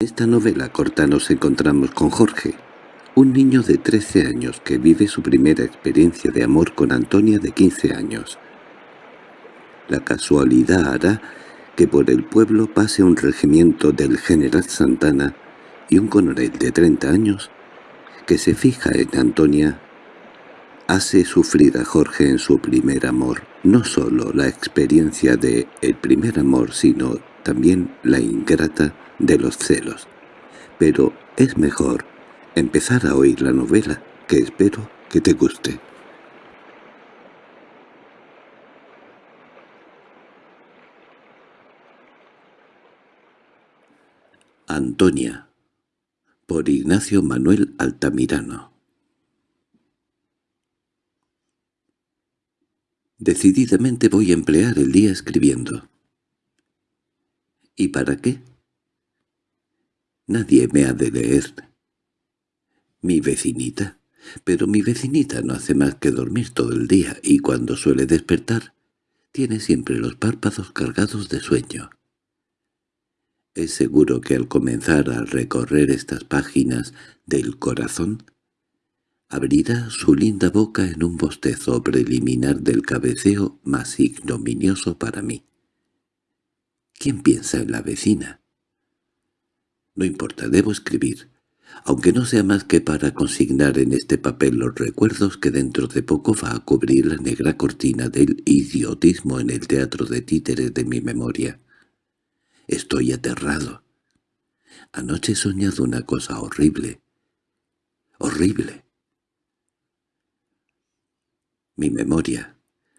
Esta novela corta nos encontramos con Jorge, un niño de 13 años que vive su primera experiencia de amor con Antonia de 15 años. La casualidad hará que por el pueblo pase un regimiento del general Santana y un coronel de 30 años que se fija en Antonia hace sufrir a Jorge en su primer amor, no solo la experiencia de el primer amor, sino también la ingrata de los celos. Pero es mejor empezar a oír la novela, que espero que te guste. Antonia por Ignacio Manuel Altamirano Decididamente voy a emplear el día escribiendo. ¿Y para qué? Nadie me ha de leer. Mi vecinita. Pero mi vecinita no hace más que dormir todo el día y cuando suele despertar tiene siempre los párpados cargados de sueño. Es seguro que al comenzar a recorrer estas páginas del corazón, abrirá su linda boca en un bostezo preliminar del cabeceo más ignominioso para mí. ¿Quién piensa en la vecina? No importa, debo escribir, aunque no sea más que para consignar en este papel los recuerdos que dentro de poco va a cubrir la negra cortina del idiotismo en el teatro de títeres de mi memoria. Estoy aterrado. Anoche he soñado una cosa horrible. Horrible. Mi memoria,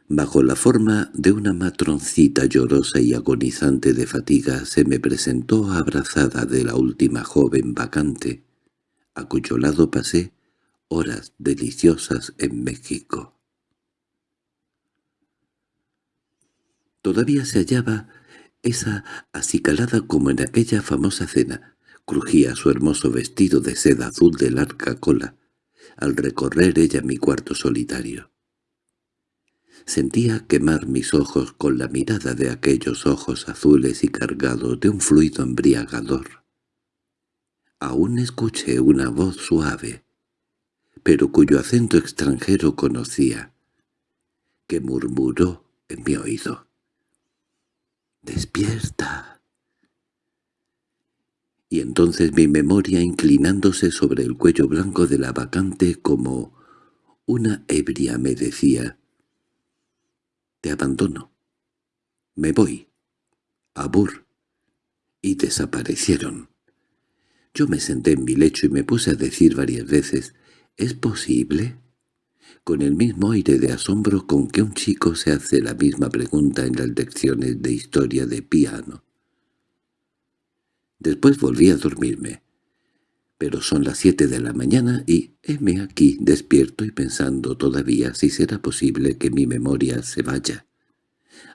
bajo la forma de una matroncita llorosa y agonizante de fatiga, se me presentó abrazada de la última joven vacante, a cuyo lado pasé horas deliciosas en México. Todavía se hallaba esa acicalada como en aquella famosa cena. Crujía su hermoso vestido de seda azul de larga cola, al recorrer ella mi cuarto solitario. Sentía quemar mis ojos con la mirada de aquellos ojos azules y cargados de un fluido embriagador. Aún escuché una voz suave, pero cuyo acento extranjero conocía, que murmuró en mi oído. —¡Despierta! Y entonces mi memoria inclinándose sobre el cuello blanco de la vacante como una ebria me decía «Te abandono. Me voy. Abur». Y desaparecieron. Yo me senté en mi lecho y me puse a decir varias veces «¿Es posible?» con el mismo aire de asombro con que un chico se hace la misma pregunta en las lecciones de historia de piano. Después volví a dormirme. Pero son las siete de la mañana y heme aquí despierto y pensando todavía si será posible que mi memoria se vaya,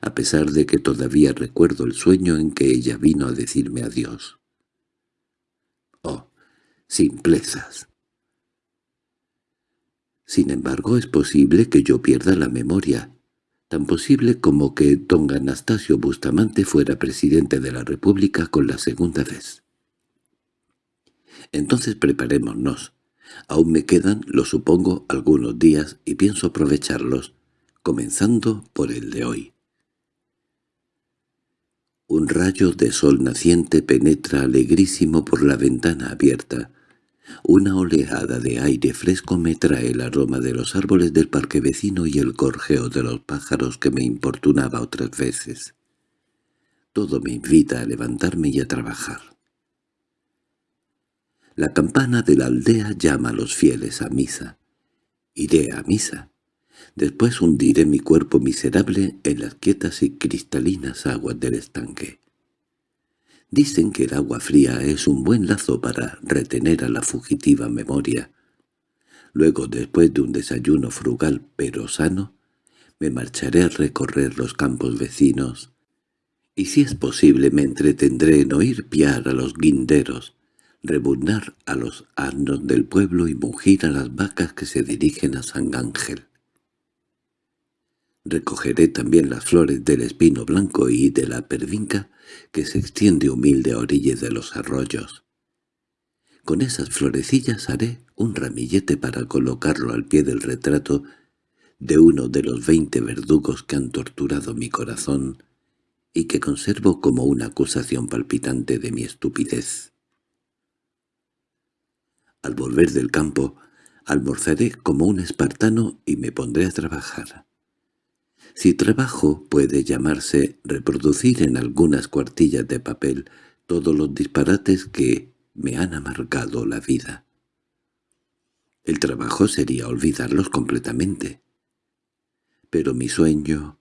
a pesar de que todavía recuerdo el sueño en que ella vino a decirme adiós. Oh, simplezas. Sin embargo, es posible que yo pierda la memoria, tan posible como que don Anastasio Bustamante fuera presidente de la República con la segunda vez. Entonces preparémonos. Aún me quedan, lo supongo, algunos días y pienso aprovecharlos, comenzando por el de hoy. Un rayo de sol naciente penetra alegrísimo por la ventana abierta, una oleada de aire fresco me trae el aroma de los árboles del parque vecino y el gorjeo de los pájaros que me importunaba otras veces. Todo me invita a levantarme y a trabajar. La campana de la aldea llama a los fieles a misa. Iré a misa. Después hundiré mi cuerpo miserable en las quietas y cristalinas aguas del estanque. Dicen que el agua fría es un buen lazo para retener a la fugitiva memoria. Luego, después de un desayuno frugal pero sano, me marcharé a recorrer los campos vecinos, y si es posible me entretendré en oír piar a los guinderos, rebuznar a los asnos del pueblo y mugir a las vacas que se dirigen a San Ángel. Recogeré también las flores del espino blanco y de la pervinca que se extiende humilde a orillas de los arroyos. Con esas florecillas haré un ramillete para colocarlo al pie del retrato de uno de los veinte verdugos que han torturado mi corazón y que conservo como una acusación palpitante de mi estupidez. Al volver del campo, almorzaré como un espartano y me pondré a trabajar. Si trabajo puede llamarse reproducir en algunas cuartillas de papel todos los disparates que me han amargado la vida. El trabajo sería olvidarlos completamente. Pero mi sueño...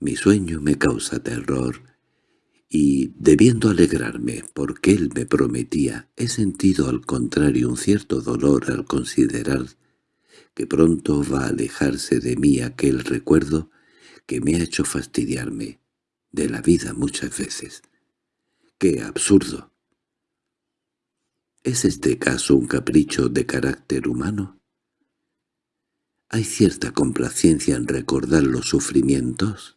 Mi sueño me causa terror, y, debiendo alegrarme porque él me prometía, he sentido al contrario un cierto dolor al considerar que pronto va a alejarse de mí aquel recuerdo que me ha hecho fastidiarme de la vida muchas veces. ¡Qué absurdo! ¿Es este caso un capricho de carácter humano? ¿Hay cierta complacencia en recordar los sufrimientos?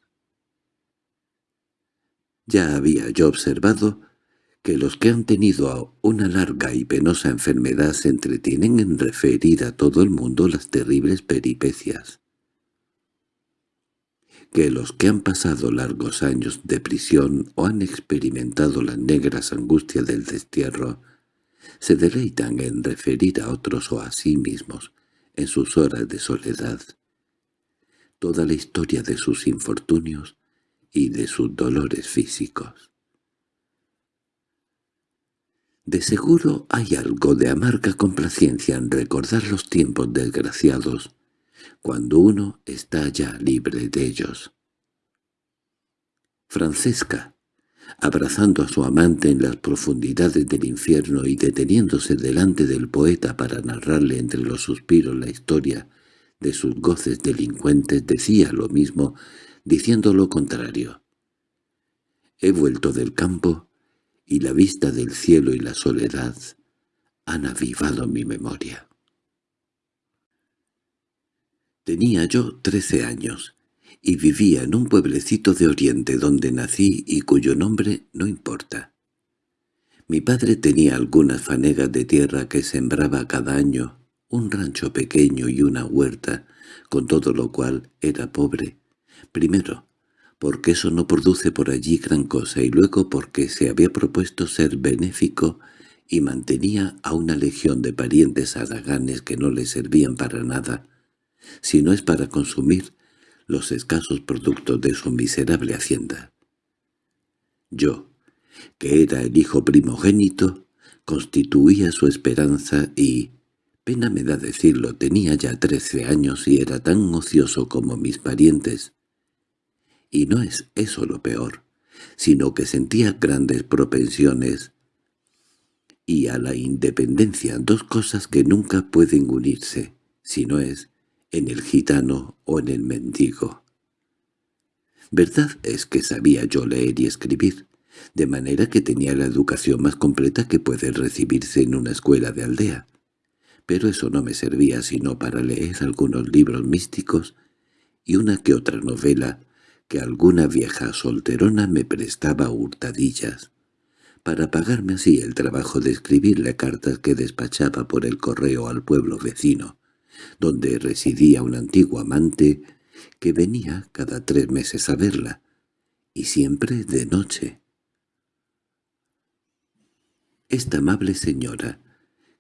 Ya había yo observado que los que han tenido una larga y penosa enfermedad se entretienen en referir a todo el mundo las terribles peripecias. Que los que han pasado largos años de prisión o han experimentado las negras angustias del destierro se deleitan en referir a otros o a sí mismos, en sus horas de soledad, toda la historia de sus infortunios y de sus dolores físicos. De seguro hay algo de amarga complacencia en recordar los tiempos desgraciados, cuando uno está ya libre de ellos. Francesca, abrazando a su amante en las profundidades del infierno y deteniéndose delante del poeta para narrarle entre los suspiros la historia de sus goces delincuentes, decía lo mismo, diciendo lo contrario. He vuelto del campo, y la vista del cielo y la soledad han avivado mi memoria. Tenía yo trece años, y vivía en un pueblecito de Oriente donde nací y cuyo nombre no importa. Mi padre tenía algunas fanegas de tierra que sembraba cada año, un rancho pequeño y una huerta, con todo lo cual era pobre. Primero, porque eso no produce por allí gran cosa y luego porque se había propuesto ser benéfico y mantenía a una legión de parientes araganes que no le servían para nada, si no es para consumir los escasos productos de su miserable hacienda. Yo, que era el hijo primogénito, constituía su esperanza y, pena me da decirlo, tenía ya trece años y era tan ocioso como mis parientes. Y no es eso lo peor, sino que sentía grandes propensiones y a la independencia, dos cosas que nunca pueden unirse, si no es en el gitano o en el mendigo. Verdad es que sabía yo leer y escribir, de manera que tenía la educación más completa que puede recibirse en una escuela de aldea. Pero eso no me servía sino para leer algunos libros místicos y una que otra novela que alguna vieja solterona me prestaba hurtadillas, para pagarme así el trabajo de escribirle cartas que despachaba por el correo al pueblo vecino, donde residía un antiguo amante que venía cada tres meses a verla, y siempre de noche. Esta amable señora,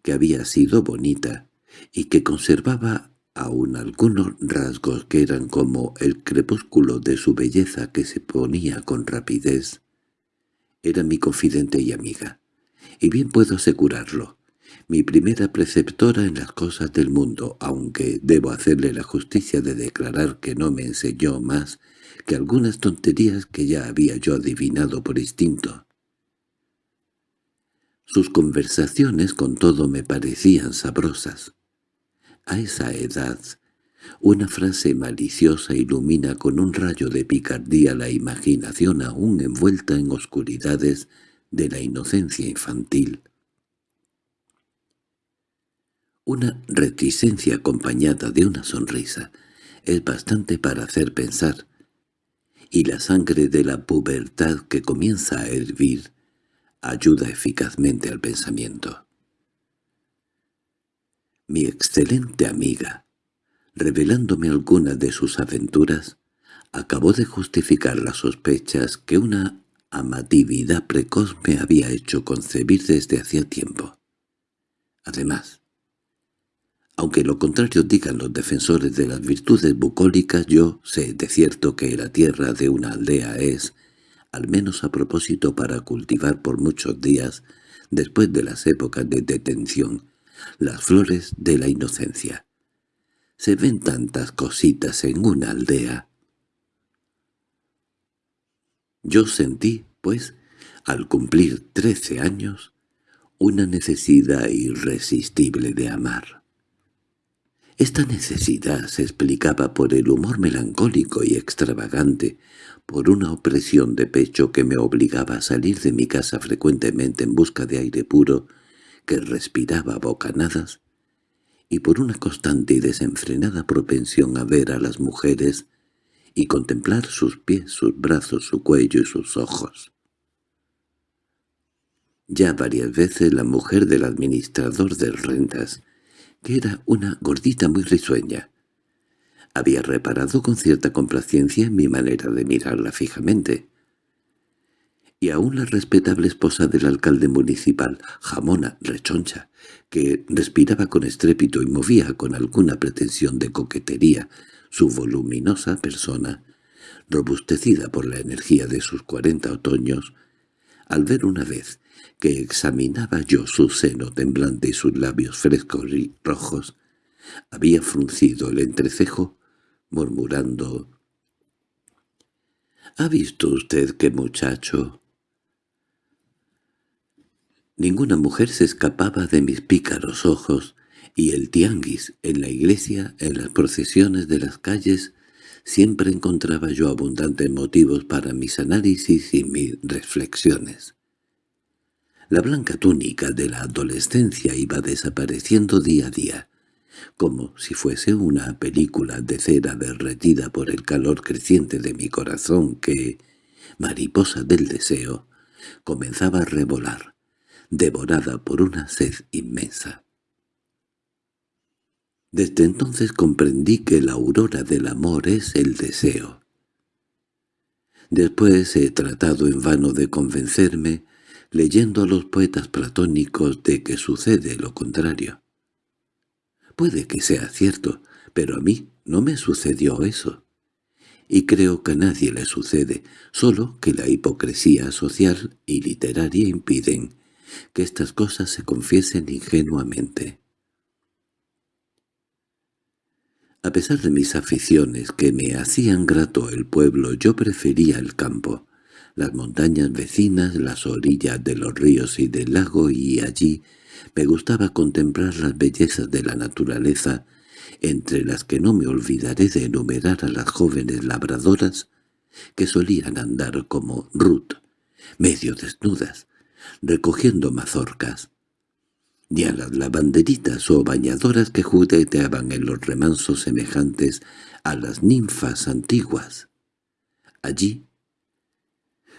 que había sido bonita y que conservaba aún algunos rasgos que eran como el crepúsculo de su belleza que se ponía con rapidez, era mi confidente y amiga, y bien puedo asegurarlo, mi primera preceptora en las cosas del mundo, aunque debo hacerle la justicia de declarar que no me enseñó más que algunas tonterías que ya había yo adivinado por instinto. Sus conversaciones con todo me parecían sabrosas. A esa edad, una frase maliciosa ilumina con un rayo de picardía la imaginación aún envuelta en oscuridades de la inocencia infantil. Una reticencia acompañada de una sonrisa es bastante para hacer pensar, y la sangre de la pubertad que comienza a hervir ayuda eficazmente al pensamiento. Mi excelente amiga, revelándome algunas de sus aventuras, acabó de justificar las sospechas que una amatividad precoz me había hecho concebir desde hacía tiempo. Además, aunque lo contrario digan los defensores de las virtudes bucólicas, yo sé de cierto que la tierra de una aldea es, al menos a propósito para cultivar por muchos días, después de las épocas de detención, las flores de la inocencia. Se ven tantas cositas en una aldea. Yo sentí, pues, al cumplir trece años, una necesidad irresistible de amar. Esta necesidad se explicaba por el humor melancólico y extravagante, por una opresión de pecho que me obligaba a salir de mi casa frecuentemente en busca de aire puro que respiraba bocanadas, y por una constante y desenfrenada propensión a ver a las mujeres y contemplar sus pies, sus brazos, su cuello y sus ojos. Ya varias veces la mujer del administrador de rentas que era una gordita muy risueña. Había reparado con cierta complacencia en mi manera de mirarla fijamente. Y aún la respetable esposa del alcalde municipal, jamona, rechoncha, que respiraba con estrépito y movía con alguna pretensión de coquetería su voluminosa persona, robustecida por la energía de sus cuarenta otoños, al ver una vez que examinaba yo su seno temblante y sus labios frescos y rojos, había fruncido el entrecejo, murmurando —¿Ha visto usted qué muchacho? Ninguna mujer se escapaba de mis pícaros ojos, y el tianguis, en la iglesia, en las procesiones de las calles, siempre encontraba yo abundantes motivos para mis análisis y mis reflexiones. La blanca túnica de la adolescencia iba desapareciendo día a día, como si fuese una película de cera derretida por el calor creciente de mi corazón que, mariposa del deseo, comenzaba a revolar, devorada por una sed inmensa. Desde entonces comprendí que la aurora del amor es el deseo. Después he tratado en vano de convencerme leyendo a los poetas platónicos de que sucede lo contrario. Puede que sea cierto, pero a mí no me sucedió eso. Y creo que a nadie le sucede, solo que la hipocresía social y literaria impiden que estas cosas se confiesen ingenuamente. A pesar de mis aficiones que me hacían grato el pueblo, yo prefería el campo las montañas vecinas, las orillas de los ríos y del lago, y allí me gustaba contemplar las bellezas de la naturaleza, entre las que no me olvidaré de enumerar a las jóvenes labradoras que solían andar como Ruth, medio desnudas, recogiendo mazorcas, y a las lavanderitas o bañadoras que jugueteaban en los remansos semejantes a las ninfas antiguas. Allí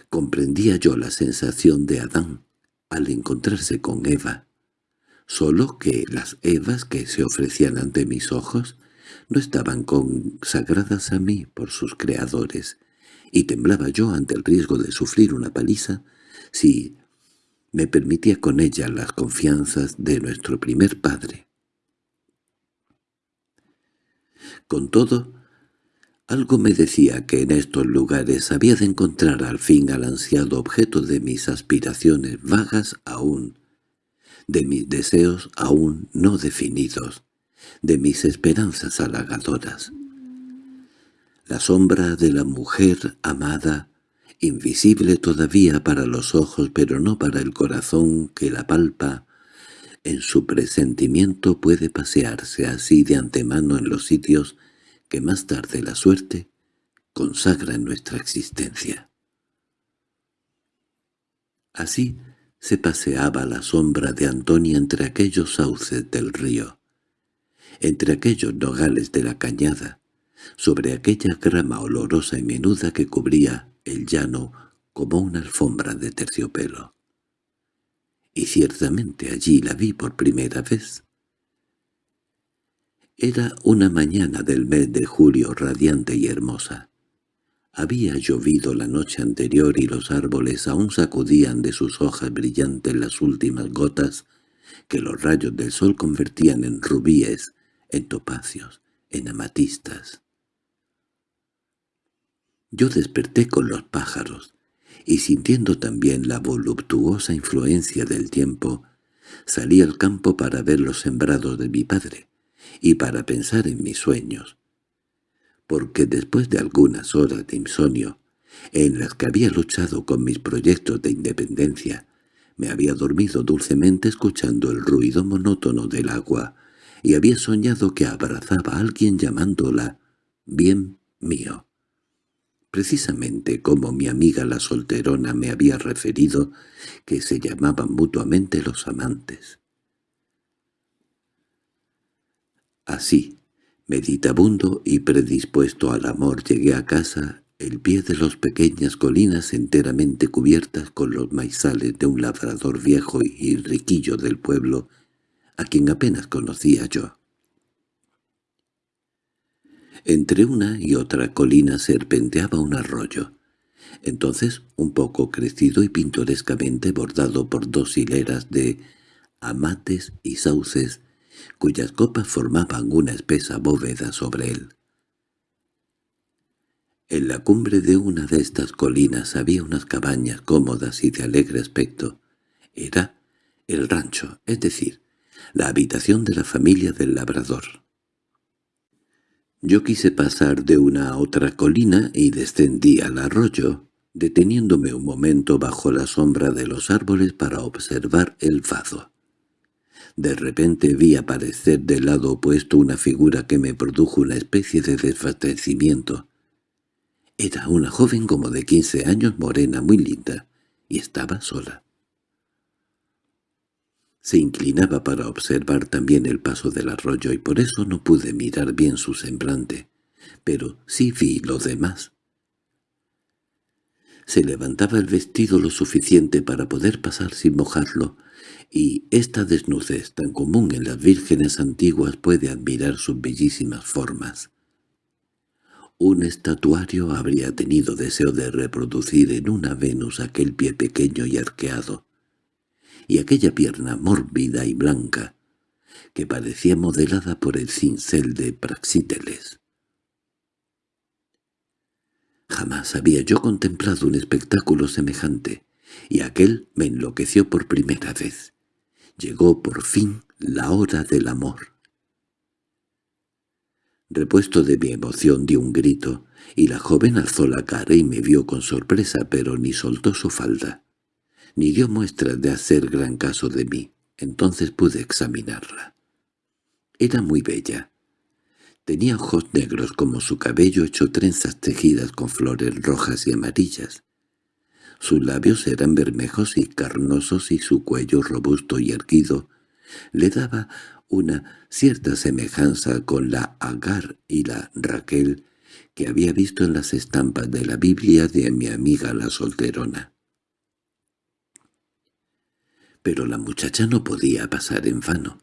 Comprendía yo la sensación de Adán al encontrarse con Eva, solo que las Evas que se ofrecían ante mis ojos no estaban consagradas a mí por sus creadores, y temblaba yo ante el riesgo de sufrir una paliza si me permitía con ella las confianzas de nuestro primer padre. Con todo, algo me decía que en estos lugares había de encontrar al fin al ansiado objeto de mis aspiraciones vagas aún, de mis deseos aún no definidos, de mis esperanzas halagadoras. La sombra de la mujer amada, invisible todavía para los ojos pero no para el corazón que la palpa, en su presentimiento puede pasearse así de antemano en los sitios que más tarde la suerte consagra en nuestra existencia. Así se paseaba la sombra de Antonia entre aquellos sauces del río, entre aquellos nogales de la cañada, sobre aquella grama olorosa y menuda que cubría el llano como una alfombra de terciopelo. Y ciertamente allí la vi por primera vez. Era una mañana del mes de julio radiante y hermosa. Había llovido la noche anterior y los árboles aún sacudían de sus hojas brillantes las últimas gotas que los rayos del sol convertían en rubíes, en topacios, en amatistas. Yo desperté con los pájaros, y sintiendo también la voluptuosa influencia del tiempo, salí al campo para ver los sembrados de mi padre, y para pensar en mis sueños, porque después de algunas horas de insomnio, en las que había luchado con mis proyectos de independencia, me había dormido dulcemente escuchando el ruido monótono del agua, y había soñado que abrazaba a alguien llamándola «bien mío». Precisamente como mi amiga la solterona me había referido que se llamaban mutuamente los amantes. Así, Meditabundo y predispuesto al amor llegué a casa, el pie de las pequeñas colinas enteramente cubiertas con los maizales de un labrador viejo y riquillo del pueblo, a quien apenas conocía yo. Entre una y otra colina serpenteaba un arroyo, entonces un poco crecido y pintorescamente bordado por dos hileras de amates y sauces cuyas copas formaban una espesa bóveda sobre él. En la cumbre de una de estas colinas había unas cabañas cómodas y de alegre aspecto. Era el rancho, es decir, la habitación de la familia del labrador. Yo quise pasar de una a otra colina y descendí al arroyo, deteniéndome un momento bajo la sombra de los árboles para observar el fado. De repente vi aparecer del lado opuesto una figura que me produjo una especie de desfacecimiento. Era una joven como de quince años, morena, muy linda, y estaba sola. Se inclinaba para observar también el paso del arroyo y por eso no pude mirar bien su semblante, pero sí vi lo demás. Se levantaba el vestido lo suficiente para poder pasar sin mojarlo, y esta desnudez tan común en las vírgenes antiguas puede admirar sus bellísimas formas. Un estatuario habría tenido deseo de reproducir en una Venus aquel pie pequeño y arqueado, y aquella pierna mórbida y blanca, que parecía modelada por el cincel de Praxíteles. Jamás había yo contemplado un espectáculo semejante, y aquel me enloqueció por primera vez. Llegó por fin la hora del amor. Repuesto de mi emoción di un grito, y la joven alzó la cara y me vio con sorpresa, pero ni soltó su falda, ni dio muestras de hacer gran caso de mí. Entonces pude examinarla. Era muy bella. Tenía ojos negros como su cabello hecho trenzas tejidas con flores rojas y amarillas. Sus labios eran bermejos y carnosos y su cuello robusto y erguido le daba una cierta semejanza con la Agar y la Raquel que había visto en las estampas de la Biblia de mi amiga la solterona. Pero la muchacha no podía pasar en vano.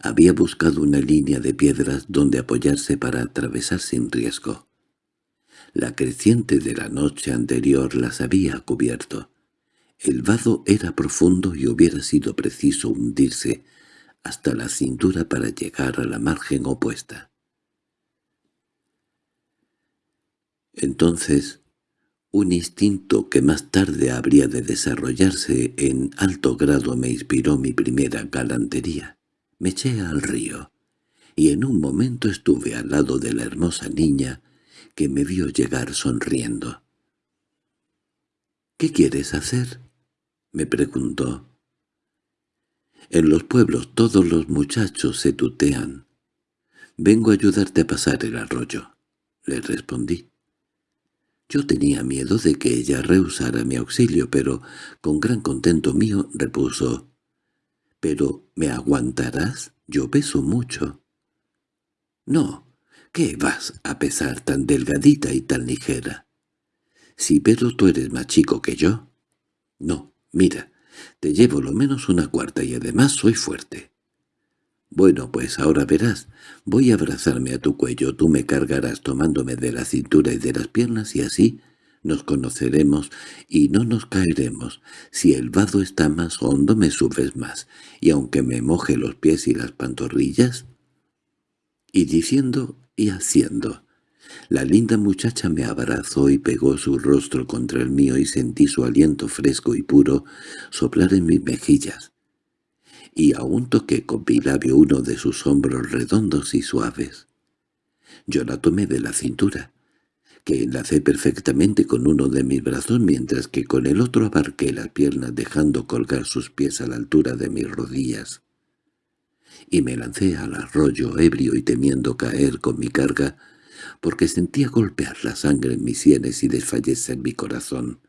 Había buscado una línea de piedras donde apoyarse para atravesar sin riesgo. La creciente de la noche anterior las había cubierto. El vado era profundo y hubiera sido preciso hundirse hasta la cintura para llegar a la margen opuesta. Entonces, un instinto que más tarde habría de desarrollarse en alto grado me inspiró mi primera galantería. Me eché al río, y en un momento estuve al lado de la hermosa niña que me vio llegar sonriendo. —¿Qué quieres hacer? —me preguntó. —En los pueblos todos los muchachos se tutean. —Vengo a ayudarte a pasar el arroyo —le respondí. Yo tenía miedo de que ella rehusara mi auxilio, pero con gran contento mío repuso. —¿Pero me aguantarás? Yo peso mucho. —No, ¿Qué vas a pesar tan delgadita y tan ligera? Si pero tú eres más chico que yo. No, mira, te llevo lo menos una cuarta y además soy fuerte. Bueno, pues ahora verás. Voy a abrazarme a tu cuello, tú me cargarás tomándome de la cintura y de las piernas y así nos conoceremos y no nos caeremos. Si el vado está más hondo me subes más, y aunque me moje los pies y las pantorrillas... Y diciendo y haciendo. La linda muchacha me abrazó y pegó su rostro contra el mío y sentí su aliento fresco y puro soplar en mis mejillas y aún toqué con mi labio uno de sus hombros redondos y suaves. Yo la tomé de la cintura, que enlacé perfectamente con uno de mis brazos mientras que con el otro abarqué las piernas dejando colgar sus pies a la altura de mis rodillas. Y me lancé al arroyo ebrio y temiendo caer con mi carga, porque sentía golpear la sangre en mis sienes y desfallecer mi corazón.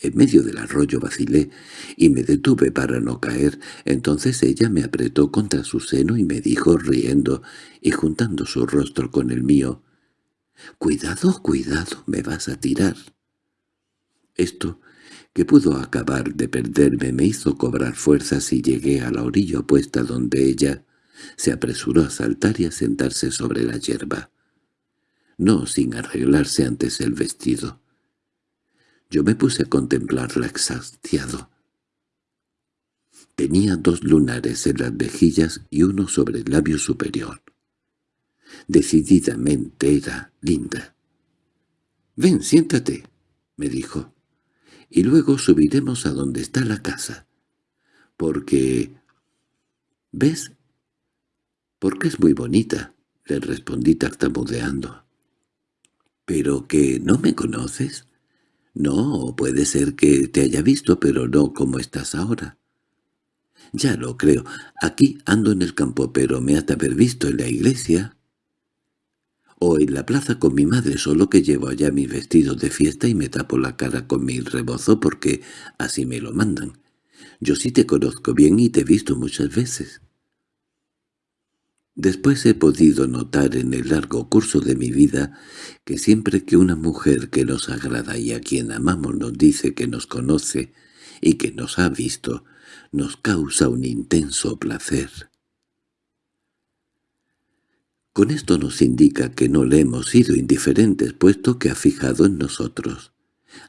En medio del arroyo vacilé y me detuve para no caer. Entonces ella me apretó contra su seno y me dijo riendo y juntando su rostro con el mío, «Cuidado, cuidado, me vas a tirar». Esto, que pudo acabar de perderme, me hizo cobrar fuerzas y llegué a la orilla opuesta donde ella se apresuró a saltar y a sentarse sobre la hierba. No sin arreglarse antes el vestido. Yo me puse a contemplarla exhastiado. Tenía dos lunares en las mejillas y uno sobre el labio superior. Decididamente era linda. «Ven, siéntate», me dijo, «y luego subiremos a donde está la casa. Porque... ¿Ves? Porque es muy bonita», le respondí tartamudeando. «¿Pero que no me conoces?» No, puede ser que te haya visto, pero no como estás ahora. Ya lo creo. Aquí ando en el campo, pero me has de haber visto en la iglesia. O en la plaza con mi madre, solo que llevo allá mis vestidos de fiesta y me tapo la cara con mi rebozo porque así me lo mandan. Yo sí te conozco bien y te he visto muchas veces. Después he podido notar en el largo curso de mi vida que siempre que una mujer que nos agrada y a quien amamos nos dice que nos conoce y que nos ha visto, nos causa un intenso placer. Con esto nos indica que no le hemos sido indiferentes puesto que ha fijado en nosotros.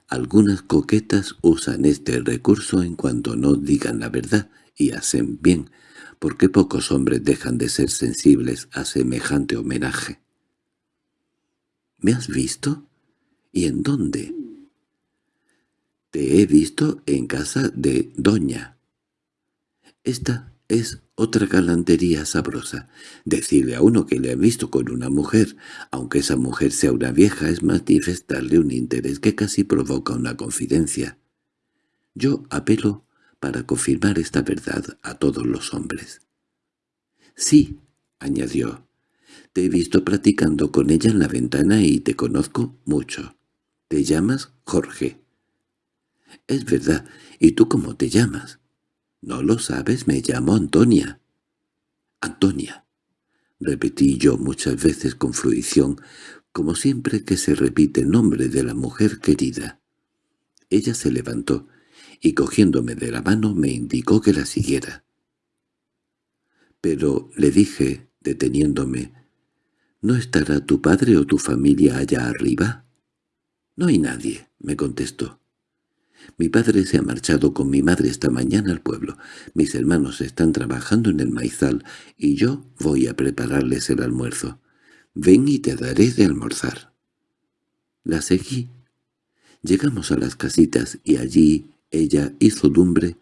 Algunas coquetas usan este recurso en cuanto no digan la verdad y hacen bien, porque pocos hombres dejan de ser sensibles a semejante homenaje. —¿Me has visto? ¿Y en dónde? —Te he visto en casa de Doña. Esta es otra galantería sabrosa. Decirle a uno que le ha visto con una mujer, aunque esa mujer sea una vieja, es manifestarle un interés que casi provoca una confidencia. Yo apelo para confirmar esta verdad a todos los hombres. —Sí —añadió—, te he visto platicando con ella en la ventana y te conozco mucho. Te llamas Jorge. —Es verdad. ¿Y tú cómo te llamas? —No lo sabes, me llamo Antonia. —Antonia —repetí yo muchas veces con fruición, como siempre que se repite el nombre de la mujer querida. Ella se levantó y cogiéndome de la mano me indicó que la siguiera. Pero le dije, deteniéndome, ¿no estará tu padre o tu familia allá arriba? —No hay nadie —me contestó. Mi padre se ha marchado con mi madre esta mañana al pueblo. Mis hermanos están trabajando en el maizal y yo voy a prepararles el almuerzo. Ven y te daré de almorzar. La seguí. Llegamos a las casitas y allí ella hizo lumbre,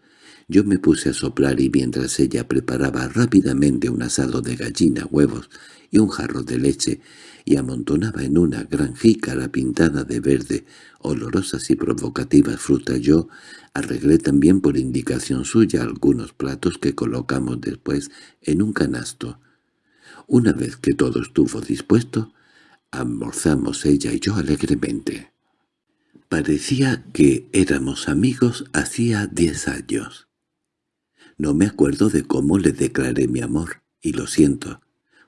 yo me puse a soplar y mientras ella preparaba rápidamente un asado de gallina, huevos y un jarro de leche, y amontonaba en una gran jícara pintada de verde, olorosas y provocativas frutas, yo arreglé también por indicación suya algunos platos que colocamos después en un canasto. Una vez que todo estuvo dispuesto, almorzamos ella y yo alegremente. Parecía que éramos amigos hacía diez años. No me acuerdo de cómo le declaré mi amor, y lo siento,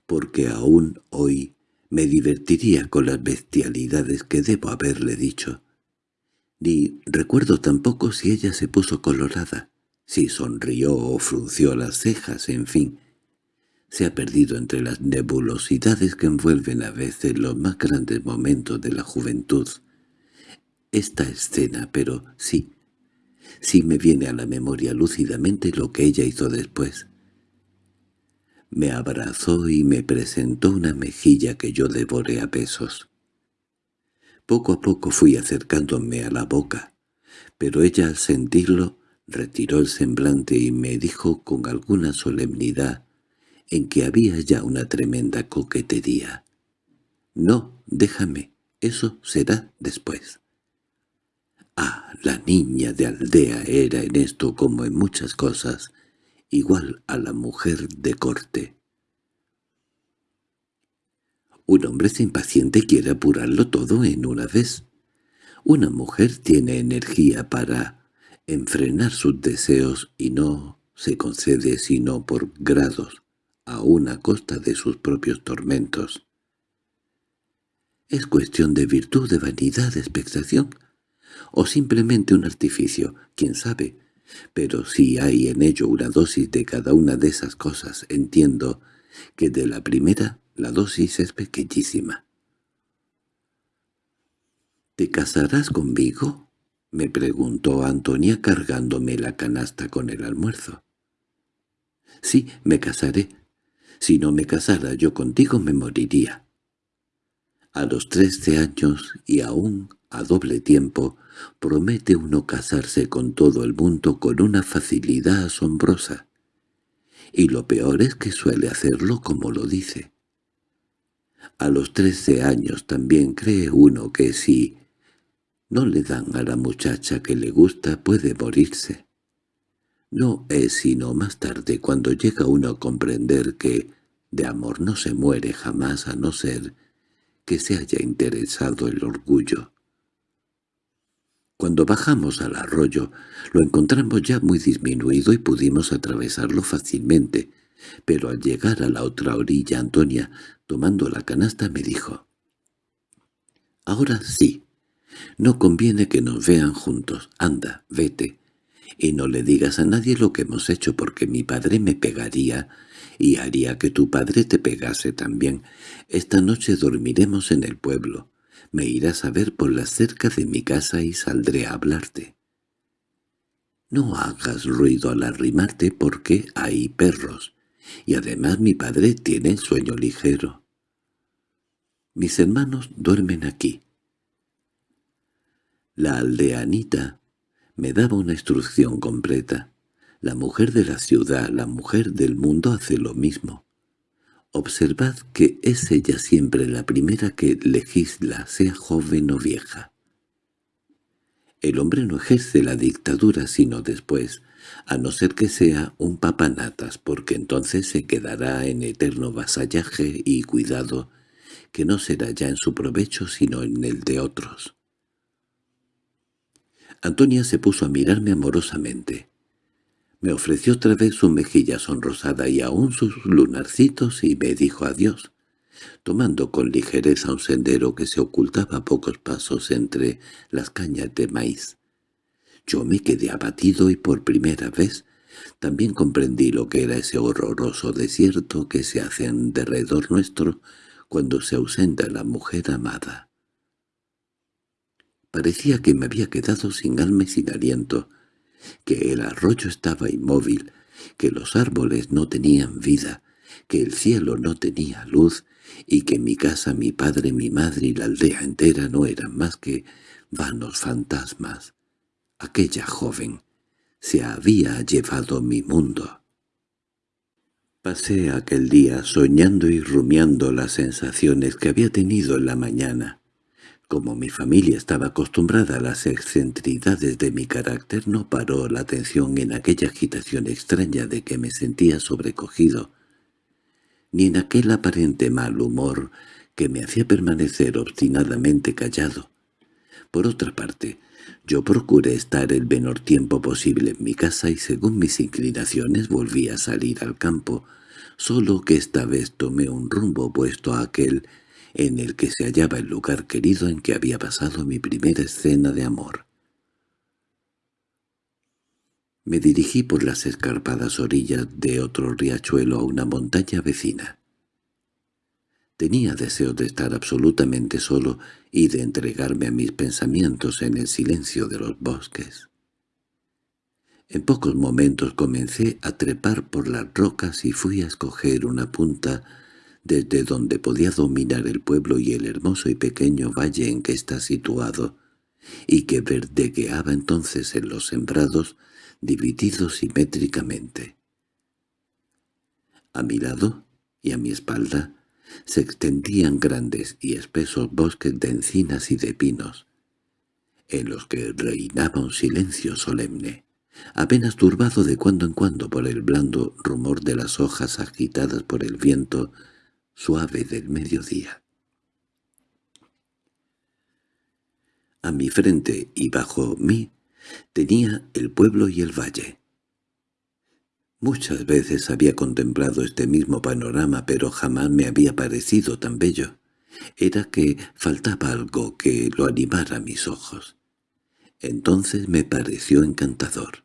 porque aún hoy me divertiría con las bestialidades que debo haberle dicho. Ni recuerdo tampoco si ella se puso colorada, si sonrió o frunció las cejas, en fin. se ha perdido entre las nebulosidades que envuelven a veces los más grandes momentos de la juventud. Esta escena, pero sí, sí me viene a la memoria lúcidamente lo que ella hizo después. Me abrazó y me presentó una mejilla que yo devoré a besos. Poco a poco fui acercándome a la boca, pero ella al sentirlo retiró el semblante y me dijo con alguna solemnidad en que había ya una tremenda coquetería. «No, déjame, eso será después». Ah, la niña de aldea era en esto como en muchas cosas, igual a la mujer de corte. Un hombre se impaciente quiere apurarlo todo en una vez. Una mujer tiene energía para enfrenar sus deseos y no se concede sino por grados, aún a costa de sus propios tormentos. ¿Es cuestión de virtud, de vanidad, de expectación? ¿O simplemente un artificio? ¿Quién sabe? Pero si hay en ello una dosis de cada una de esas cosas, entiendo que de la primera la dosis es pequeñísima. —¿Te casarás conmigo? —me preguntó Antonia cargándome la canasta con el almuerzo. —Sí, me casaré. Si no me casara yo contigo me moriría. A los trece años y aún a doble tiempo promete uno casarse con todo el mundo con una facilidad asombrosa. Y lo peor es que suele hacerlo como lo dice. A los trece años también cree uno que si no le dan a la muchacha que le gusta puede morirse. No es sino más tarde cuando llega uno a comprender que de amor no se muere jamás a no ser que se haya interesado el orgullo. Cuando bajamos al arroyo, lo encontramos ya muy disminuido y pudimos atravesarlo fácilmente, pero al llegar a la otra orilla Antonia, tomando la canasta, me dijo, «Ahora sí, no conviene que nos vean juntos. Anda, vete, y no le digas a nadie lo que hemos hecho porque mi padre me pegaría y haría que tu padre te pegase también. Esta noche dormiremos en el pueblo. Me irás a ver por la cerca de mi casa y saldré a hablarte. No hagas ruido al arrimarte porque hay perros, y además mi padre tiene sueño ligero. Mis hermanos duermen aquí. La aldeanita me daba una instrucción completa. La mujer de la ciudad, la mujer del mundo hace lo mismo. Observad que es ella siempre la primera que legisla, sea joven o vieja. El hombre no ejerce la dictadura sino después, a no ser que sea un papanatas, porque entonces se quedará en eterno vasallaje y cuidado, que no será ya en su provecho sino en el de otros. Antonia se puso a mirarme amorosamente. Me ofreció otra vez su mejilla sonrosada y aún sus lunarcitos y me dijo adiós, tomando con ligereza un sendero que se ocultaba a pocos pasos entre las cañas de maíz. Yo me quedé abatido y por primera vez también comprendí lo que era ese horroroso desierto que se hace en derredor nuestro cuando se ausenta la mujer amada. Parecía que me había quedado sin alma y sin aliento, que el arroyo estaba inmóvil, que los árboles no tenían vida, que el cielo no tenía luz, y que mi casa, mi padre, mi madre y la aldea entera no eran más que vanos fantasmas. Aquella joven se había llevado mi mundo. Pasé aquel día soñando y rumiando las sensaciones que había tenido en la mañana. Como mi familia estaba acostumbrada a las excentricidades de mi carácter, no paró la atención en aquella agitación extraña de que me sentía sobrecogido, ni en aquel aparente mal humor que me hacía permanecer obstinadamente callado. Por otra parte, yo procuré estar el menor tiempo posible en mi casa y según mis inclinaciones volví a salir al campo, solo que esta vez tomé un rumbo opuesto a aquel en el que se hallaba el lugar querido en que había pasado mi primera escena de amor. Me dirigí por las escarpadas orillas de otro riachuelo a una montaña vecina. Tenía deseo de estar absolutamente solo y de entregarme a mis pensamientos en el silencio de los bosques. En pocos momentos comencé a trepar por las rocas y fui a escoger una punta desde donde podía dominar el pueblo y el hermoso y pequeño valle en que está situado, y que verdegueaba entonces en los sembrados divididos simétricamente. A mi lado y a mi espalda se extendían grandes y espesos bosques de encinas y de pinos, en los que reinaba un silencio solemne, apenas turbado de cuando en cuando por el blando rumor de las hojas agitadas por el viento suave del mediodía. A mi frente y bajo mí tenía el pueblo y el valle. Muchas veces había contemplado este mismo panorama, pero jamás me había parecido tan bello. Era que faltaba algo que lo animara a mis ojos. Entonces me pareció encantador,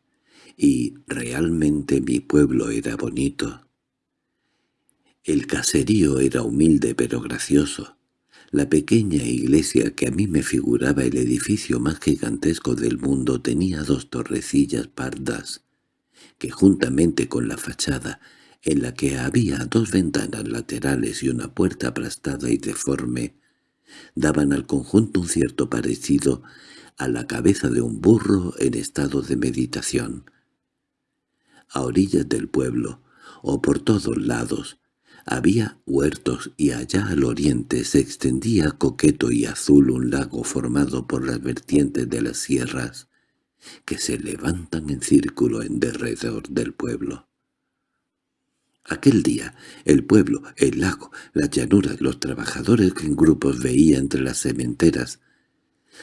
y realmente mi pueblo era bonito. El caserío era humilde pero gracioso. La pequeña iglesia que a mí me figuraba el edificio más gigantesco del mundo tenía dos torrecillas pardas, que juntamente con la fachada, en la que había dos ventanas laterales y una puerta aplastada y deforme, daban al conjunto un cierto parecido a la cabeza de un burro en estado de meditación. A orillas del pueblo, o por todos lados, había huertos y allá al oriente se extendía coqueto y azul un lago formado por las vertientes de las sierras, que se levantan en círculo en derredor del pueblo. Aquel día, el pueblo, el lago, las llanuras, los trabajadores que en grupos veía entre las cementeras,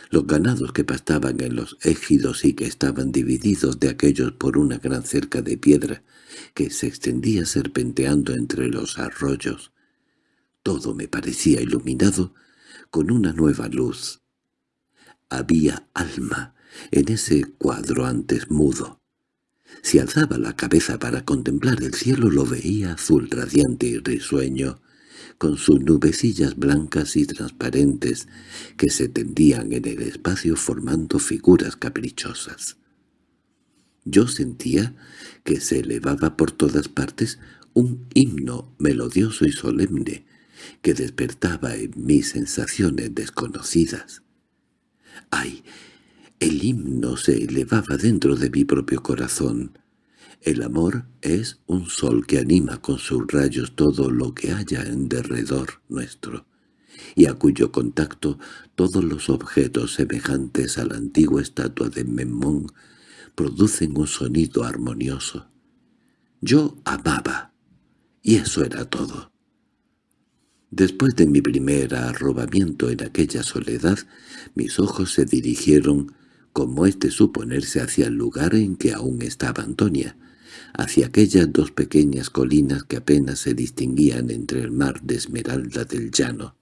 los ganados que pastaban en los égidos y que estaban divididos de aquellos por una gran cerca de piedra que se extendía serpenteando entre los arroyos, todo me parecía iluminado con una nueva luz. Había alma en ese cuadro antes mudo. Si alzaba la cabeza para contemplar el cielo lo veía azul radiante y risueño, con sus nubecillas blancas y transparentes que se tendían en el espacio formando figuras caprichosas. Yo sentía que se elevaba por todas partes un himno melodioso y solemne que despertaba en mí sensaciones desconocidas. ¡Ay! El himno se elevaba dentro de mi propio corazón. El amor es un sol que anima con sus rayos todo lo que haya en derredor nuestro, y a cuyo contacto todos los objetos semejantes a la antigua estatua de Memón producen un sonido armonioso. Yo amaba, y eso era todo. Después de mi primer arrobamiento en aquella soledad, mis ojos se dirigieron como es de suponerse hacia el lugar en que aún estaba Antonia, hacia aquellas dos pequeñas colinas que apenas se distinguían entre el mar de esmeralda del llano.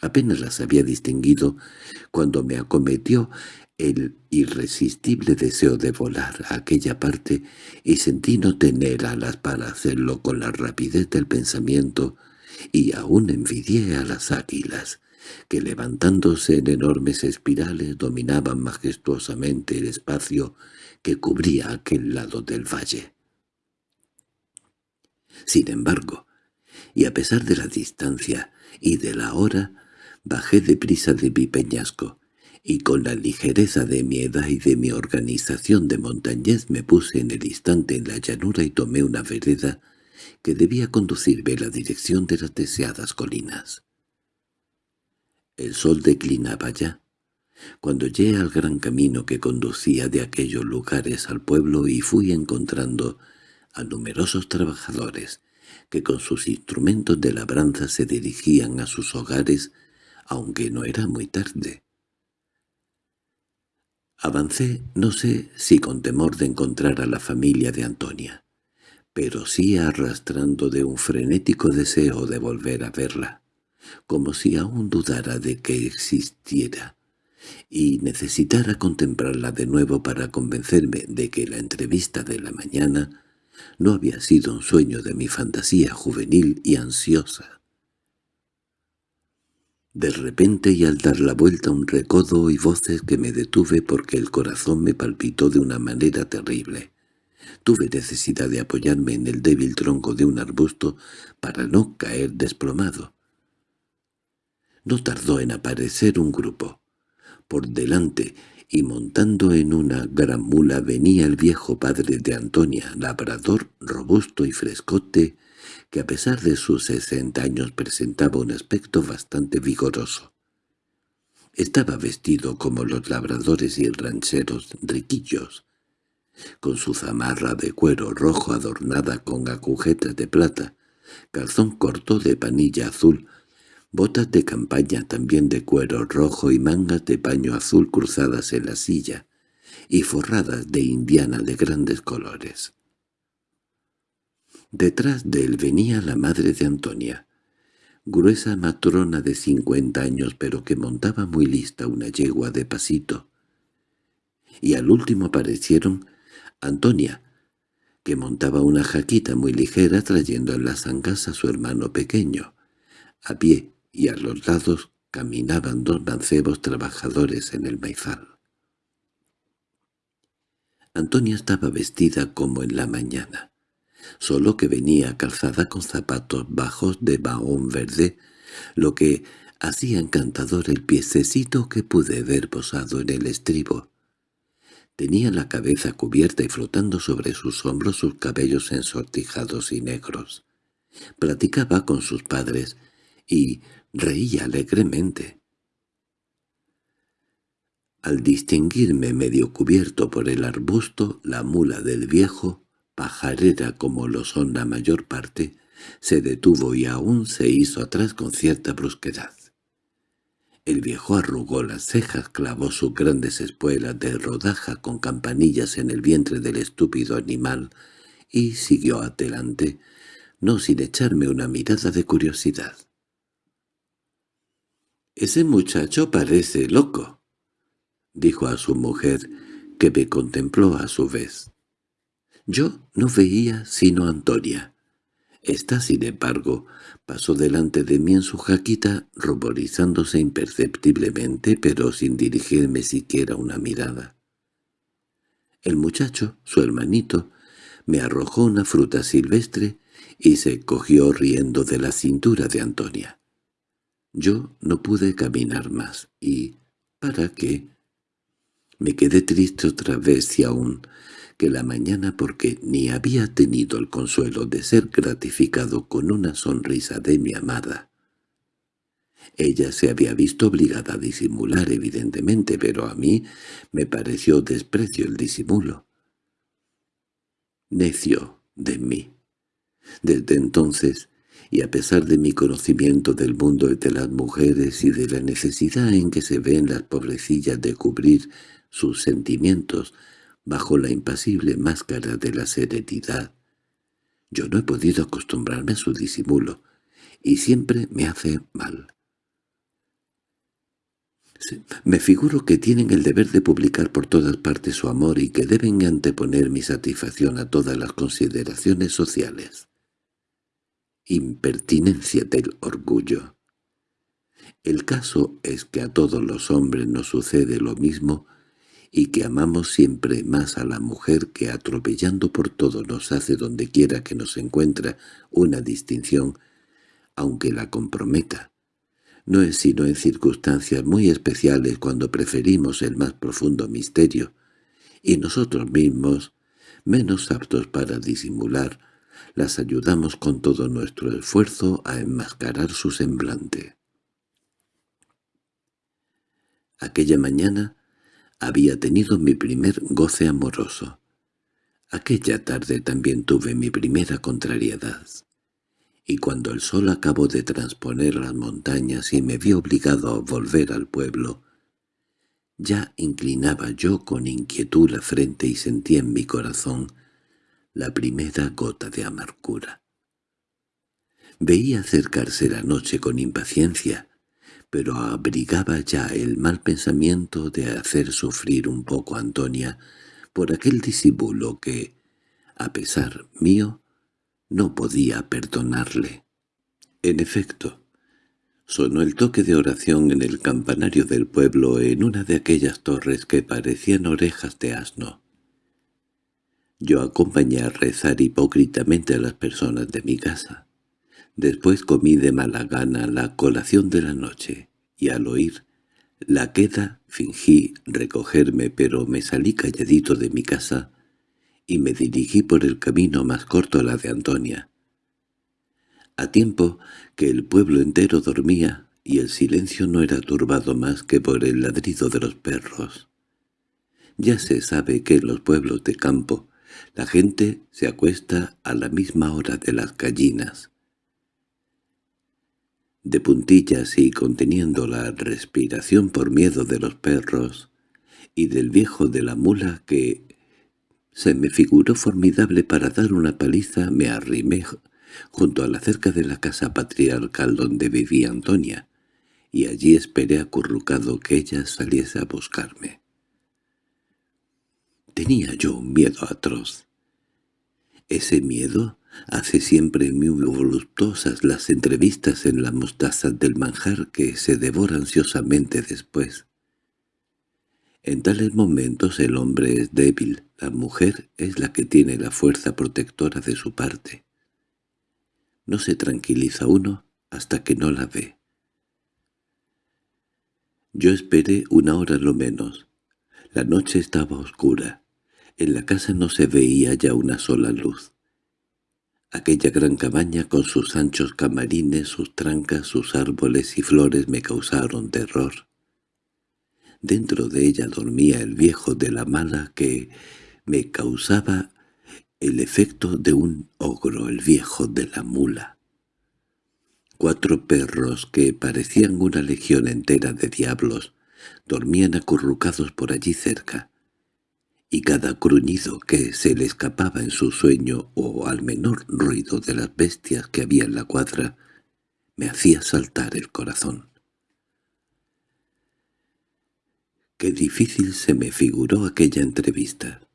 Apenas las había distinguido cuando me acometió el irresistible deseo de volar a aquella parte y sentí no tener alas para hacerlo con la rapidez del pensamiento y aún envidié a las águilas que levantándose en enormes espirales dominaban majestuosamente el espacio que cubría aquel lado del valle. Sin embargo, y a pesar de la distancia y de la hora, bajé deprisa de mi peñasco, y con la ligereza de mi edad y de mi organización de montañez me puse en el instante en la llanura y tomé una vereda que debía conducirme en la dirección de las deseadas colinas. El sol declinaba ya, cuando llegué al gran camino que conducía de aquellos lugares al pueblo y fui encontrando a numerosos trabajadores que con sus instrumentos de labranza se dirigían a sus hogares, aunque no era muy tarde. Avancé, no sé si con temor de encontrar a la familia de Antonia, pero sí arrastrando de un frenético deseo de volver a verla como si aún dudara de que existiera, y necesitara contemplarla de nuevo para convencerme de que la entrevista de la mañana no había sido un sueño de mi fantasía juvenil y ansiosa. De repente y al dar la vuelta un recodo y voces que me detuve porque el corazón me palpitó de una manera terrible. Tuve necesidad de apoyarme en el débil tronco de un arbusto para no caer desplomado. No tardó en aparecer un grupo. Por delante y montando en una gran mula venía el viejo padre de Antonia, labrador, robusto y frescote, que a pesar de sus sesenta años presentaba un aspecto bastante vigoroso. Estaba vestido como los labradores y rancheros riquillos, con su zamarra de cuero rojo adornada con agujetas de plata, calzón corto de panilla azul, botas de campaña también de cuero rojo y mangas de paño azul cruzadas en la silla, y forradas de indiana de grandes colores. Detrás de él venía la madre de Antonia, gruesa matrona de cincuenta años pero que montaba muy lista una yegua de pasito. Y al último aparecieron Antonia, que montaba una jaquita muy ligera trayendo en las ancas a su hermano pequeño. A pie y a los lados caminaban dos mancebos trabajadores en el maizal. Antonia estaba vestida como en la mañana solo que venía calzada con zapatos bajos de bahón verde, lo que hacía encantador el piececito que pude ver posado en el estribo. Tenía la cabeza cubierta y flotando sobre sus hombros sus cabellos ensortijados y negros. Platicaba con sus padres y reía alegremente. Al distinguirme medio cubierto por el arbusto, la mula del viejo pajarera como lo son la mayor parte, se detuvo y aún se hizo atrás con cierta brusquedad. El viejo arrugó las cejas, clavó sus grandes espuelas de rodaja con campanillas en el vientre del estúpido animal y siguió adelante, no sin echarme una mirada de curiosidad. «Ese muchacho parece loco», dijo a su mujer, que me contempló a su vez. Yo no veía sino a Antonia. Esta, sin embargo, pasó delante de mí en su jaquita, ruborizándose imperceptiblemente, pero sin dirigirme siquiera una mirada. El muchacho, su hermanito, me arrojó una fruta silvestre y se cogió riendo de la cintura de Antonia. Yo no pude caminar más, y ¿para qué? Me quedé triste otra vez y aún que la mañana porque ni había tenido el consuelo de ser gratificado con una sonrisa de mi amada. Ella se había visto obligada a disimular evidentemente, pero a mí me pareció desprecio el disimulo. Necio de mí. Desde entonces, y a pesar de mi conocimiento del mundo y de las mujeres y de la necesidad en que se ven las pobrecillas de cubrir sus sentimientos, bajo la impasible máscara de la serenidad. Yo no he podido acostumbrarme a su disimulo, y siempre me hace mal. Me figuro que tienen el deber de publicar por todas partes su amor y que deben anteponer mi satisfacción a todas las consideraciones sociales. Impertinencia del orgullo. El caso es que a todos los hombres nos sucede lo mismo y que amamos siempre más a la mujer que atropellando por todo nos hace donde quiera que nos encuentra una distinción, aunque la comprometa. No es sino en circunstancias muy especiales cuando preferimos el más profundo misterio, y nosotros mismos, menos aptos para disimular, las ayudamos con todo nuestro esfuerzo a enmascarar su semblante. Aquella mañana había tenido mi primer goce amoroso. Aquella tarde también tuve mi primera contrariedad. Y cuando el sol acabó de transponer las montañas y me vi obligado a volver al pueblo, ya inclinaba yo con inquietud la frente y sentía en mi corazón la primera gota de amargura. Veía acercarse la noche con impaciencia, pero abrigaba ya el mal pensamiento de hacer sufrir un poco a Antonia por aquel disimulo que, a pesar mío, no podía perdonarle. En efecto, sonó el toque de oración en el campanario del pueblo en una de aquellas torres que parecían orejas de asno. Yo acompañé a rezar hipócritamente a las personas de mi casa. Después comí de mala gana la colación de la noche, y al oír la queda fingí recogerme pero me salí calladito de mi casa y me dirigí por el camino más corto a la de Antonia. A tiempo que el pueblo entero dormía y el silencio no era turbado más que por el ladrido de los perros. Ya se sabe que en los pueblos de campo la gente se acuesta a la misma hora de las gallinas. De puntillas y conteniendo la respiración por miedo de los perros y del viejo de la mula que se me figuró formidable para dar una paliza, me arrimé junto a la cerca de la casa patriarcal donde vivía Antonia, y allí esperé acurrucado que ella saliese a buscarme. Tenía yo un miedo atroz. Ese miedo hace siempre muy voluptuosas las entrevistas en la mostaza del manjar que se devora ansiosamente después. En tales momentos el hombre es débil, la mujer es la que tiene la fuerza protectora de su parte. No se tranquiliza uno hasta que no la ve. Yo esperé una hora lo menos. La noche estaba oscura. En la casa no se veía ya una sola luz. Aquella gran cabaña con sus anchos camarines, sus trancas, sus árboles y flores me causaron terror. Dentro de ella dormía el viejo de la mala que me causaba el efecto de un ogro, el viejo de la mula. Cuatro perros que parecían una legión entera de diablos dormían acurrucados por allí cerca, y cada gruñido que se le escapaba en su sueño o al menor ruido de las bestias que había en la cuadra me hacía saltar el corazón. Qué difícil se me figuró aquella entrevista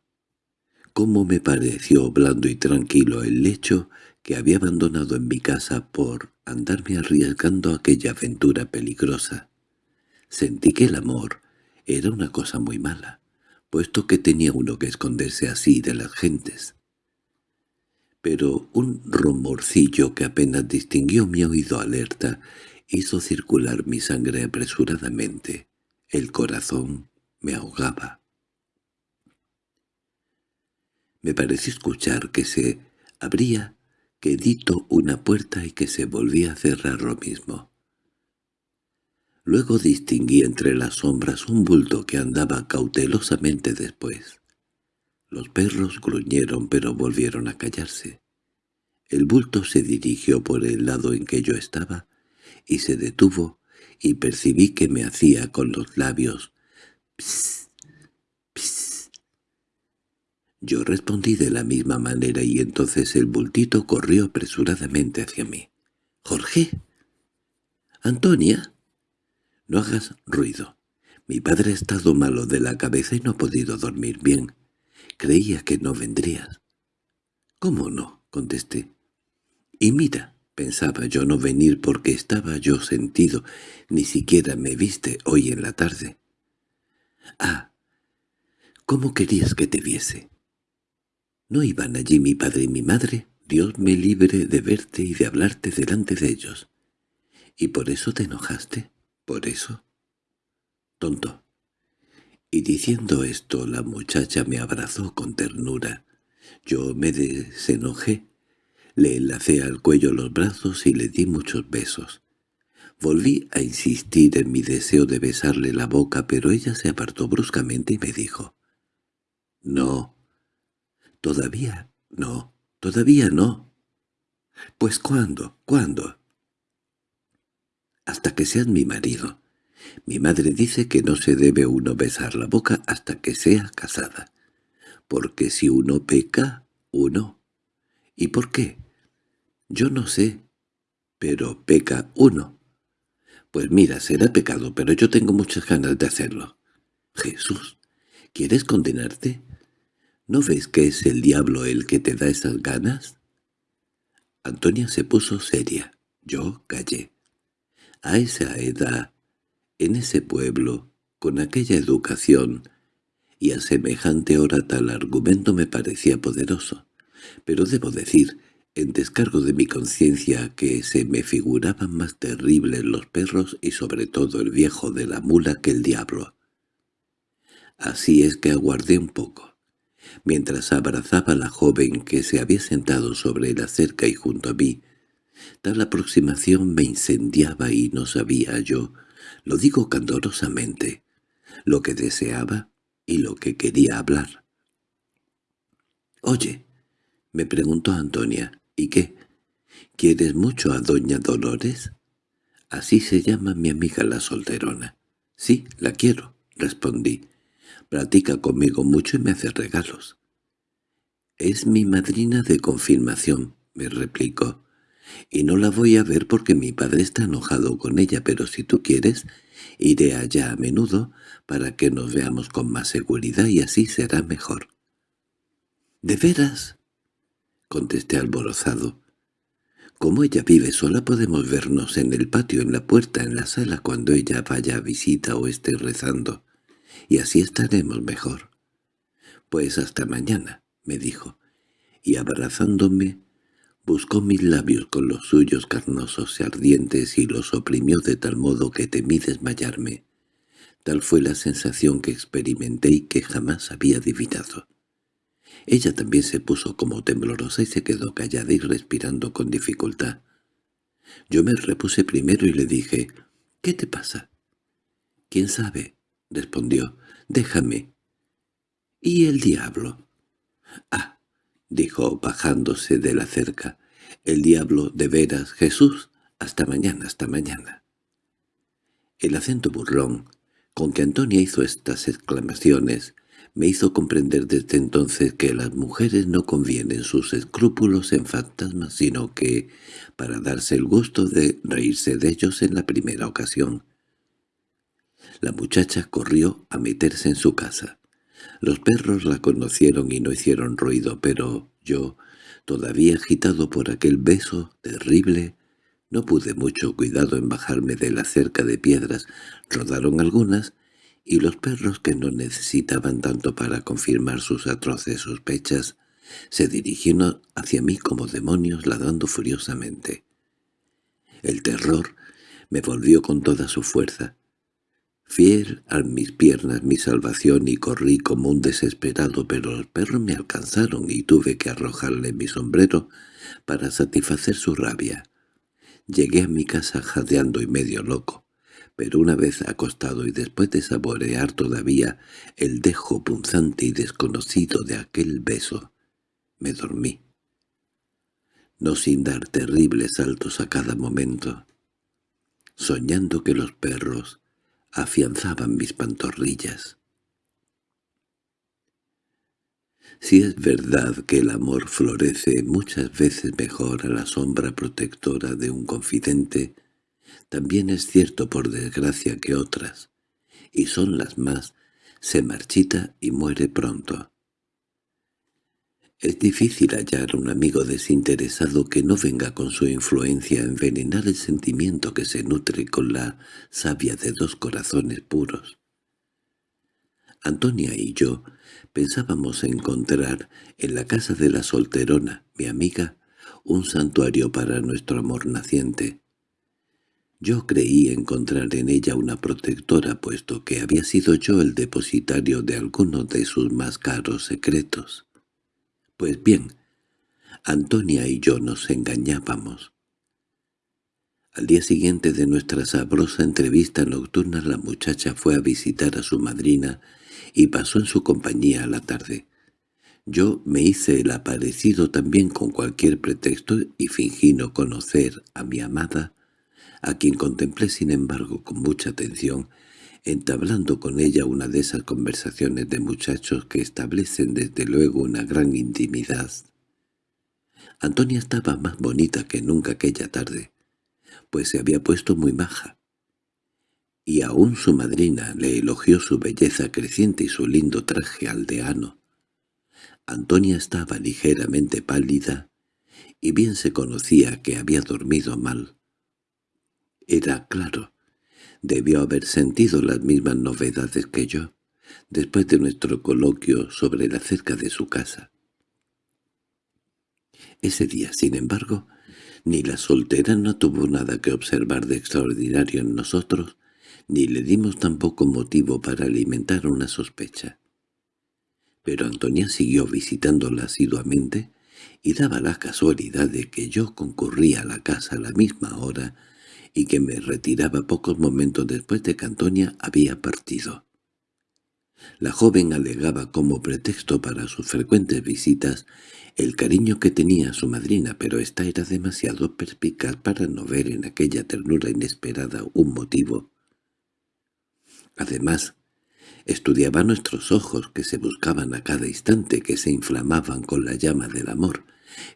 cómo me pareció blando y tranquilo el lecho que había abandonado en mi casa por andarme arriesgando aquella aventura peligrosa. Sentí que el amor era una cosa muy mala, puesto que tenía uno que esconderse así de las gentes. Pero un rumorcillo que apenas distinguió mi oído alerta hizo circular mi sangre apresuradamente. El corazón me ahogaba. Me pareció escuchar que se abría quedito una puerta y que se volvía a cerrar lo mismo. Luego distinguí entre las sombras un bulto que andaba cautelosamente después. Los perros gruñeron pero volvieron a callarse. El bulto se dirigió por el lado en que yo estaba y se detuvo y percibí que me hacía con los labios «pss, pss». Yo respondí de la misma manera y entonces el bultito corrió apresuradamente hacia mí. —¿Jorge? —¿Antonia? —No hagas ruido. Mi padre ha estado malo de la cabeza y no ha podido dormir bien. Creía que no vendrías. —¿Cómo no? —contesté. —Y mira, pensaba yo no venir porque estaba yo sentido. Ni siquiera me viste hoy en la tarde. —Ah, ¿cómo querías que te viese? ¿No iban allí mi padre y mi madre? Dios me libre de verte y de hablarte delante de ellos. ¿Y por eso te enojaste? ¿Por eso? Tonto. Y diciendo esto la muchacha me abrazó con ternura. Yo me desenojé, le enlacé al cuello los brazos y le di muchos besos. Volví a insistir en mi deseo de besarle la boca, pero ella se apartó bruscamente y me dijo, «No, —Todavía no, todavía no. —Pues ¿cuándo? ¿Cuándo? —Hasta que seas mi marido. Mi madre dice que no se debe uno besar la boca hasta que sea casada. Porque si uno peca, uno. ¿Y por qué? Yo no sé, pero peca uno. Pues mira, será pecado, pero yo tengo muchas ganas de hacerlo. Jesús, ¿quieres condenarte? ¿No ves que es el diablo el que te da esas ganas? Antonia se puso seria. Yo callé. A esa edad, en ese pueblo, con aquella educación, y a semejante hora tal argumento me parecía poderoso. Pero debo decir, en descargo de mi conciencia, que se me figuraban más terribles los perros y sobre todo el viejo de la mula que el diablo. Así es que aguardé un poco. Mientras abrazaba a la joven que se había sentado sobre la cerca y junto a mí, tal aproximación me incendiaba y no sabía yo, lo digo candorosamente, lo que deseaba y lo que quería hablar. «Oye», me preguntó Antonia, ¿y qué? ¿Quieres mucho a doña Dolores? Así se llama mi amiga la solterona. Sí, la quiero, respondí. Platica conmigo mucho y me hace regalos. «Es mi madrina de confirmación», me replicó. «Y no la voy a ver porque mi padre está enojado con ella, pero si tú quieres, iré allá a menudo para que nos veamos con más seguridad y así será mejor». «¿De veras?» contesté alborozado. «Como ella vive sola podemos vernos en el patio, en la puerta, en la sala cuando ella vaya a visita o esté rezando y así estaremos mejor. Pues hasta mañana, me dijo, y abrazándome, buscó mis labios con los suyos carnosos y ardientes y los oprimió de tal modo que temí desmayarme. Tal fue la sensación que experimenté y que jamás había adivinado. Ella también se puso como temblorosa y se quedó callada y respirando con dificultad. Yo me repuse primero y le dije, «¿Qué te pasa?» «¿Quién sabe?» respondió. «Déjame». «¿Y el diablo?» «Ah», dijo bajándose de la cerca. «El diablo, de veras, Jesús. Hasta mañana, hasta mañana». El acento burlón con que Antonia hizo estas exclamaciones me hizo comprender desde entonces que las mujeres no convienen sus escrúpulos en fantasmas, sino que, para darse el gusto de reírse de ellos en la primera ocasión, la muchacha corrió a meterse en su casa. Los perros la conocieron y no hicieron ruido, pero yo, todavía agitado por aquel beso terrible, no pude mucho cuidado en bajarme de la cerca de piedras. Rodaron algunas, y los perros que no necesitaban tanto para confirmar sus atroces sospechas se dirigieron hacia mí como demonios ladrando furiosamente. El terror me volvió con toda su fuerza. Fiel a mis piernas mi salvación y corrí como un desesperado, pero los perros me alcanzaron y tuve que arrojarle mi sombrero para satisfacer su rabia. Llegué a mi casa jadeando y medio loco, pero una vez acostado y después de saborear todavía el dejo punzante y desconocido de aquel beso, me dormí. No sin dar terribles saltos a cada momento, soñando que los perros afianzaban mis pantorrillas. Si es verdad que el amor florece muchas veces mejor a la sombra protectora de un confidente, también es cierto por desgracia que otras, y son las más, se marchita y muere pronto. Es difícil hallar un amigo desinteresado que no venga con su influencia a envenenar el sentimiento que se nutre con la savia de dos corazones puros. Antonia y yo pensábamos encontrar en la casa de la solterona, mi amiga, un santuario para nuestro amor naciente. Yo creí encontrar en ella una protectora, puesto que había sido yo el depositario de alguno de sus más caros secretos. Pues bien, Antonia y yo nos engañábamos. Al día siguiente de nuestra sabrosa entrevista nocturna la muchacha fue a visitar a su madrina y pasó en su compañía a la tarde. Yo me hice el aparecido también con cualquier pretexto y fingí no conocer a mi amada, a quien contemplé sin embargo con mucha atención, entablando con ella una de esas conversaciones de muchachos que establecen desde luego una gran intimidad. Antonia estaba más bonita que nunca aquella tarde, pues se había puesto muy maja. y aún su madrina le elogió su belleza creciente y su lindo traje aldeano. Antonia estaba ligeramente pálida, y bien se conocía que había dormido mal. Era claro, debió haber sentido las mismas novedades que yo, después de nuestro coloquio sobre la cerca de su casa. Ese día, sin embargo, ni la soltera no tuvo nada que observar de extraordinario en nosotros, ni le dimos tampoco motivo para alimentar una sospecha. Pero Antonia siguió visitándola asiduamente y daba la casualidad de que yo concurría a la casa a la misma hora y que me retiraba pocos momentos después de que Antonia había partido. La joven alegaba como pretexto para sus frecuentes visitas el cariño que tenía su madrina, pero ésta era demasiado perspicaz para no ver en aquella ternura inesperada un motivo Además, estudiaba nuestros ojos que se buscaban a cada instante, que se inflamaban con la llama del amor,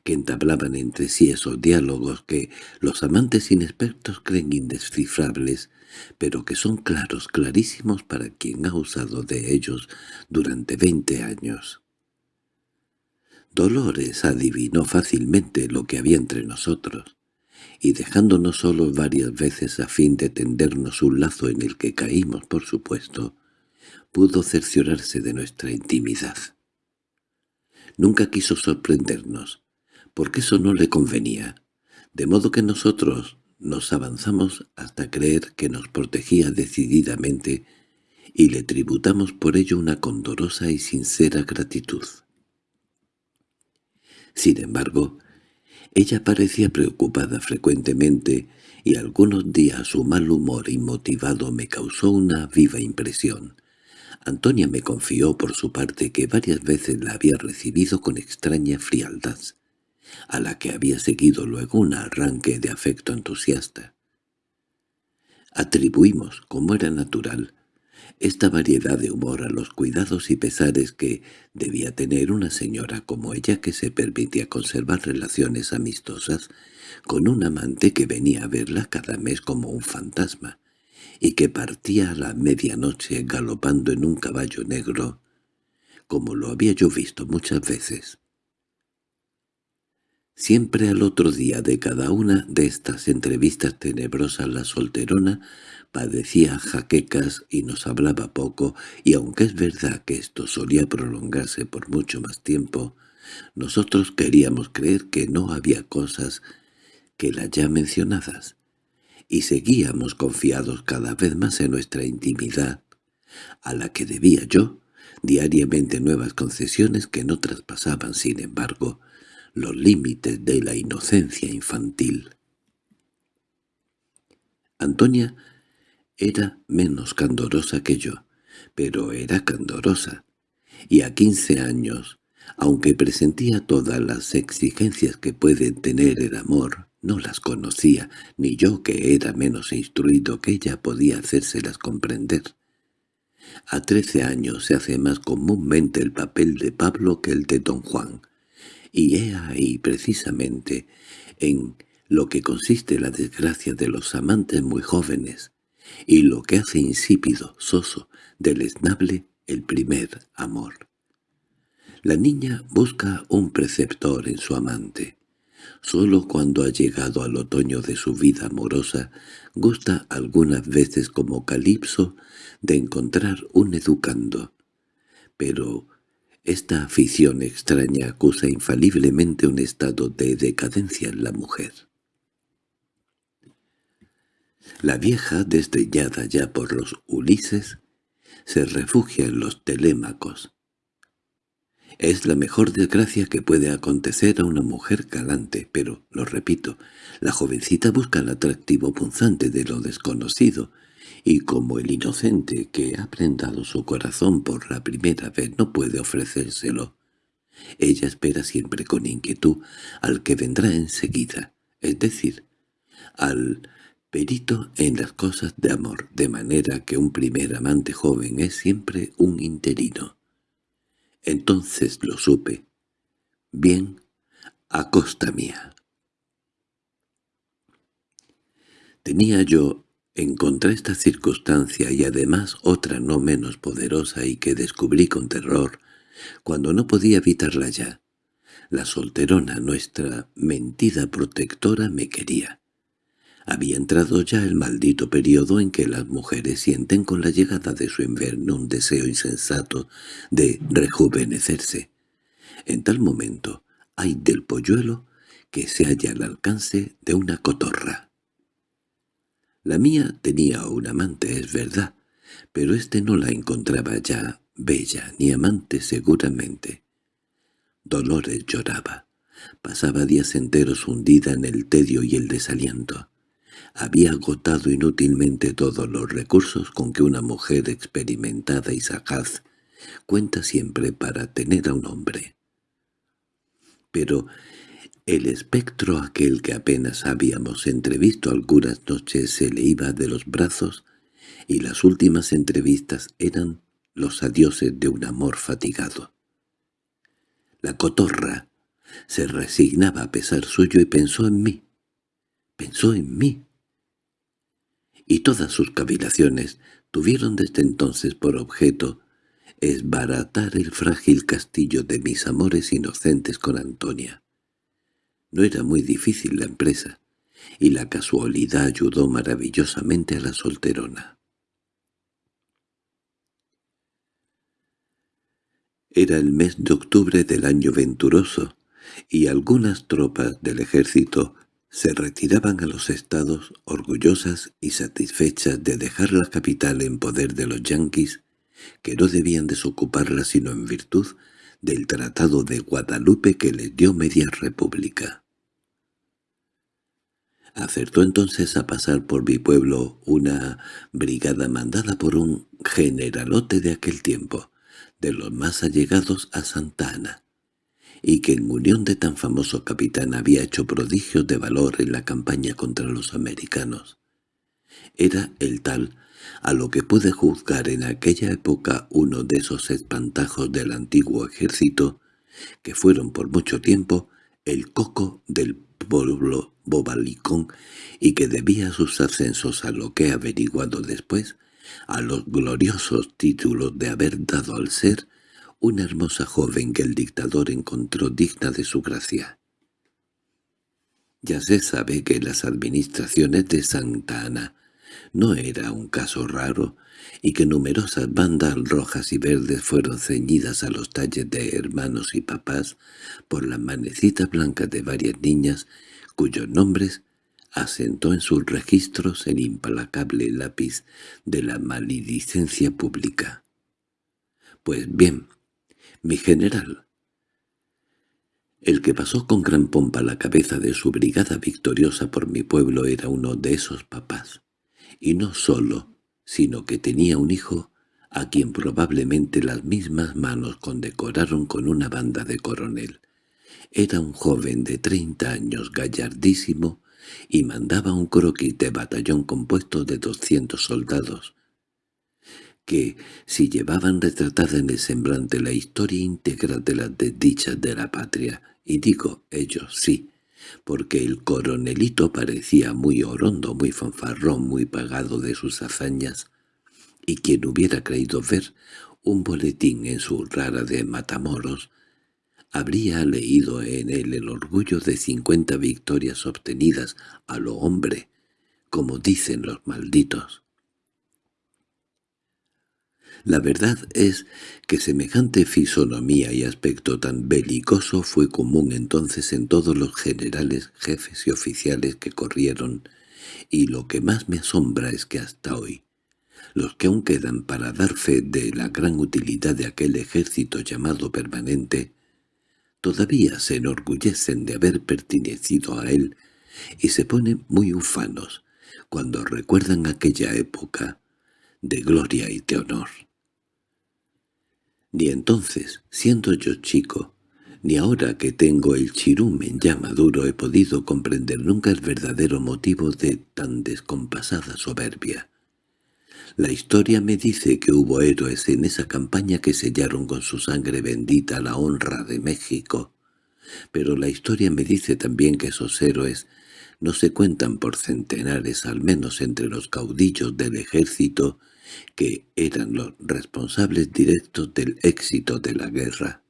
que entablaban entre sí esos diálogos que los amantes inexpertos creen indescifrables, pero que son claros, clarísimos para quien ha usado de ellos durante veinte años. Dolores adivinó fácilmente lo que había entre nosotros y dejándonos solos varias veces a fin de tendernos un lazo en el que caímos, por supuesto, pudo cerciorarse de nuestra intimidad. Nunca quiso sorprendernos, porque eso no le convenía, de modo que nosotros nos avanzamos hasta creer que nos protegía decididamente y le tributamos por ello una condorosa y sincera gratitud. Sin embargo, ella parecía preocupada frecuentemente y algunos días su mal humor inmotivado me causó una viva impresión. Antonia me confió por su parte que varias veces la había recibido con extraña frialdad, a la que había seguido luego un arranque de afecto entusiasta. Atribuimos, como era natural, esta variedad de humor a los cuidados y pesares que debía tener una señora como ella que se permitía conservar relaciones amistosas con un amante que venía a verla cada mes como un fantasma, y que partía a la medianoche galopando en un caballo negro, como lo había yo visto muchas veces. Siempre al otro día de cada una de estas entrevistas tenebrosas la solterona padecía jaquecas y nos hablaba poco, y aunque es verdad que esto solía prolongarse por mucho más tiempo, nosotros queríamos creer que no había cosas que las ya mencionadas, y seguíamos confiados cada vez más en nuestra intimidad, a la que debía yo diariamente nuevas concesiones que no traspasaban, sin embargo, los límites de la inocencia infantil. Antonia era menos candorosa que yo, pero era candorosa, y a quince años, aunque presentía todas las exigencias que puede tener el amor, no las conocía, ni yo que era menos instruido que ella podía hacérselas comprender. A trece años se hace más comúnmente el papel de Pablo que el de don Juan, y he ahí precisamente en lo que consiste la desgracia de los amantes muy jóvenes, y lo que hace insípido, soso, deleznable el primer amor. La niña busca un preceptor en su amante. Solo cuando ha llegado al otoño de su vida amorosa, gusta algunas veces como Calipso de encontrar un educando. Pero esta afición extraña acusa infaliblemente un estado de decadencia en la mujer. La vieja, desdeñada ya por los Ulises, se refugia en los Telémacos. Es la mejor desgracia que puede acontecer a una mujer galante, pero, lo repito, la jovencita busca el atractivo punzante de lo desconocido, y como el inocente que ha prendado su corazón por la primera vez no puede ofrecérselo, ella espera siempre con inquietud al que vendrá enseguida, es decir, al perito en las cosas de amor, de manera que un primer amante joven es siempre un interino. Entonces lo supe. Bien, a costa mía. Tenía yo En contra esta circunstancia y además otra no menos poderosa y que descubrí con terror, cuando no podía evitarla ya, la solterona, nuestra mentida protectora, me quería. Había entrado ya el maldito periodo en que las mujeres sienten con la llegada de su invierno un deseo insensato de rejuvenecerse. En tal momento hay del polluelo que se halla al alcance de una cotorra. La mía tenía un amante, es verdad, pero éste no la encontraba ya bella ni amante seguramente. Dolores lloraba. Pasaba días enteros hundida en el tedio y el desaliento. Había agotado inútilmente todos los recursos con que una mujer experimentada y sagaz cuenta siempre para tener a un hombre. Pero el espectro aquel que apenas habíamos entrevisto algunas noches se le iba de los brazos y las últimas entrevistas eran los adioses de un amor fatigado. La cotorra se resignaba a pesar suyo y pensó en mí. Pensó en mí. Y todas sus cavilaciones tuvieron desde entonces por objeto esbaratar el frágil castillo de mis amores inocentes con Antonia. No era muy difícil la empresa, y la casualidad ayudó maravillosamente a la solterona. Era el mes de octubre del año venturoso, y algunas tropas del ejército se retiraban a los estados orgullosas y satisfechas de dejar la capital en poder de los yanquis, que no debían desocuparla sino en virtud del Tratado de Guadalupe que les dio media república. Acertó entonces a pasar por mi pueblo una brigada mandada por un generalote de aquel tiempo, de los más allegados a Santa Ana, y que en unión de tan famoso capitán había hecho prodigios de valor en la campaña contra los americanos. Era el tal a lo que pude juzgar en aquella época uno de esos espantajos del antiguo ejército, que fueron por mucho tiempo el coco del pueblo bobalicón y que debía sus ascensos a lo que he averiguado después, a los gloriosos títulos de haber dado al ser una hermosa joven que el dictador encontró digna de su gracia. Ya se sabe que las administraciones de Santa Ana no era un caso raro, y que numerosas bandas rojas y verdes fueron ceñidas a los talles de hermanos y papás por las manecitas blancas de varias niñas cuyos nombres asentó en sus registros el implacable lápiz de la maledicencia pública. Pues bien, mi general, el que pasó con gran pompa la cabeza de su brigada victoriosa por mi pueblo era uno de esos papás y no solo, sino que tenía un hijo a quien probablemente las mismas manos condecoraron con una banda de coronel. Era un joven de treinta años gallardísimo y mandaba un croquis de batallón compuesto de doscientos soldados, que, si llevaban retratada en el semblante la historia íntegra de las desdichas de la patria, y digo ellos sí, porque el coronelito parecía muy orondo, muy fanfarrón, muy pagado de sus hazañas, y quien hubiera creído ver un boletín en su rara de Matamoros, habría leído en él el orgullo de cincuenta victorias obtenidas a lo hombre, como dicen los malditos. La verdad es que semejante fisonomía y aspecto tan belicoso fue común entonces en todos los generales, jefes y oficiales que corrieron, y lo que más me asombra es que hasta hoy, los que aún quedan para dar fe de la gran utilidad de aquel ejército llamado permanente, todavía se enorgullecen de haber pertenecido a él y se ponen muy ufanos cuando recuerdan aquella época de gloria y de honor. Ni entonces, siendo yo chico, ni ahora que tengo el chirumen ya maduro he podido comprender nunca el verdadero motivo de tan descompasada soberbia. La historia me dice que hubo héroes en esa campaña que sellaron con su sangre bendita la honra de México, pero la historia me dice también que esos héroes no se cuentan por centenares al menos entre los caudillos del ejército que eran los responsables directos del éxito de la guerra.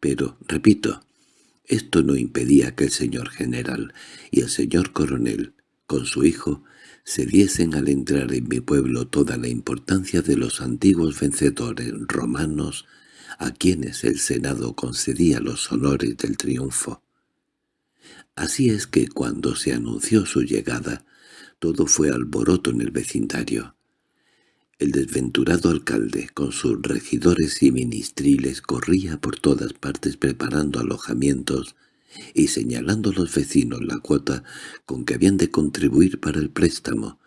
Pero, repito, esto no impedía que el señor general y el señor coronel, con su hijo, se diesen al entrar en mi pueblo toda la importancia de los antiguos vencedores romanos a quienes el Senado concedía los honores del triunfo. Así es que cuando se anunció su llegada, todo fue alboroto en el vecindario. El desventurado alcalde, con sus regidores y ministriles, corría por todas partes preparando alojamientos y señalando a los vecinos la cuota con que habían de contribuir para el préstamo,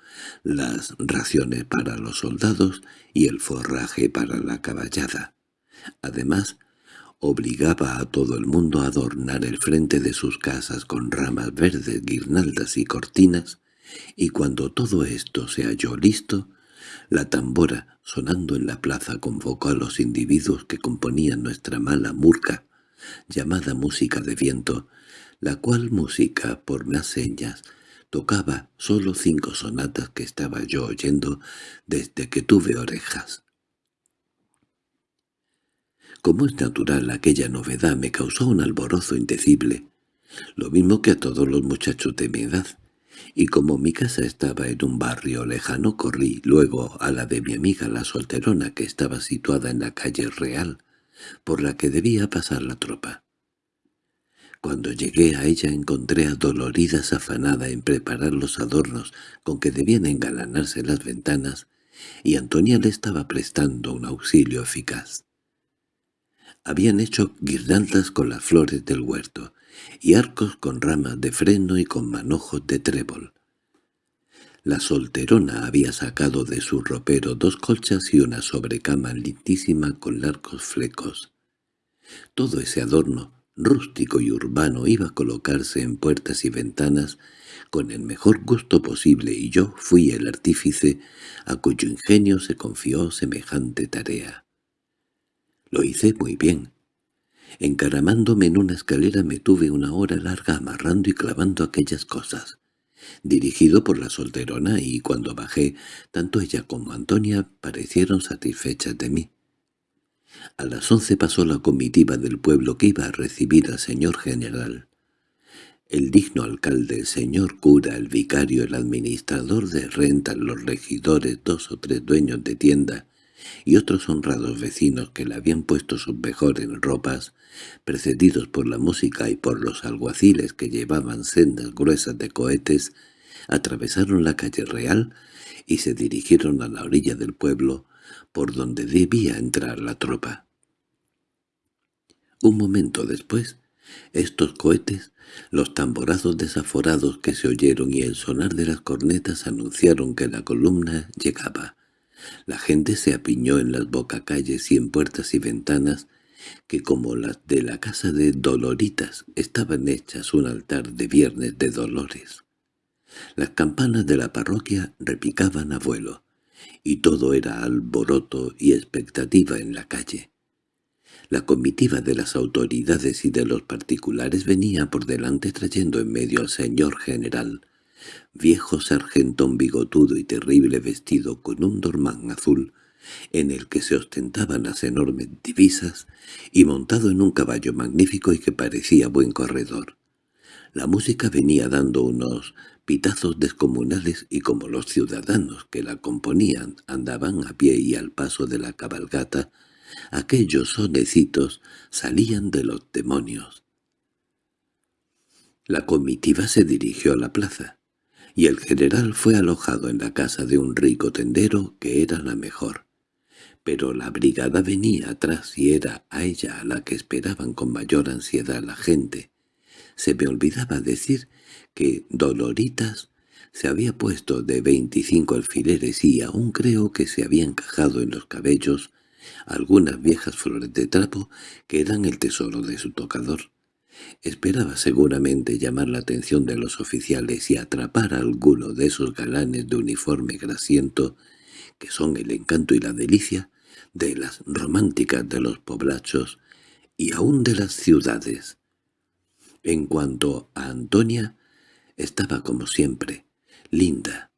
las raciones para los soldados y el forraje para la caballada. Además, obligaba a todo el mundo a adornar el frente de sus casas con ramas verdes, guirnaldas y cortinas, y cuando todo esto se halló listo, la tambora, sonando en la plaza, convocó a los individuos que componían nuestra mala murca, llamada música de viento, la cual música, por más señas, tocaba solo cinco sonatas que estaba yo oyendo desde que tuve orejas. Como es natural, aquella novedad me causó un alborozo indecible, lo mismo que a todos los muchachos de mi edad, y como mi casa estaba en un barrio lejano corrí luego a la de mi amiga la solterona que estaba situada en la calle Real, por la que debía pasar la tropa. Cuando llegué a ella encontré a Doloridas afanada en preparar los adornos con que debían engalanarse las ventanas, y Antonia le estaba prestando un auxilio eficaz. Habían hecho guirnaldas con las flores del huerto, y arcos con ramas de freno y con manojos de trébol. La solterona había sacado de su ropero dos colchas y una sobrecama lindísima con largos flecos. Todo ese adorno, rústico y urbano, iba a colocarse en puertas y ventanas con el mejor gusto posible y yo fui el artífice a cuyo ingenio se confió semejante tarea. Lo hice muy bien, Encaramándome en una escalera me tuve una hora larga amarrando y clavando aquellas cosas. Dirigido por la solterona y cuando bajé, tanto ella como Antonia parecieron satisfechas de mí. A las once pasó la comitiva del pueblo que iba a recibir al señor general. El digno alcalde, el señor cura, el vicario, el administrador de renta, los regidores, dos o tres dueños de tienda, y otros honrados vecinos que le habían puesto sus mejores ropas, precedidos por la música y por los alguaciles que llevaban sendas gruesas de cohetes, atravesaron la calle real y se dirigieron a la orilla del pueblo, por donde debía entrar la tropa. Un momento después, estos cohetes, los tamborazos desaforados que se oyeron y el sonar de las cornetas anunciaron que la columna llegaba. La gente se apiñó en las bocacalles y en puertas y ventanas, que como las de la casa de Doloritas estaban hechas un altar de viernes de dolores. Las campanas de la parroquia repicaban a vuelo, y todo era alboroto y expectativa en la calle. La comitiva de las autoridades y de los particulares venía por delante trayendo en medio al señor general, viejo sargentón bigotudo y terrible vestido con un dormán azul, en el que se ostentaban las enormes divisas, y montado en un caballo magnífico y que parecía buen corredor. La música venía dando unos pitazos descomunales y como los ciudadanos que la componían andaban a pie y al paso de la cabalgata, aquellos sonecitos salían de los demonios. La comitiva se dirigió a la plaza y el general fue alojado en la casa de un rico tendero que era la mejor. Pero la brigada venía atrás y era a ella a la que esperaban con mayor ansiedad la gente. Se me olvidaba decir que Doloritas se había puesto de veinticinco alfileres y aún creo que se había encajado en los cabellos algunas viejas flores de trapo que eran el tesoro de su tocador. Esperaba seguramente llamar la atención de los oficiales y atrapar a alguno de esos galanes de uniforme grasiento que son el encanto y la delicia de las románticas de los poblachos y aún de las ciudades. En cuanto a Antonia, Estaba como siempre, linda,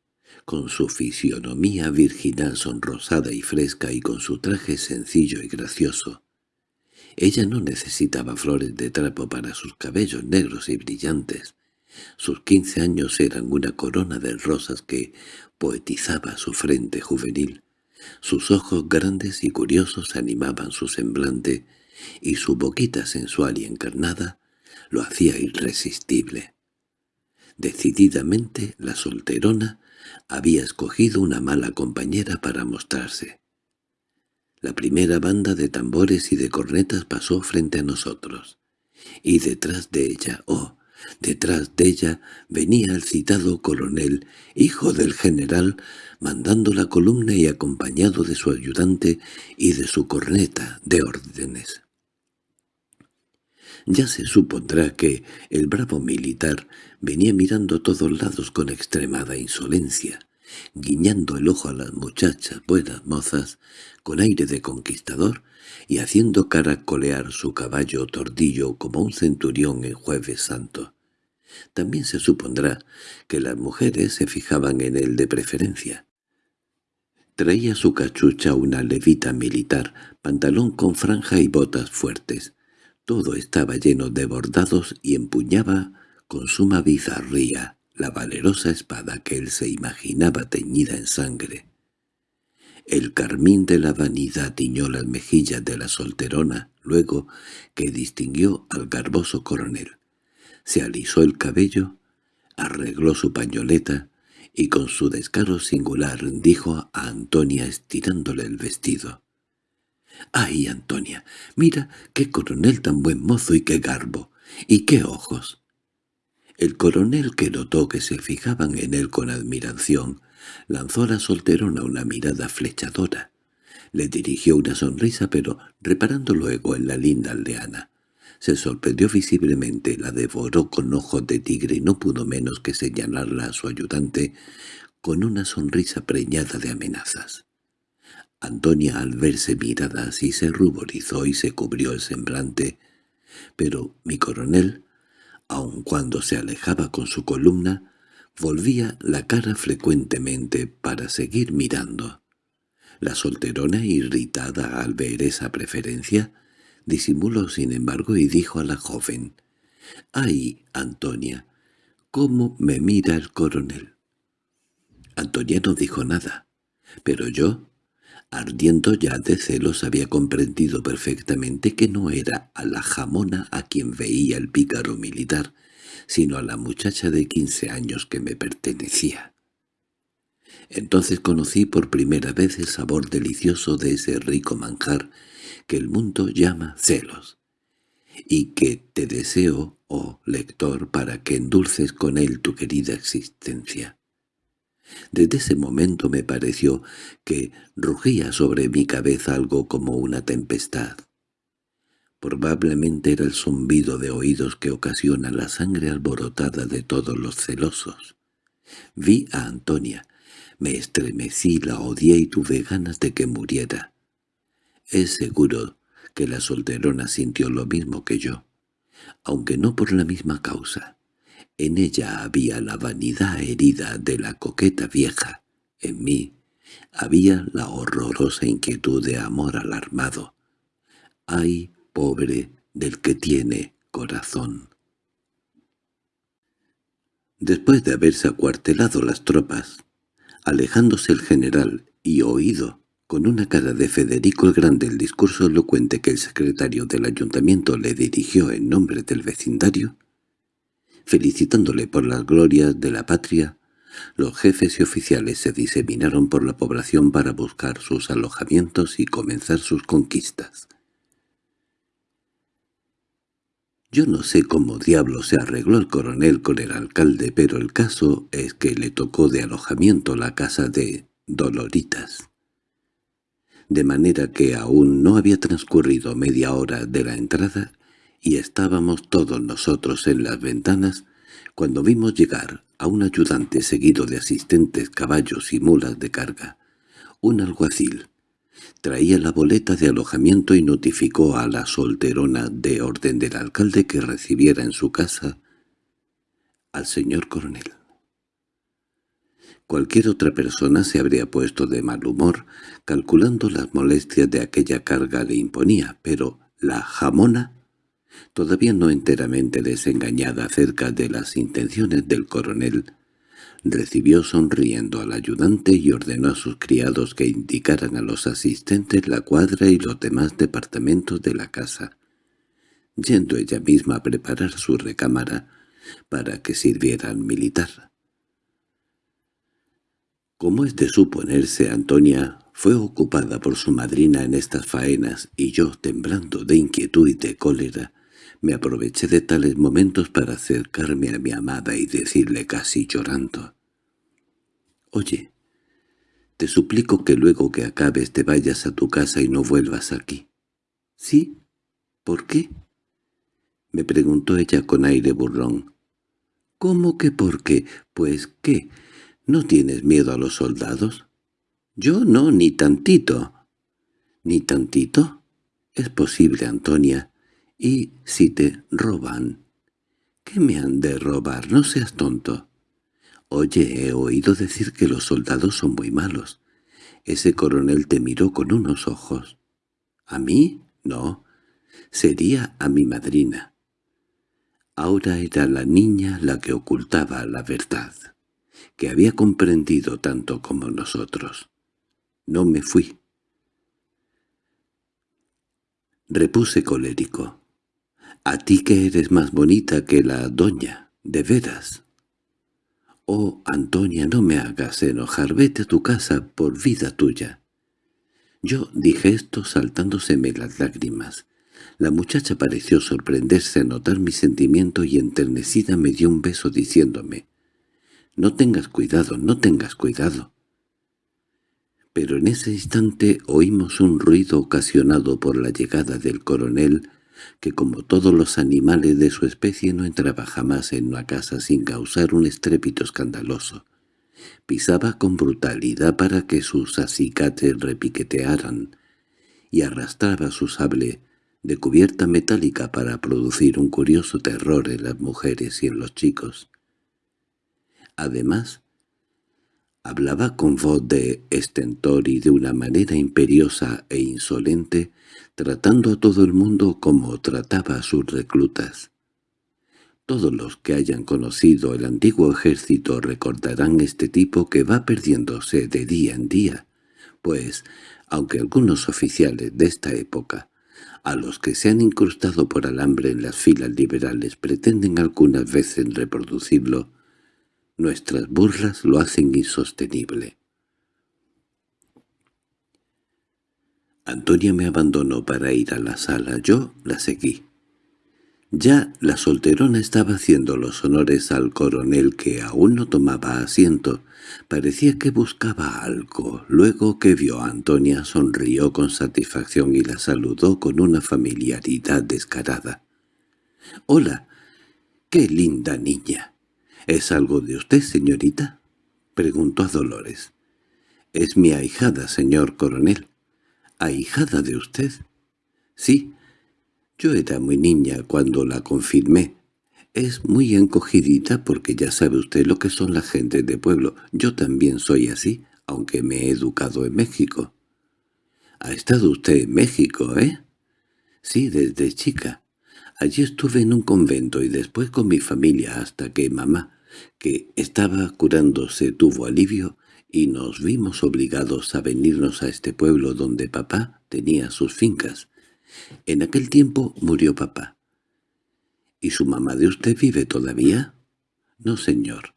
con su fisionomía virginal sonrosada y fresca y con su traje sencillo y gracioso. Ella no necesitaba flores de trapo para sus cabellos negros y brillantes. Sus quince años eran una corona de rosas que poetizaba su frente juvenil. Sus ojos grandes y curiosos animaban su semblante, y su boquita sensual y encarnada lo hacía irresistible. Decididamente la solterona había escogido una mala compañera para mostrarse. La primera banda de tambores y de cornetas pasó frente a nosotros, y detrás de ella, oh, detrás de ella, venía el citado coronel, hijo del general, mandando la columna y acompañado de su ayudante y de su corneta de órdenes. Ya se supondrá que el bravo militar venía mirando a todos lados con extremada insolencia, guiñando el ojo a las muchachas, buenas mozas, con aire de conquistador, y haciendo caracolear su caballo tordillo como un centurión en jueves santo. También se supondrá que las mujeres se fijaban en él de preferencia. Traía su cachucha una levita militar, pantalón con franja y botas fuertes, todo estaba lleno de bordados y empuñaba con suma bizarría la valerosa espada que él se imaginaba teñida en sangre. El carmín de la vanidad tiñó las mejillas de la solterona, luego que distinguió al garboso coronel. Se alisó el cabello, arregló su pañoleta y con su descaro singular dijo a Antonia estirándole el vestido. —¡Ay, Antonia! Mira qué coronel tan buen mozo y qué garbo, y qué ojos. El coronel que notó que se fijaban en él con admiración, lanzó a la solterona una mirada flechadora. Le dirigió una sonrisa, pero, reparando luego en la linda aldeana, se sorprendió visiblemente, la devoró con ojos de tigre y no pudo menos que señalarla a su ayudante con una sonrisa preñada de amenazas. Antonia al verse mirada así se ruborizó y se cubrió el semblante, pero mi coronel, aun cuando se alejaba con su columna, volvía la cara frecuentemente para seguir mirando. La solterona, irritada al ver esa preferencia, disimuló sin embargo y dijo a la joven, «¡Ay, Antonia! ¿Cómo me mira el coronel?» Antonia no dijo nada, pero yo, Ardiendo ya de celos había comprendido perfectamente que no era a la jamona a quien veía el pícaro militar, sino a la muchacha de quince años que me pertenecía. Entonces conocí por primera vez el sabor delicioso de ese rico manjar que el mundo llama celos, y que te deseo, oh lector, para que endulces con él tu querida existencia. Desde ese momento me pareció que rugía sobre mi cabeza algo como una tempestad. Probablemente era el zumbido de oídos que ocasiona la sangre alborotada de todos los celosos. Vi a Antonia, me estremecí, la odié y tuve ganas de que muriera. Es seguro que la solterona sintió lo mismo que yo, aunque no por la misma causa. En ella había la vanidad herida de la coqueta vieja. En mí había la horrorosa inquietud de amor alarmado. ¡Ay, pobre del que tiene corazón! Después de haberse acuartelado las tropas, alejándose el general y oído con una cara de Federico el Grande el discurso elocuente que el secretario del ayuntamiento le dirigió en nombre del vecindario, felicitándole por las glorias de la patria, los jefes y oficiales se diseminaron por la población para buscar sus alojamientos y comenzar sus conquistas. Yo no sé cómo diablo se arregló el coronel con el alcalde, pero el caso es que le tocó de alojamiento la casa de Doloritas. De manera que aún no había transcurrido media hora de la entrada y estábamos todos nosotros en las ventanas cuando vimos llegar a un ayudante seguido de asistentes caballos y mulas de carga, un alguacil. Traía la boleta de alojamiento y notificó a la solterona de orden del alcalde que recibiera en su casa al señor coronel. Cualquier otra persona se habría puesto de mal humor, calculando las molestias de aquella carga le imponía, pero la jamona, todavía no enteramente desengañada acerca de las intenciones del coronel, recibió sonriendo al ayudante y ordenó a sus criados que indicaran a los asistentes la cuadra y los demás departamentos de la casa, yendo ella misma a preparar su recámara para que sirviera al militar. Como es de suponerse, Antonia fue ocupada por su madrina en estas faenas y yo, temblando de inquietud y de cólera, me aproveché de tales momentos para acercarme a mi amada y decirle casi llorando. «Oye, te suplico que luego que acabes te vayas a tu casa y no vuelvas aquí». «¿Sí? ¿Por qué?» me preguntó ella con aire burlón. «¿Cómo que por qué? Pues, ¿qué? ¿No tienes miedo a los soldados?» «Yo no, ni tantito». «¿Ni tantito?» «Es posible, Antonia. ¿Y si te roban?» «¿Qué me han de robar? No seas tonto». «Oye, he oído decir que los soldados son muy malos». Ese coronel te miró con unos ojos. ¿A mí? No. Sería a mi madrina. Ahora era la niña la que ocultaba la verdad, que había comprendido tanto como nosotros. No me fui. Repuse colérico. «A ti que eres más bonita que la doña, de veras». «Oh, Antonia, no me hagas enojar, vete a tu casa por vida tuya». Yo dije esto saltándoseme las lágrimas. La muchacha pareció sorprenderse a notar mi sentimiento y enternecida me dio un beso diciéndome, «No tengas cuidado, no tengas cuidado». Pero en ese instante oímos un ruido ocasionado por la llegada del coronel, que como todos los animales de su especie no entraba jamás en una casa sin causar un estrépito escandaloso. Pisaba con brutalidad para que sus acicates repiquetearan, y arrastraba su sable de cubierta metálica para producir un curioso terror en las mujeres y en los chicos. Además, hablaba con voz de estentor y de una manera imperiosa e insolente, tratando a todo el mundo como trataba a sus reclutas. Todos los que hayan conocido el antiguo ejército recordarán este tipo que va perdiéndose de día en día, pues, aunque algunos oficiales de esta época a los que se han incrustado por alambre en las filas liberales pretenden algunas veces reproducirlo, nuestras burlas lo hacen insostenible. Antonia me abandonó para ir a la sala, yo la seguí. Ya la solterona estaba haciendo los honores al coronel que aún no tomaba asiento. Parecía que buscaba algo. Luego que vio a Antonia sonrió con satisfacción y la saludó con una familiaridad descarada. «Hola, qué linda niña. ¿Es algo de usted, señorita?» preguntó a Dolores. «Es mi ahijada, señor coronel». «¿Ahijada de usted?» «Sí, yo era muy niña cuando la confirmé. Es muy encogidita porque ya sabe usted lo que son las gentes de pueblo. Yo también soy así, aunque me he educado en México. ¿Ha estado usted en México, eh? Sí, desde chica. Allí estuve en un convento y después con mi familia hasta que mamá, que estaba curándose, tuvo alivio y nos vimos obligados a venirnos a este pueblo donde papá tenía sus fincas. En aquel tiempo murió papá. —¿Y su mamá de usted vive todavía? —No, señor.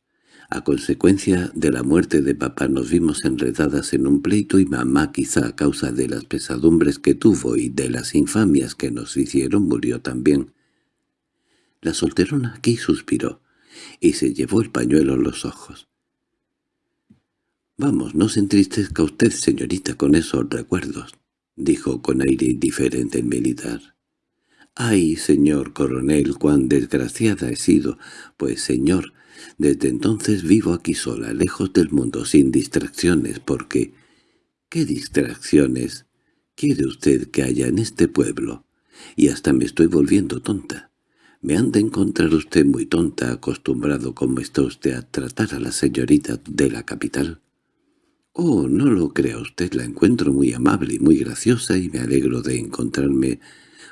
A consecuencia de la muerte de papá nos vimos enredadas en un pleito y mamá, quizá a causa de las pesadumbres que tuvo y de las infamias que nos hicieron, murió también. La solterona aquí suspiró y se llevó el pañuelo a los ojos. «Vamos, no se entristezca usted, señorita, con esos recuerdos —dijo con aire indiferente el militar. —¡Ay, señor coronel, cuán desgraciada he sido! Pues, señor, desde entonces vivo aquí sola, lejos del mundo, sin distracciones, porque... ¿Qué distracciones quiere usted que haya en este pueblo? Y hasta me estoy volviendo tonta. Me han de encontrar usted muy tonta, acostumbrado como está usted a tratar a la señorita de la capital. Oh, no lo crea usted, la encuentro muy amable y muy graciosa y me alegro de encontrarme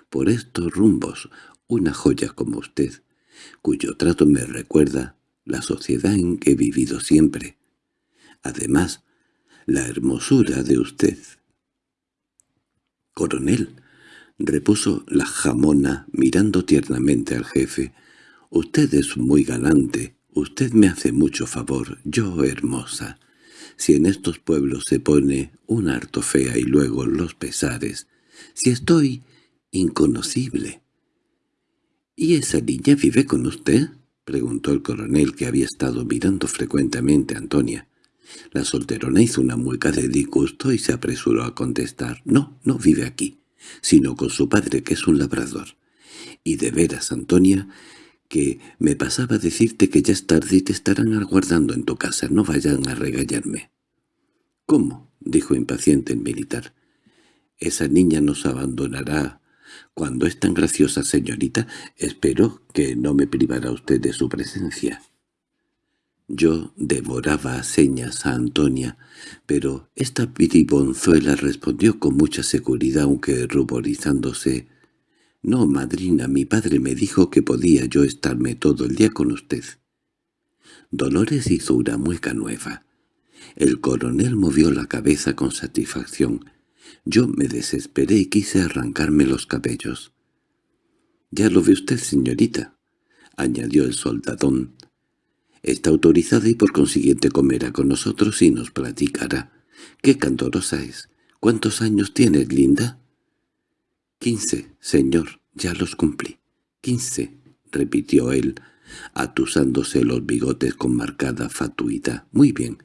por estos rumbos una joya como usted, cuyo trato me recuerda la sociedad en que he vivido siempre. Además, la hermosura de usted. Coronel, repuso la jamona mirando tiernamente al jefe, usted es muy galante, usted me hace mucho favor, yo hermosa. Si en estos pueblos se pone una harto fea y luego los pesares, si estoy inconocible. —¿Y esa niña vive con usted? —preguntó el coronel que había estado mirando frecuentemente a Antonia. La solterona hizo una mueca de disgusto y se apresuró a contestar. —No, no vive aquí sino con su padre, que es un labrador. Y de veras, Antonia, que me pasaba decirte que ya es tarde y te estarán aguardando en tu casa, no vayan a regañarme. —¿Cómo? —dijo impaciente el militar. —Esa niña nos abandonará cuando es tan graciosa, señorita. Espero que no me privará usted de su presencia. Yo devoraba a señas a Antonia, pero esta piribonzuela respondió con mucha seguridad, aunque ruborizándose. «No, madrina, mi padre me dijo que podía yo estarme todo el día con usted». Dolores hizo una mueca nueva. El coronel movió la cabeza con satisfacción. Yo me desesperé y quise arrancarme los cabellos. «Ya lo ve usted, señorita», añadió el soldadón. Está autorizada y por consiguiente comerá con nosotros y nos platicará. —¡Qué candorosa es! ¿Cuántos años tienes, linda? —Quince, señor, ya los cumplí. —Quince —repitió él, atusándose los bigotes con marcada fatuidad. —Muy bien.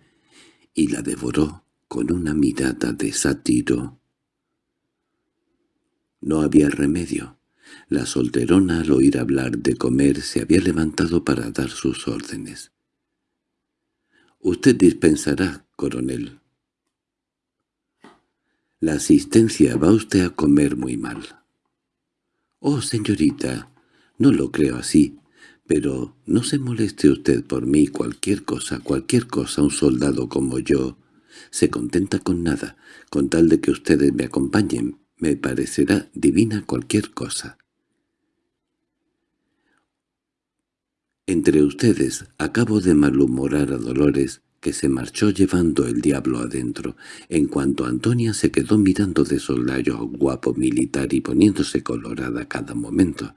Y la devoró con una mirada de sátiro. No había remedio. La solterona al oír hablar de comer se había levantado para dar sus órdenes. —Usted dispensará, coronel. La asistencia va usted a comer muy mal. —Oh, señorita, no lo creo así. Pero no se moleste usted por mí, cualquier cosa, cualquier cosa, un soldado como yo se contenta con nada, con tal de que ustedes me acompañen. Me parecerá divina cualquier cosa. Entre ustedes acabo de malhumorar a Dolores, que se marchó llevando el diablo adentro, en cuanto Antonia se quedó mirando de soslayo a un guapo militar y poniéndose colorada cada momento.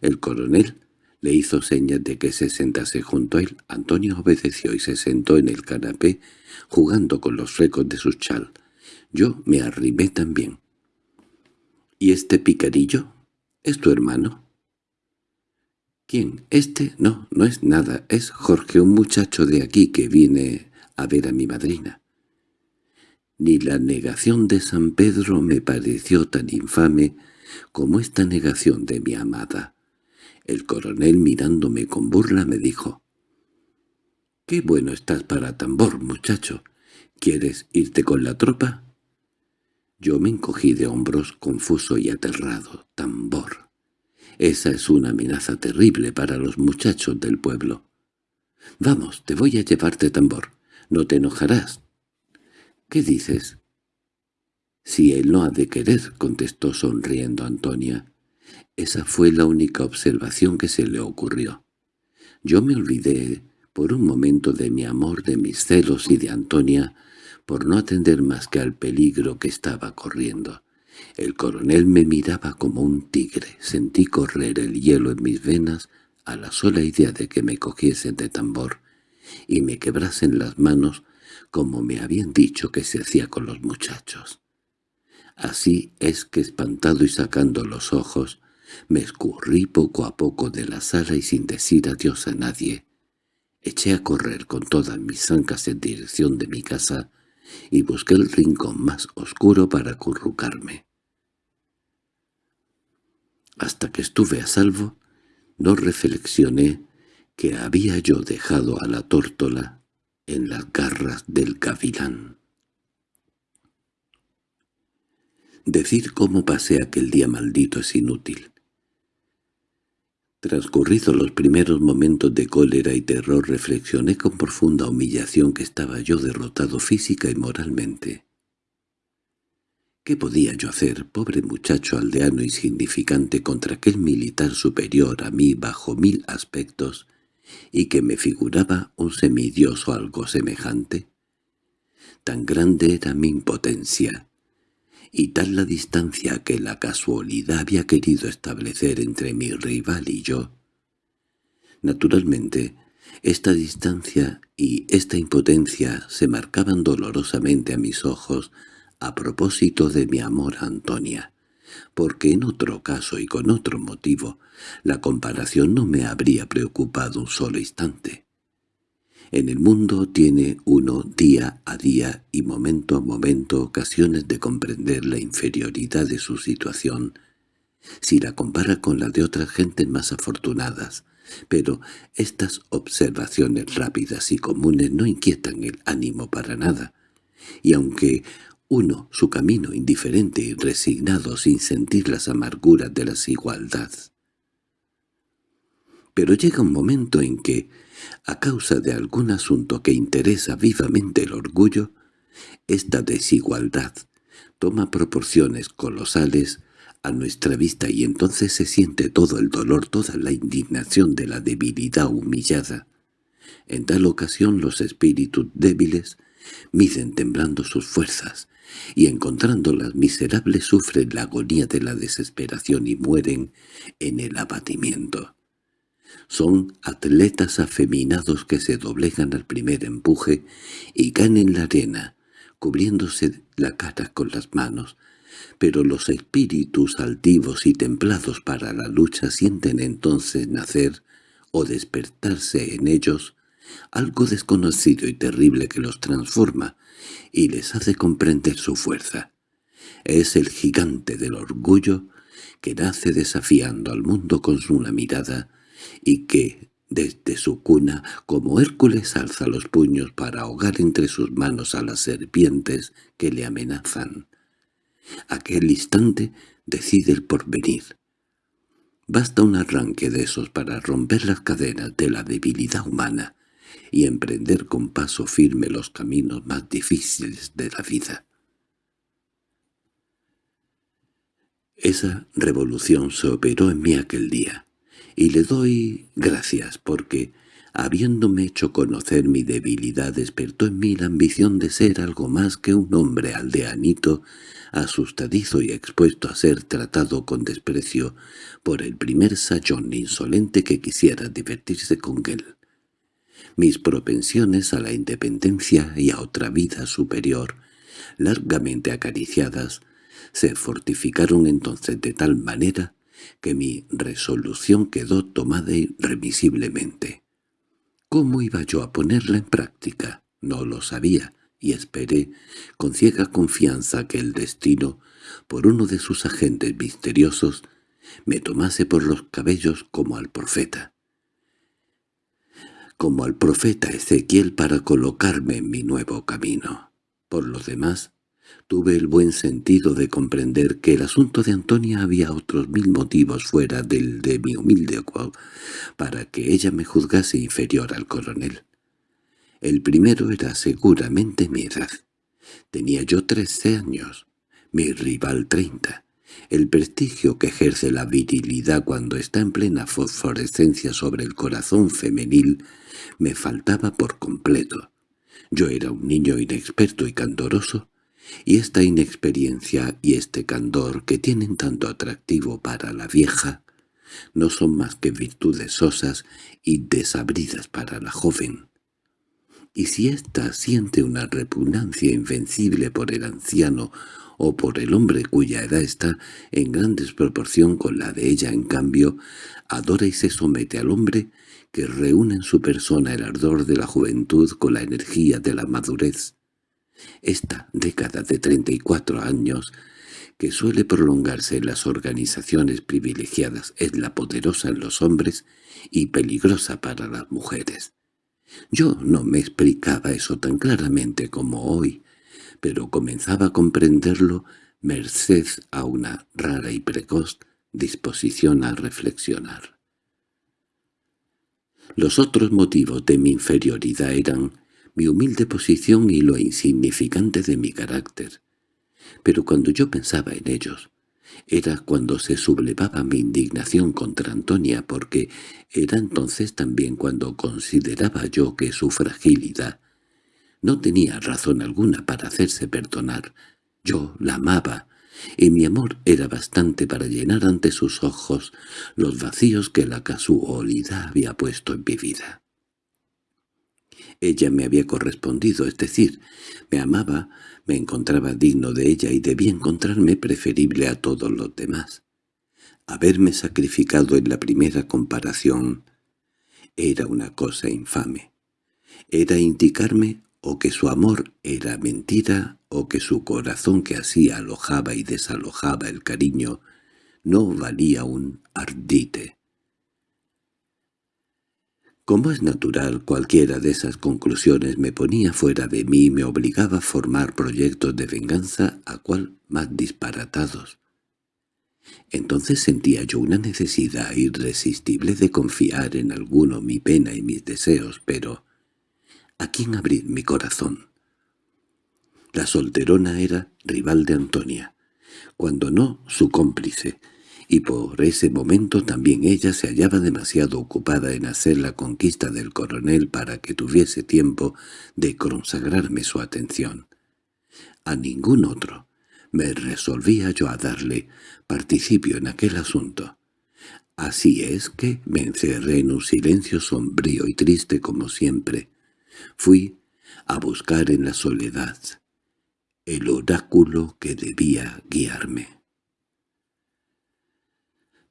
El coronel le hizo señas de que se sentase junto a él. Antonia obedeció y se sentó en el canapé, jugando con los flecos de su chal. Yo me arrimé también. —¿Y este picarillo? ¿Es tu hermano? —¿Quién? ¿Este? No, no es nada. Es Jorge, un muchacho de aquí que viene a ver a mi madrina. Ni la negación de San Pedro me pareció tan infame como esta negación de mi amada. El coronel mirándome con burla me dijo, «¡Qué bueno estás para tambor, muchacho! ¿Quieres irte con la tropa?» Yo me encogí de hombros confuso y aterrado. «Tambor». Esa es una amenaza terrible para los muchachos del pueblo. «Vamos, te voy a llevarte tambor. No te enojarás». «¿Qué dices?» «Si él no ha de querer», contestó sonriendo Antonia. Esa fue la única observación que se le ocurrió. Yo me olvidé por un momento de mi amor, de mis celos y de Antonia, por no atender más que al peligro que estaba corriendo. El coronel me miraba como un tigre. Sentí correr el hielo en mis venas a la sola idea de que me cogiesen de tambor y me quebrasen las manos como me habían dicho que se hacía con los muchachos. Así es que espantado y sacando los ojos, me escurrí poco a poco de la sala y sin decir adiós a nadie. Eché a correr con todas mis ancas en dirección de mi casa y busqué el rincón más oscuro para acurrucarme. Hasta que estuve a salvo, no reflexioné que había yo dejado a la tórtola en las garras del gavilán. Decir cómo pasé aquel día maldito es inútil. Transcurridos los primeros momentos de cólera y terror reflexioné con profunda humillación que estaba yo derrotado física y moralmente. ¿Qué podía yo hacer, pobre muchacho aldeano insignificante, contra aquel militar superior a mí bajo mil aspectos, y que me figuraba un semidios o algo semejante? Tan grande era mi impotencia, y tal la distancia que la casualidad había querido establecer entre mi rival y yo. Naturalmente, esta distancia y esta impotencia se marcaban dolorosamente a mis ojos a propósito de mi amor a Antonia, porque en otro caso y con otro motivo la comparación no me habría preocupado un solo instante. En el mundo tiene uno día a día y momento a momento ocasiones de comprender la inferioridad de su situación, si la compara con la de otras gentes más afortunadas, pero estas observaciones rápidas y comunes no inquietan el ánimo para nada, y aunque uno su camino indiferente y resignado sin sentir las amarguras de la desigualdad. Pero llega un momento en que, a causa de algún asunto que interesa vivamente el orgullo, esta desigualdad toma proporciones colosales a nuestra vista y entonces se siente todo el dolor, toda la indignación de la debilidad humillada. En tal ocasión los espíritus débiles miden temblando sus fuerzas, y encontrándolas miserables sufren la agonía de la desesperación y mueren en el abatimiento. Son atletas afeminados que se doblegan al primer empuje y caen en la arena, cubriéndose la cara con las manos, pero los espíritus altivos y templados para la lucha sienten entonces nacer o despertarse en ellos algo desconocido y terrible que los transforma y les hace comprender su fuerza. Es el gigante del orgullo que nace desafiando al mundo con su mirada y que, desde su cuna, como Hércules alza los puños para ahogar entre sus manos a las serpientes que le amenazan. Aquel instante decide el porvenir. Basta un arranque de esos para romper las cadenas de la debilidad humana y emprender con paso firme los caminos más difíciles de la vida. Esa revolución se operó en mí aquel día y le doy gracias porque, habiéndome hecho conocer mi debilidad, despertó en mí la ambición de ser algo más que un hombre aldeanito, asustadizo y expuesto a ser tratado con desprecio por el primer sayón insolente que quisiera divertirse con él. Mis propensiones a la independencia y a otra vida superior, largamente acariciadas, se fortificaron entonces de tal manera que mi resolución quedó tomada irremisiblemente. ¿Cómo iba yo a ponerla en práctica? No lo sabía, y esperé, con ciega confianza, que el destino, por uno de sus agentes misteriosos, me tomase por los cabellos como al profeta. Como al profeta Ezequiel para colocarme en mi nuevo camino. Por lo demás, Tuve el buen sentido de comprender que el asunto de Antonia había otros mil motivos fuera del de mi humilde cual para que ella me juzgase inferior al coronel. El primero era seguramente mi edad. Tenía yo trece años, mi rival treinta. El prestigio que ejerce la virilidad cuando está en plena fosforescencia sobre el corazón femenil me faltaba por completo. Yo era un niño inexperto y candoroso, y esta inexperiencia y este candor que tienen tanto atractivo para la vieja no son más que virtudes sosas y desabridas para la joven. Y si ésta siente una repugnancia invencible por el anciano o por el hombre cuya edad está en gran desproporción con la de ella, en cambio, adora y se somete al hombre que reúne en su persona el ardor de la juventud con la energía de la madurez. Esta década de 34 años, que suele prolongarse en las organizaciones privilegiadas, es la poderosa en los hombres y peligrosa para las mujeres. Yo no me explicaba eso tan claramente como hoy, pero comenzaba a comprenderlo merced a una rara y precoz disposición a reflexionar. Los otros motivos de mi inferioridad eran mi humilde posición y lo insignificante de mi carácter. Pero cuando yo pensaba en ellos, era cuando se sublevaba mi indignación contra Antonia porque era entonces también cuando consideraba yo que su fragilidad no tenía razón alguna para hacerse perdonar. Yo la amaba, y mi amor era bastante para llenar ante sus ojos los vacíos que la casualidad había puesto en mi vida. Ella me había correspondido, es decir, me amaba, me encontraba digno de ella y debía encontrarme preferible a todos los demás. Haberme sacrificado en la primera comparación era una cosa infame. Era indicarme o que su amor era mentira, o que su corazón que así alojaba y desalojaba el cariño no valía un ardite. Como es natural, cualquiera de esas conclusiones me ponía fuera de mí y me obligaba a formar proyectos de venganza a cual más disparatados. Entonces sentía yo una necesidad irresistible de confiar en alguno mi pena y mis deseos, pero ¿A quién abrir mi corazón? La solterona era rival de Antonia, cuando no su cómplice, y por ese momento también ella se hallaba demasiado ocupada en hacer la conquista del coronel para que tuviese tiempo de consagrarme su atención. A ningún otro me resolvía yo a darle participio en aquel asunto. Así es que me encerré en un silencio sombrío y triste como siempre, Fui a buscar en la soledad el oráculo que debía guiarme.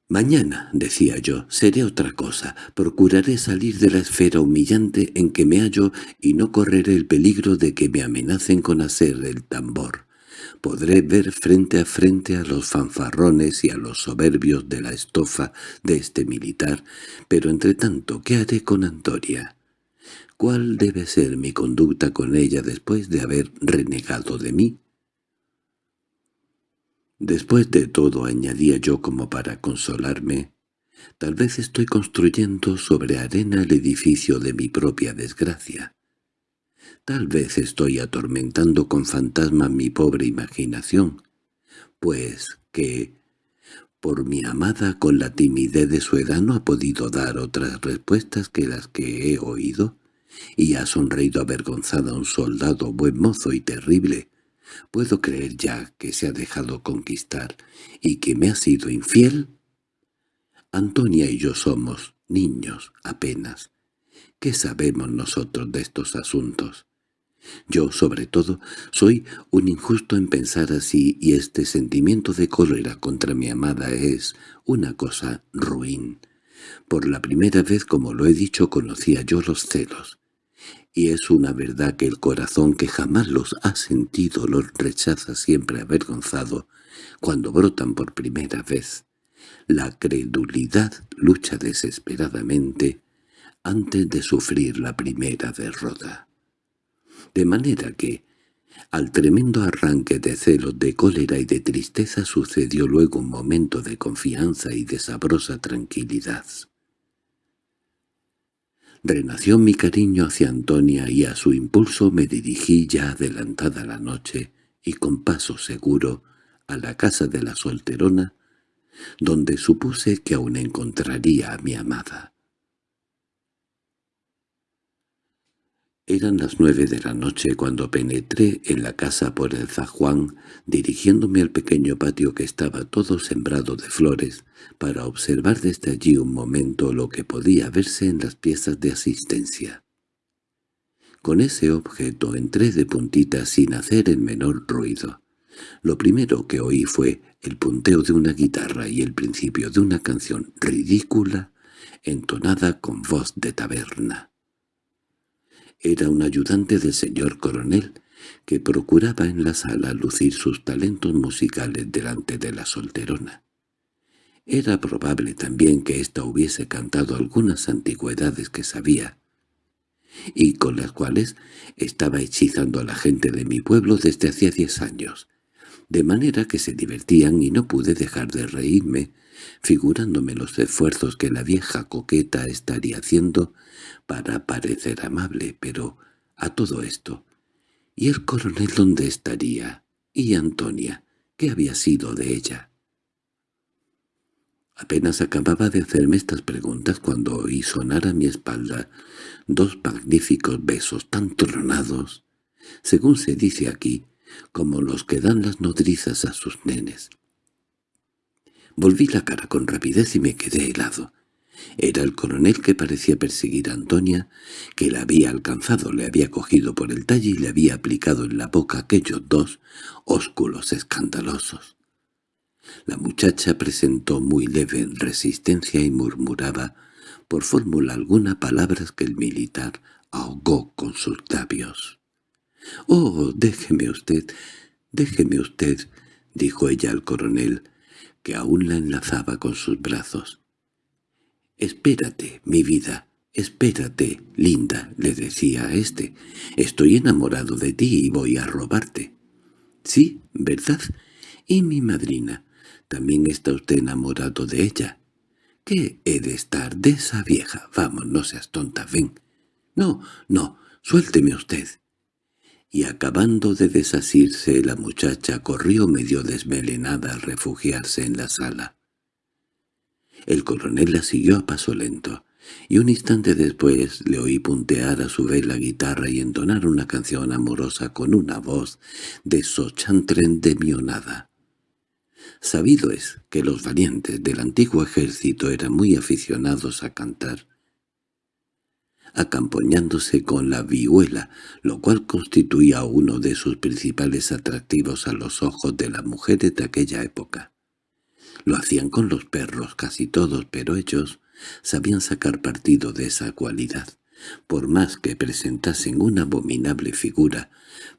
«Mañana», decía yo, «seré otra cosa. Procuraré salir de la esfera humillante en que me hallo y no correré el peligro de que me amenacen con hacer el tambor. Podré ver frente a frente a los fanfarrones y a los soberbios de la estofa de este militar, pero entre tanto, ¿qué haré con Antoria?» ¿Cuál debe ser mi conducta con ella después de haber renegado de mí? Después de todo, añadía yo como para consolarme, tal vez estoy construyendo sobre arena el edificio de mi propia desgracia. Tal vez estoy atormentando con fantasma mi pobre imaginación, pues que, por mi amada con la timidez de su edad no ha podido dar otras respuestas que las que he oído, y ha sonreído avergonzada un soldado buen mozo y terrible. ¿Puedo creer ya que se ha dejado conquistar y que me ha sido infiel? Antonia y yo somos niños apenas. ¿Qué sabemos nosotros de estos asuntos? Yo, sobre todo, soy un injusto en pensar así y este sentimiento de cólera contra mi amada es una cosa ruin. Por la primera vez, como lo he dicho, conocía yo los celos y es una verdad que el corazón que jamás los ha sentido los rechaza siempre avergonzado cuando brotan por primera vez. La credulidad lucha desesperadamente antes de sufrir la primera derrota. De manera que, al tremendo arranque de celos, de cólera y de tristeza sucedió luego un momento de confianza y de sabrosa tranquilidad. Renació mi cariño hacia Antonia y a su impulso me dirigí ya adelantada la noche y con paso seguro a la casa de la solterona, donde supuse que aún encontraría a mi amada. Eran las nueve de la noche cuando penetré en la casa por el zajuán, dirigiéndome al pequeño patio que estaba todo sembrado de flores, para observar desde allí un momento lo que podía verse en las piezas de asistencia. Con ese objeto entré de puntita sin hacer el menor ruido. Lo primero que oí fue el punteo de una guitarra y el principio de una canción ridícula entonada con voz de taberna. Era un ayudante del señor coronel, que procuraba en la sala lucir sus talentos musicales delante de la solterona. Era probable también que ésta hubiese cantado algunas antigüedades que sabía, y con las cuales estaba hechizando a la gente de mi pueblo desde hacía diez años. de manera que se divertían y no pude dejar de reírme, figurándome los esfuerzos que la vieja coqueta estaría haciendo para parecer amable, pero a todo esto. ¿Y el coronel dónde estaría? ¿Y Antonia? ¿Qué había sido de ella? Apenas acababa de hacerme estas preguntas cuando oí sonar a mi espalda dos magníficos besos tan tronados, según se dice aquí, como los que dan las nodrizas a sus nenes. Volví la cara con rapidez y me quedé helado. Era el coronel que parecía perseguir a Antonia, que la había alcanzado, le había cogido por el talle y le había aplicado en la boca aquellos dos ósculos escandalosos. La muchacha presentó muy leve resistencia y murmuraba, por fórmula alguna, palabras que el militar ahogó con sus labios. «Oh, déjeme usted, déjeme usted», dijo ella al coronel, que aún la enlazaba con sus brazos. «Espérate, mi vida, espérate, linda», le decía a éste. «Estoy enamorado de ti y voy a robarte». «Sí, ¿verdad? Y mi madrina, también está usted enamorado de ella». «¿Qué he de estar de esa vieja? Vamos, no seas tonta, ven». «No, no, suélteme usted» y acabando de desasirse la muchacha corrió medio desmelenada a refugiarse en la sala. El coronel la siguió a paso lento, y un instante después le oí puntear a su vez la guitarra y entonar una canción amorosa con una voz de sochantren de mionada. Sabido es que los valientes del antiguo ejército eran muy aficionados a cantar, acampoñándose con la vihuela, lo cual constituía uno de sus principales atractivos a los ojos de las mujeres de aquella época. Lo hacían con los perros casi todos, pero ellos sabían sacar partido de esa cualidad, por más que presentasen una abominable figura,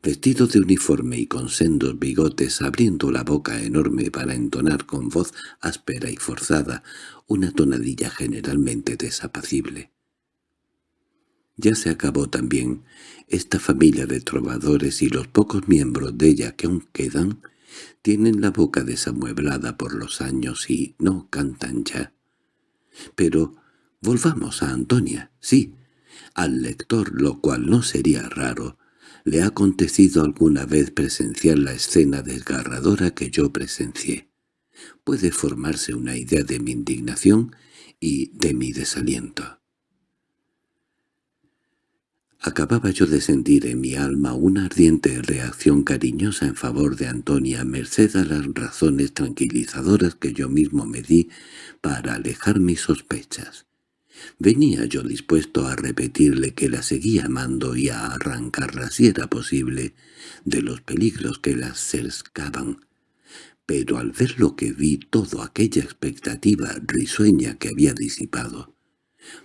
vestido de uniforme y con sendos bigotes abriendo la boca enorme para entonar con voz áspera y forzada una tonadilla generalmente desapacible. Ya se acabó también esta familia de trovadores y los pocos miembros de ella que aún quedan tienen la boca desamueblada por los años y no cantan ya. Pero volvamos a Antonia, sí, al lector, lo cual no sería raro, le ha acontecido alguna vez presenciar la escena desgarradora que yo presencié. Puede formarse una idea de mi indignación y de mi desaliento. Acababa yo de sentir en mi alma una ardiente reacción cariñosa en favor de Antonia, merced a las razones tranquilizadoras que yo mismo me di para alejar mis sospechas. Venía yo dispuesto a repetirle que la seguía amando y a arrancarla, si era posible, de los peligros que la cercaban. Pero al ver lo que vi, toda aquella expectativa risueña que había disipado,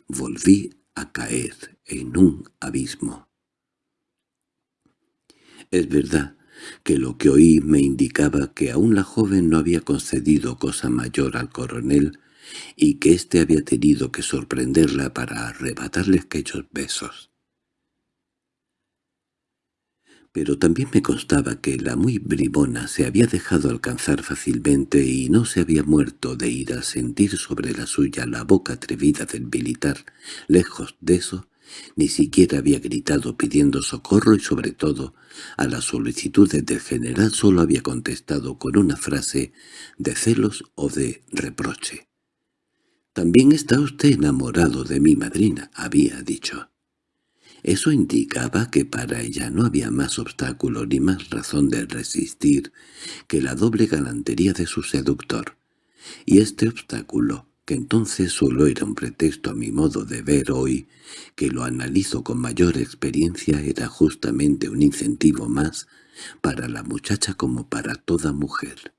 volví a caer en un abismo. Es verdad que lo que oí me indicaba que aún la joven no había concedido cosa mayor al coronel y que éste había tenido que sorprenderla para arrebatarle aquellos besos pero también me constaba que la muy bribona se había dejado alcanzar fácilmente y no se había muerto de ir a sentir sobre la suya la boca atrevida del militar. Lejos de eso, ni siquiera había gritado pidiendo socorro y sobre todo, a las solicitudes del general solo había contestado con una frase de celos o de reproche. «También está usted enamorado de mi madrina», había dicho. Eso indicaba que para ella no había más obstáculo ni más razón de resistir que la doble galantería de su seductor. Y este obstáculo, que entonces solo era un pretexto a mi modo de ver hoy, que lo analizo con mayor experiencia, era justamente un incentivo más para la muchacha como para toda mujer.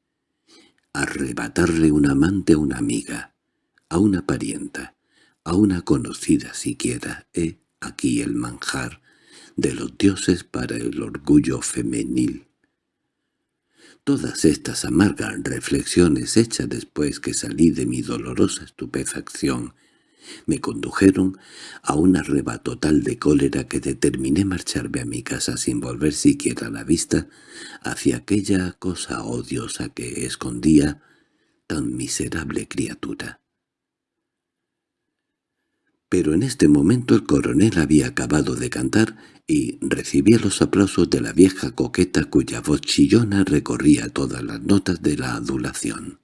Arrebatarle un amante a una amiga, a una parienta, a una conocida siquiera, ¿eh? aquí el manjar de los dioses para el orgullo femenil. Todas estas amargas reflexiones hechas después que salí de mi dolorosa estupefacción Me condujeron a un arrebato tal de cólera que determiné marcharme a mi casa sin volver siquiera la vista hacia aquella cosa odiosa que escondía tan miserable criatura. Pero en este momento el coronel había acabado de cantar y recibía los aplausos de la vieja coqueta cuya voz chillona recorría todas las notas de la adulación.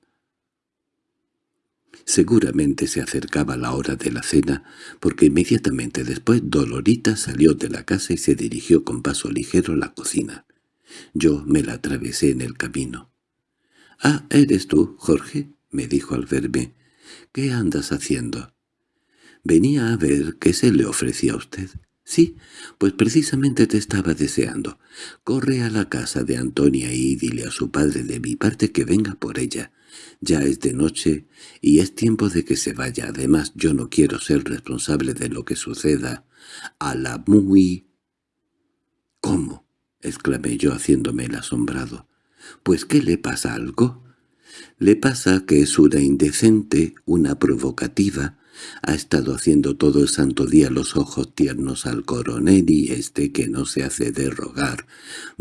Seguramente se acercaba la hora de la cena, porque inmediatamente después Dolorita salió de la casa y se dirigió con paso ligero a la cocina. Yo me la atravesé en el camino. —Ah, ¿eres tú, Jorge? —me dijo al verme. —¿Qué andas haciendo? —Venía a ver qué se le ofrecía a usted. —Sí, pues precisamente te estaba deseando. Corre a la casa de Antonia y dile a su padre de mi parte que venga por ella. Ya es de noche y es tiempo de que se vaya. Además, yo no quiero ser responsable de lo que suceda. A la muy... —¿Cómo? —exclamé yo haciéndome el asombrado. —¿Pues qué le pasa algo? Le pasa que es una indecente, una provocativa, ha estado haciendo todo el santo día los ojos tiernos al coronel y este que no se hace de rogar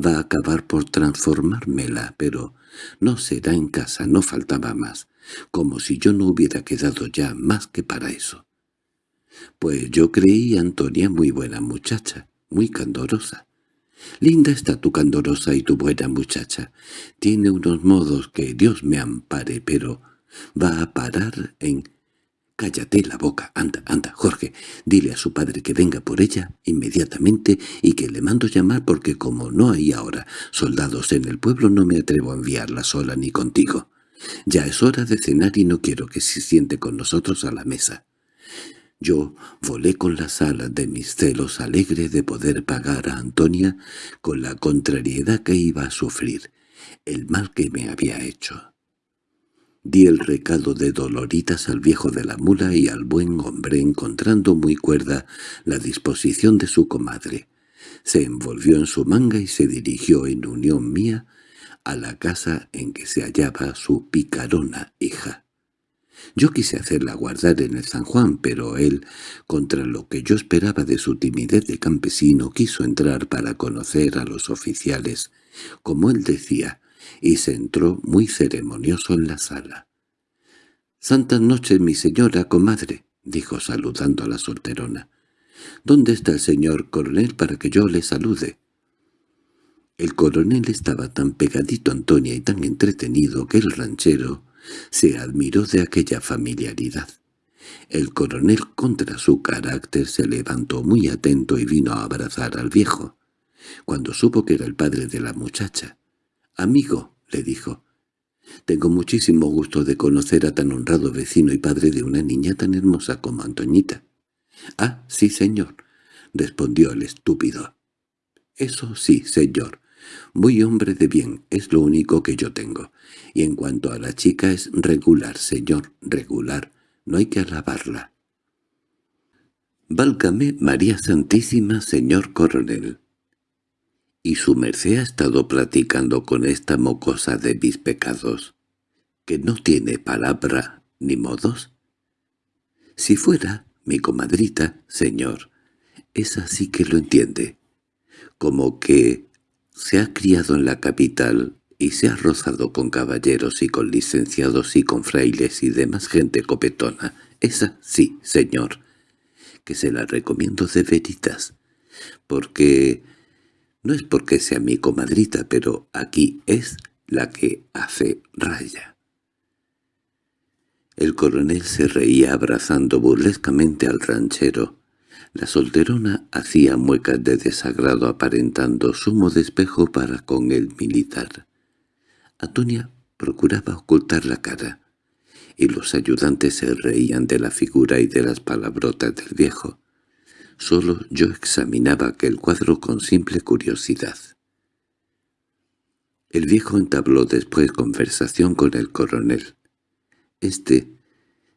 va a acabar por transformármela, pero no será en casa, no faltaba más, como si yo no hubiera quedado ya más que para eso. Pues yo creí Antonia muy buena muchacha, muy candorosa. Linda está tu candorosa y tu buena muchacha. Tiene unos modos que Dios me ampare, pero va a parar en Cállate la boca, anda, anda, Jorge, dile a su padre que venga por ella inmediatamente y que le mando llamar porque como no hay ahora soldados en el pueblo no me atrevo a enviarla sola ni contigo. Ya es hora de cenar y no quiero que se siente con nosotros a la mesa. Yo volé con las alas de mis celos alegre de poder pagar a Antonia con la contrariedad que iba a sufrir, el mal que me había hecho. Di el recado de Doloritas al viejo de la mula y al buen hombre encontrando muy cuerda la disposición de su comadre. Se envolvió en su manga y se dirigió en unión mía a la casa en que se hallaba su picarona hija. Yo quise hacerla guardar en el San Juan, pero él, contra lo que yo esperaba de su timidez de campesino, quiso entrar para conocer a los oficiales, como él decía, y se entró muy ceremonioso en la sala. «Santas noches, mi señora comadre», dijo saludando a la solterona. «¿Dónde está el señor coronel para que yo le salude?» El coronel estaba tan pegadito a Antonia y tan entretenido que el ranchero se admiró de aquella familiaridad. El coronel contra su carácter se levantó muy atento y vino a abrazar al viejo, cuando supo que era el padre de la muchacha. «Amigo», le dijo, «tengo muchísimo gusto de conocer a tan honrado vecino y padre de una niña tan hermosa como Antoñita». «Ah, sí, señor», respondió el estúpido. «Eso sí, señor. Muy hombre de bien, es lo único que yo tengo. Y en cuanto a la chica es regular, señor, regular. No hay que alabarla». «Válgame María Santísima, señor coronel», y su merced ha estado platicando con esta mocosa de mis pecados, que no tiene palabra ni modos. Si fuera mi comadrita, señor, esa sí que lo entiende, como que se ha criado en la capital y se ha rozado con caballeros y con licenciados y con frailes y demás gente copetona. Esa sí, señor, que se la recomiendo de veritas, porque no es porque sea mi comadrita, pero aquí es la que hace raya. El coronel se reía abrazando burlescamente al ranchero. La solterona hacía muecas de desagrado aparentando sumo despejo para con el militar. Antonia procuraba ocultar la cara, y los ayudantes se reían de la figura y de las palabrotas del viejo. Solo yo examinaba aquel cuadro con simple curiosidad. El viejo entabló después conversación con el coronel. Este,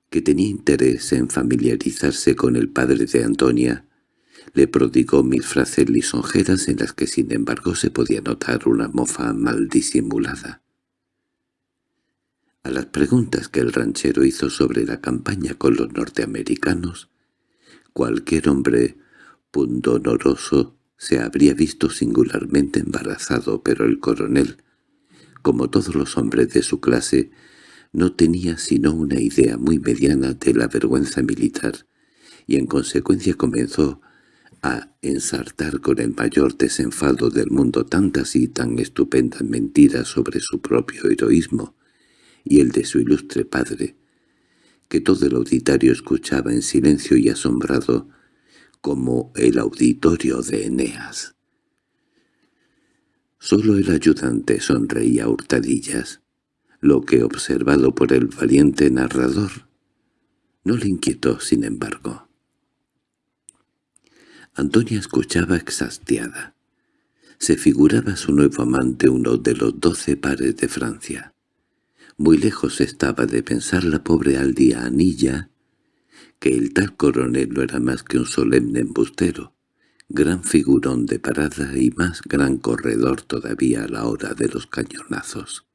que tenía interés en familiarizarse con el padre de Antonia, le prodigó mil frases lisonjeras en las que sin embargo se podía notar una mofa mal disimulada. A las preguntas que el ranchero hizo sobre la campaña con los norteamericanos, cualquier hombre pundonoroso se habría visto singularmente embarazado, pero el coronel, como todos los hombres de su clase, no tenía sino una idea muy mediana de la vergüenza militar, y en consecuencia comenzó a ensartar con el mayor desenfado del mundo tantas y tan estupendas mentiras sobre su propio heroísmo y el de su ilustre padre, que todo el auditorio escuchaba en silencio y asombrado, como el auditorio de Eneas. Solo el ayudante sonreía a hurtadillas, lo que observado por el valiente narrador no le inquietó, sin embargo. Antonia escuchaba exhastiada. Se figuraba su nuevo amante uno de los doce pares de Francia. Muy lejos estaba de pensar la pobre aldeanilla que el tal coronel no era más que un solemne embustero, gran figurón de parada y más gran corredor todavía a la hora de los cañonazos.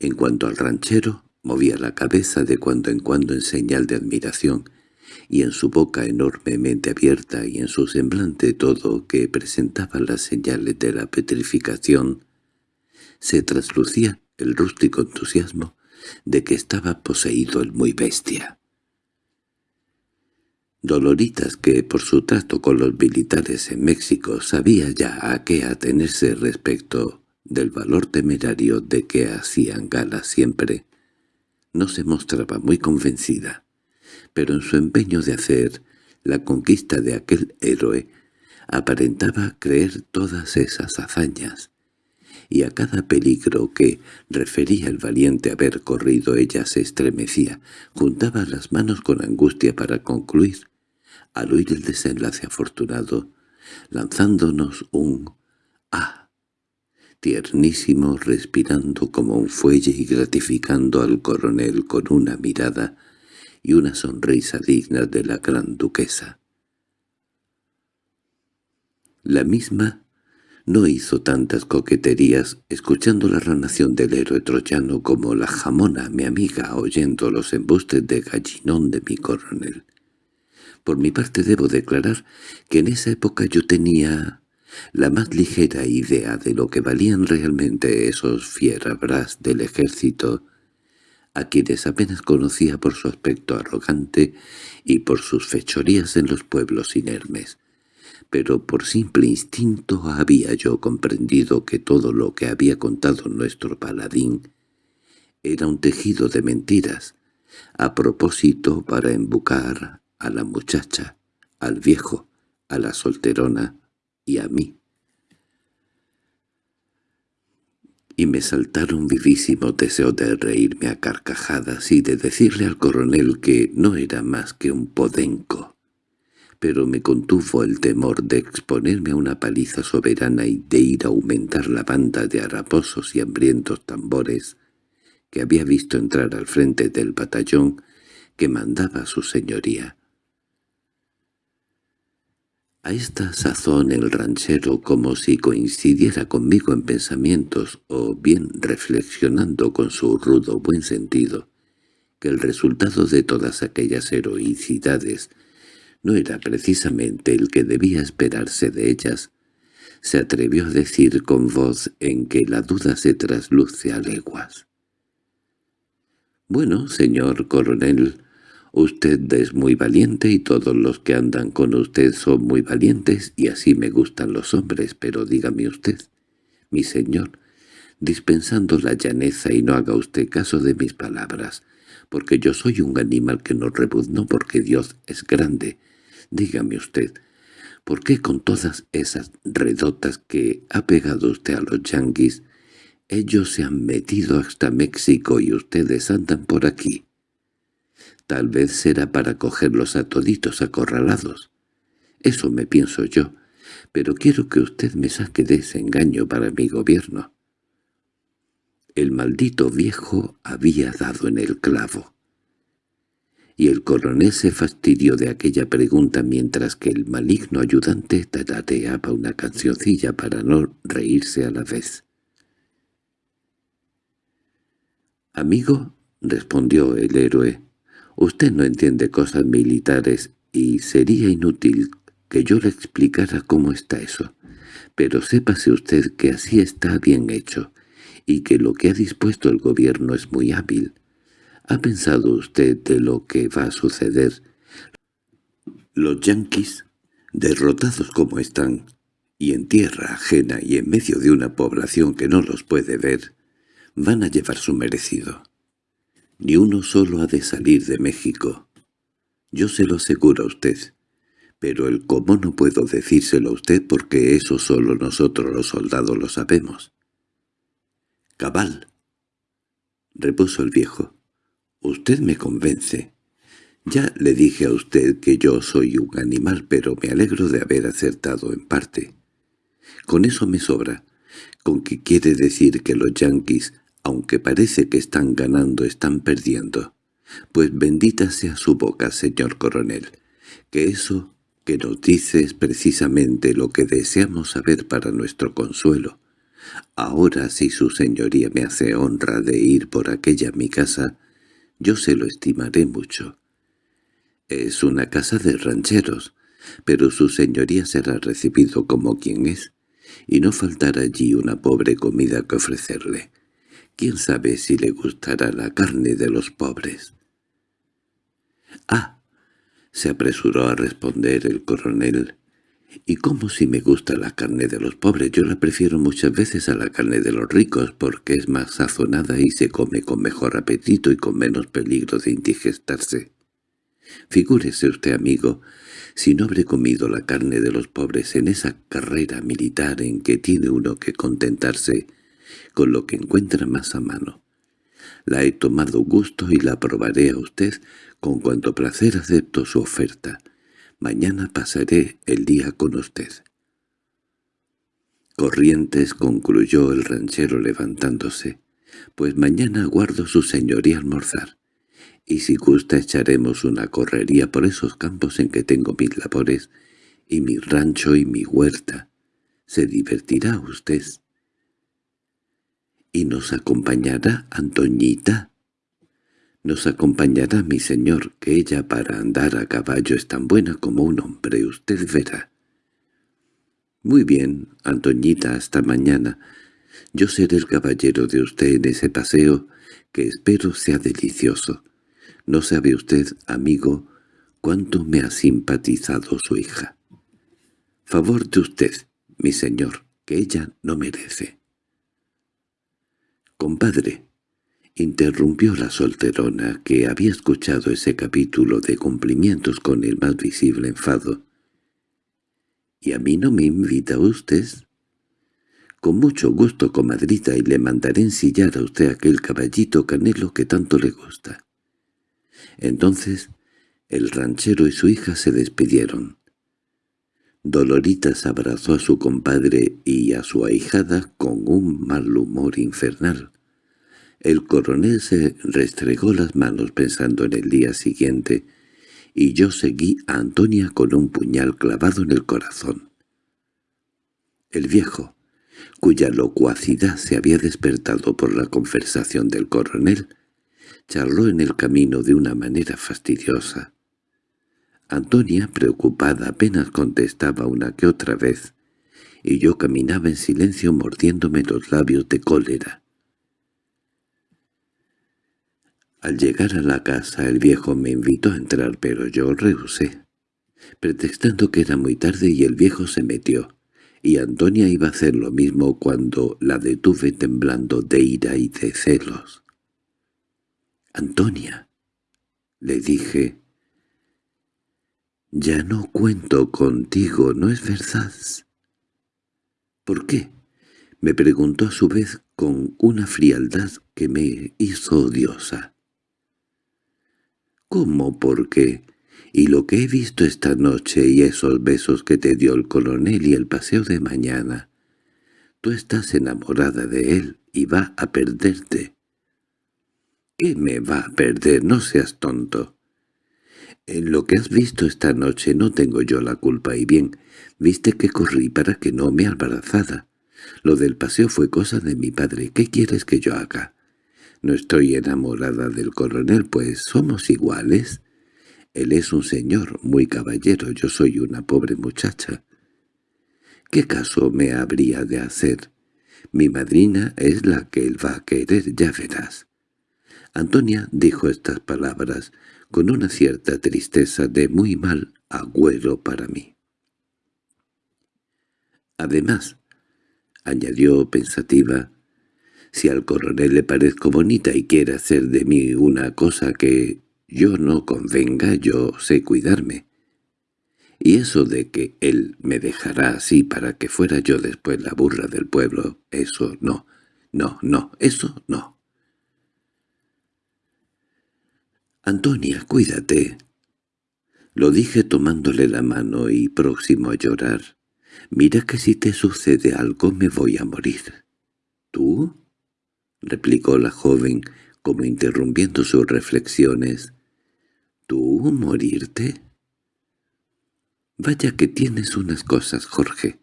En cuanto al ranchero, movía la cabeza de cuando en cuando en señal de admiración, y en su boca enormemente abierta y en su semblante todo que presentaba las señales de la petrificación, se traslucía el rústico entusiasmo de que estaba poseído el muy bestia. Doloritas, que por su trato con los militares en México sabía ya a qué atenerse respecto del valor temerario de que hacían gala siempre, no se mostraba muy convencida, pero en su empeño de hacer la conquista de aquel héroe aparentaba creer todas esas hazañas, y a cada peligro que refería el valiente haber corrido ella se estremecía, juntaba las manos con angustia para concluir, al oír el desenlace afortunado, lanzándonos un «ah», tiernísimo respirando como un fuelle y gratificando al coronel con una mirada y una sonrisa digna de la gran duquesa. La misma no hizo tantas coqueterías escuchando la ranación del héroe troyano como la jamona, mi amiga, oyendo los embustes de gallinón de mi coronel. Por mi parte debo declarar que en esa época yo tenía la más ligera idea de lo que valían realmente esos fierabras del ejército, a quienes apenas conocía por su aspecto arrogante y por sus fechorías en los pueblos inermes pero por simple instinto había yo comprendido que todo lo que había contado nuestro paladín era un tejido de mentiras, a propósito para embucar a la muchacha, al viejo, a la solterona y a mí. Y me saltaron vivísimo deseo de reírme a carcajadas y de decirle al coronel que no era más que un podenco pero me contuvo el temor de exponerme a una paliza soberana y de ir a aumentar la banda de haraposos y hambrientos tambores que había visto entrar al frente del batallón que mandaba su señoría. A esta sazón el ranchero, como si coincidiera conmigo en pensamientos o bien reflexionando con su rudo buen sentido, que el resultado de todas aquellas heroicidades no era precisamente el que debía esperarse de ellas, se atrevió a decir con voz en que la duda se trasluce a leguas. «Bueno, señor coronel, usted es muy valiente y todos los que andan con usted son muy valientes y así me gustan los hombres, pero dígame usted, mi señor, dispensando la llaneza y no haga usted caso de mis palabras, porque yo soy un animal que no rebuzno porque Dios es grande, Dígame usted, ¿por qué con todas esas redotas que ha pegado usted a los yanquis, ellos se han metido hasta México y ustedes andan por aquí? Tal vez será para cogerlos a toditos acorralados. Eso me pienso yo, pero quiero que usted me saque de ese engaño para mi gobierno. El maldito viejo había dado en el clavo y el coronel se fastidió de aquella pregunta mientras que el maligno ayudante tarareaba una cancioncilla para no reírse a la vez. Amigo, respondió el héroe, usted no entiende cosas militares y sería inútil que yo le explicara cómo está eso. Pero sépase usted que así está bien hecho, y que lo que ha dispuesto el gobierno es muy hábil. ¿Ha pensado usted de lo que va a suceder? Los yanquis, derrotados como están, y en tierra ajena y en medio de una población que no los puede ver, van a llevar su merecido. Ni uno solo ha de salir de México. Yo se lo aseguro a usted, pero el cómo no puedo decírselo a usted porque eso solo nosotros los soldados lo sabemos. —Cabal —repuso el viejo—, usted me convence. Ya le dije a usted que yo soy un animal, pero me alegro de haber acertado en parte. Con eso me sobra, con que quiere decir que los yanquis aunque parece que están ganando, están perdiendo. Pues bendita sea su boca, señor coronel, que eso que nos dice es precisamente lo que deseamos saber para nuestro consuelo. Ahora si su señoría me hace honra de ir por aquella mi casa, yo se lo estimaré mucho. Es una casa de rancheros, pero su señoría será recibido como quien es, y no faltará allí una pobre comida que ofrecerle. ¿Quién sabe si le gustará la carne de los pobres? —Ah —se apresuró a responder el coronel—, ¿y cómo si me gusta la carne de los pobres? Yo la prefiero muchas veces a la carne de los ricos porque es más sazonada y se come con mejor apetito y con menos peligro de indigestarse. Figúrese usted, amigo, si no habré comido la carne de los pobres en esa carrera militar en que tiene uno que contentarse con lo que encuentra más a mano. La he tomado gusto y la probaré a usted con cuanto placer acepto su oferta. Mañana pasaré el día con usted. Corrientes concluyó el ranchero levantándose, pues mañana guardo su señoría almorzar, y si gusta echaremos una correría por esos campos en que tengo mis labores, y mi rancho y mi huerta. Se divertirá usted. —¿Y nos acompañará Antoñita? —Nos acompañará mi señor, que ella para andar a caballo es tan buena como un hombre, usted verá. —Muy bien, Antoñita, hasta mañana. Yo seré el caballero de usted en ese paseo, que espero sea delicioso. No sabe usted, amigo, cuánto me ha simpatizado su hija. Favor de usted, mi señor, que ella no merece. «Compadre», interrumpió la solterona, que había escuchado ese capítulo de cumplimientos con el más visible enfado. —¿Y a mí no me invita usted? —Con mucho gusto, comadrita, y le mandaré ensillar a usted aquel caballito canelo que tanto le gusta. Entonces el ranchero y su hija se despidieron. Doloritas abrazó a su compadre y a su ahijada con un mal humor infernal. El coronel se restregó las manos pensando en el día siguiente, y yo seguí a Antonia con un puñal clavado en el corazón. El viejo, cuya locuacidad se había despertado por la conversación del coronel, charló en el camino de una manera fastidiosa. Antonia, preocupada, apenas contestaba una que otra vez, y yo caminaba en silencio mordiéndome los labios de cólera. Al llegar a la casa el viejo me invitó a entrar, pero yo rehusé, pretextando que era muy tarde y el viejo se metió, y Antonia iba a hacer lo mismo cuando la detuve temblando de ira y de celos. «Antonia», le dije, «Ya no cuento contigo, ¿no es verdad?» «¿Por qué?» me preguntó a su vez con una frialdad que me hizo odiosa. «¿Cómo por qué?» Y lo que he visto esta noche y esos besos que te dio el coronel y el paseo de mañana. Tú estás enamorada de él y va a perderte. —¿Qué me va a perder? No seas tonto. En lo que has visto esta noche no tengo yo la culpa y bien, viste que corrí para que no me embarazada. Lo del paseo fue cosa de mi padre. ¿Qué quieres que yo haga? No estoy enamorada del coronel, pues somos iguales. Él es un señor muy caballero, yo soy una pobre muchacha. ¿Qué caso me habría de hacer? Mi madrina es la que él va a querer, ya verás. Antonia dijo estas palabras con una cierta tristeza de muy mal agüero para mí. Además, añadió pensativa, si al coronel le parezco bonita y quiere hacer de mí una cosa que yo no convenga, yo sé cuidarme. Y eso de que él me dejará así para que fuera yo después la burra del pueblo, eso no, no, no, eso no. «Antonia, cuídate». Lo dije tomándole la mano y próximo a llorar. «Mira que si te sucede algo me voy a morir». «¿Tú?» Replicó la joven, como interrumpiendo sus reflexiones. ¿Tú morirte? Vaya que tienes unas cosas, Jorge.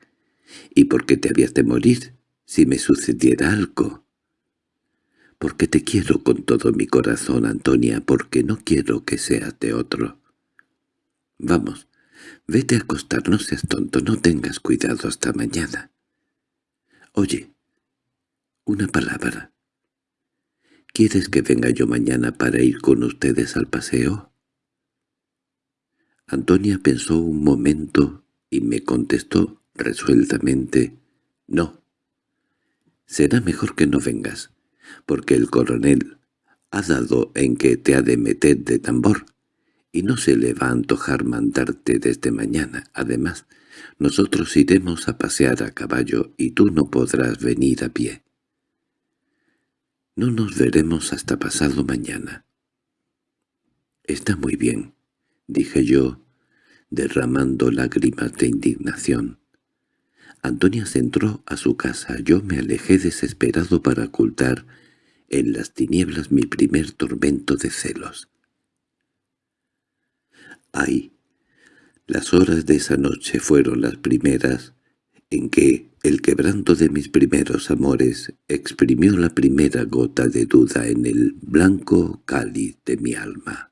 ¿Y por qué te habías de morir si me sucediera algo? Porque te quiero con todo mi corazón, Antonia, porque no quiero que seas de otro. Vamos, vete a acostar, no seas tonto, no tengas cuidado hasta mañana. Oye, una palabra. ¿Quieres que venga yo mañana para ir con ustedes al paseo? Antonia pensó un momento y me contestó resueltamente, «No. Será mejor que no vengas, porque el coronel ha dado en que te ha de meter de tambor, y no se le va a antojar mandarte desde mañana. Además, nosotros iremos a pasear a caballo y tú no podrás venir a pie. No nos veremos hasta pasado mañana. Está muy bien, dije yo, derramando lágrimas de indignación. Antonia se entró a su casa. Yo me alejé desesperado para ocultar en las tinieblas mi primer tormento de celos. ¡Ay! Las horas de esa noche fueron las primeras en que el quebranto de mis primeros amores exprimió la primera gota de duda en el blanco cáliz de mi alma.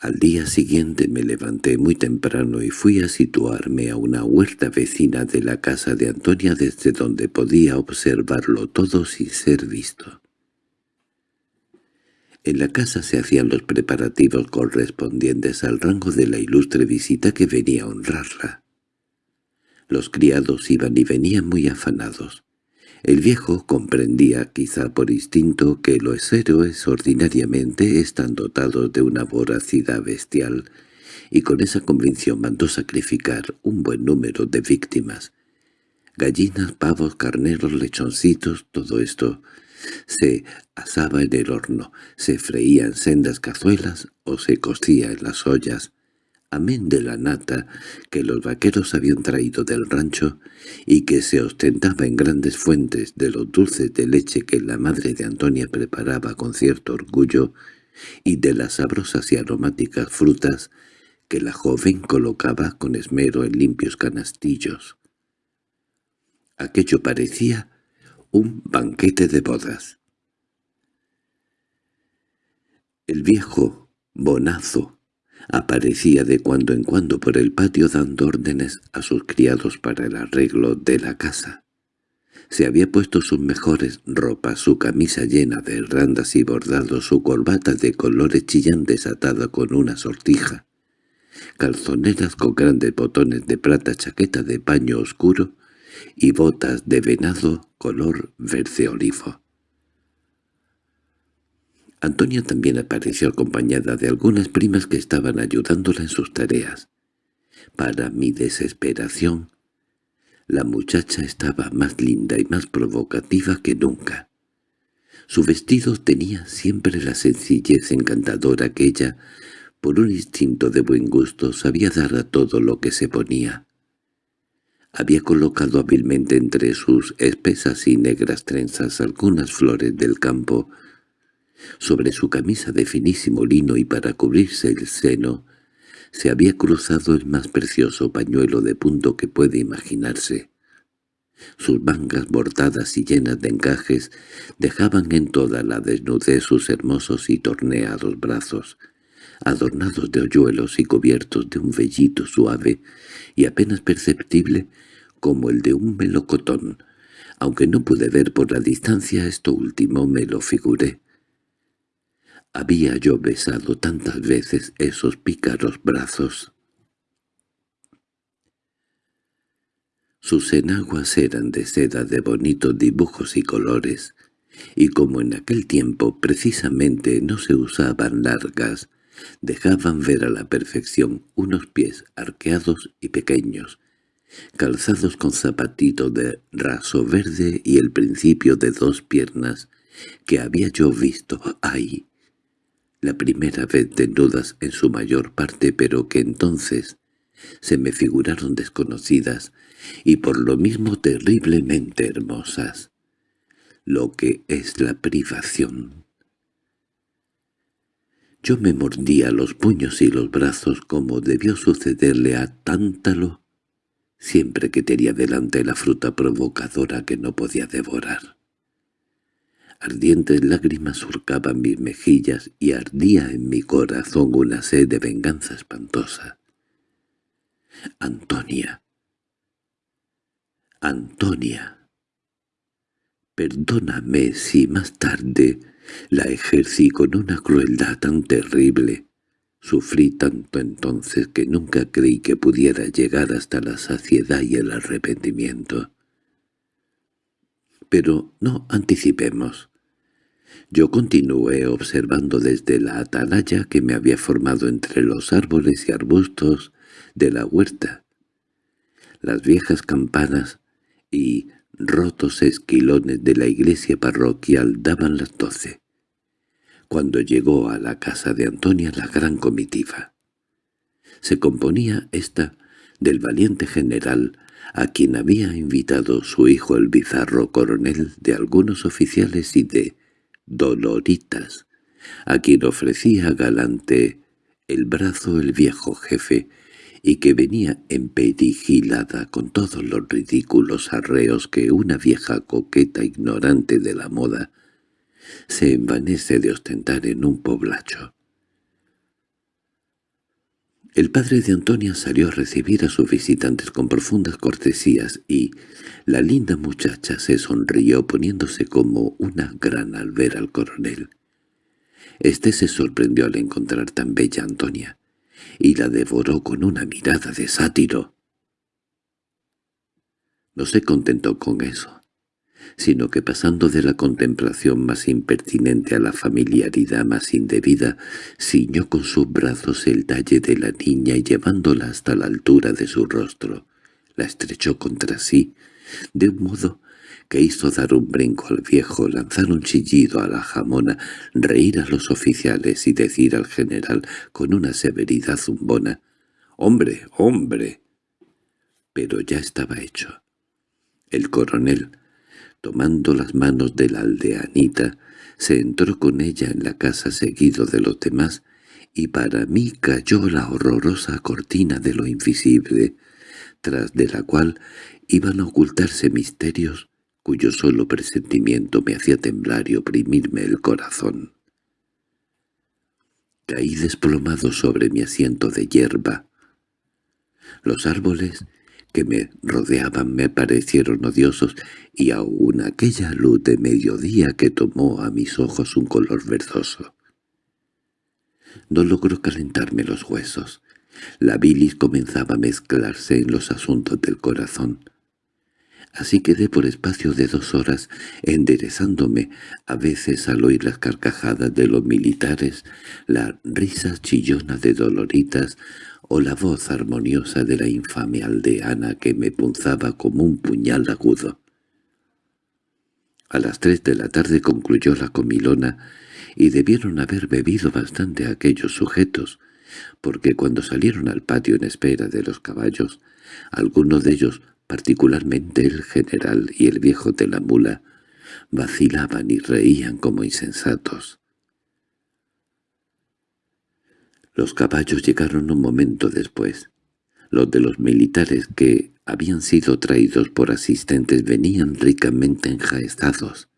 Al día siguiente me levanté muy temprano y fui a situarme a una huerta vecina de la casa de Antonia desde donde podía observarlo todo sin ser visto. En la casa se hacían los preparativos correspondientes al rango de la ilustre visita que venía a honrarla. Los criados iban y venían muy afanados. El viejo comprendía, quizá por instinto, que los héroes ordinariamente están dotados de una voracidad bestial, y con esa convicción mandó sacrificar un buen número de víctimas. Gallinas, pavos, carneros, lechoncitos, todo esto se asaba en el horno, se freía en sendas cazuelas o se cocía en las ollas, amén de la nata que los vaqueros habían traído del rancho y que se ostentaba en grandes fuentes de los dulces de leche que la madre de Antonia preparaba con cierto orgullo y de las sabrosas y aromáticas frutas que la joven colocaba con esmero en limpios canastillos. Aquello parecía un banquete de bodas. El viejo, bonazo, aparecía de cuando en cuando por el patio dando órdenes a sus criados para el arreglo de la casa. Se había puesto sus mejores ropas, su camisa llena de randas y bordados, su corbata de colores chillantes atada con una sortija, calzoneras con grandes botones de plata, chaqueta de paño oscuro y botas de venado color verde olivo. Antonia también apareció acompañada de algunas primas que estaban ayudándola en sus tareas. Para mi desesperación, la muchacha estaba más linda y más provocativa que nunca. Su vestido tenía siempre la sencillez encantadora que ella, por un instinto de buen gusto, sabía dar a todo lo que se ponía. Había colocado hábilmente entre sus espesas y negras trenzas algunas flores del campo. Sobre su camisa de finísimo lino y para cubrirse el seno, se había cruzado el más precioso pañuelo de punto que puede imaginarse. Sus mangas bordadas y llenas de encajes dejaban en toda la desnudez sus hermosos y torneados brazos, adornados de hoyuelos y cubiertos de un vellito suave y apenas perceptible como el de un melocotón. Aunque no pude ver por la distancia esto último, me lo figuré. Había yo besado tantas veces esos pícaros brazos. Sus enaguas eran de seda de bonitos dibujos y colores, y como en aquel tiempo precisamente no se usaban largas, dejaban ver a la perfección unos pies arqueados y pequeños, calzados con zapatito de raso verde y el principio de dos piernas que había yo visto ahí, la primera vez desnudas en su mayor parte pero que entonces se me figuraron desconocidas y por lo mismo terriblemente hermosas, lo que es la privación. Yo me mordía los puños y los brazos como debió sucederle a Tántalo siempre que tenía delante la fruta provocadora que no podía devorar. Ardientes lágrimas surcaban mis mejillas y ardía en mi corazón una sed de venganza espantosa. Antonia. Antonia. Perdóname si más tarde la ejercí con una crueldad tan terrible. Sufrí tanto entonces que nunca creí que pudiera llegar hasta la saciedad y el arrepentimiento. Pero no anticipemos. Yo continué observando desde la atalaya que me había formado entre los árboles y arbustos de la huerta. Las viejas campanas y rotos esquilones de la iglesia parroquial daban las doce, cuando llegó a la casa de Antonia la gran comitiva. Se componía esta del valiente general a quien había invitado su hijo el bizarro coronel de algunos oficiales y de Doloritas, a quien ofrecía galante el brazo el viejo jefe, y que venía emperigilada con todos los ridículos arreos que una vieja coqueta ignorante de la moda se envanece de ostentar en un poblacho. El padre de Antonia salió a recibir a sus visitantes con profundas cortesías y la linda muchacha se sonrió poniéndose como una gran al ver al coronel. Este se sorprendió al encontrar tan bella Antonia y la devoró con una mirada de sátiro. No se contentó con eso, sino que pasando de la contemplación más impertinente a la familiaridad más indebida, ciñó con sus brazos el talle de la niña y llevándola hasta la altura de su rostro, la estrechó contra sí, de un modo que hizo dar un brinco al viejo, lanzar un chillido a la jamona, reír a los oficiales y decir al general con una severidad zumbona, «¡Hombre, hombre!». Pero ya estaba hecho. El coronel, tomando las manos de la aldeanita, se entró con ella en la casa seguido de los demás, y para mí cayó la horrorosa cortina de lo invisible, tras de la cual iban a ocultarse misterios cuyo solo presentimiento me hacía temblar y oprimirme el corazón. Caí desplomado sobre mi asiento de hierba. Los árboles que me rodeaban me parecieron odiosos y aún aquella luz de mediodía que tomó a mis ojos un color verdoso. No logró calentarme los huesos. La bilis comenzaba a mezclarse en los asuntos del corazón. Así quedé por espacio de dos horas enderezándome, a veces al oír las carcajadas de los militares, la risa chillona de Doloritas o la voz armoniosa de la infame aldeana que me punzaba como un puñal agudo. A las tres de la tarde concluyó la comilona y debieron haber bebido bastante aquellos sujetos, porque cuando salieron al patio en espera de los caballos, algunos de ellos particularmente el general y el viejo de la mula, vacilaban y reían como insensatos. Los caballos llegaron un momento después. Los de los militares que habían sido traídos por asistentes venían ricamente enjaezados.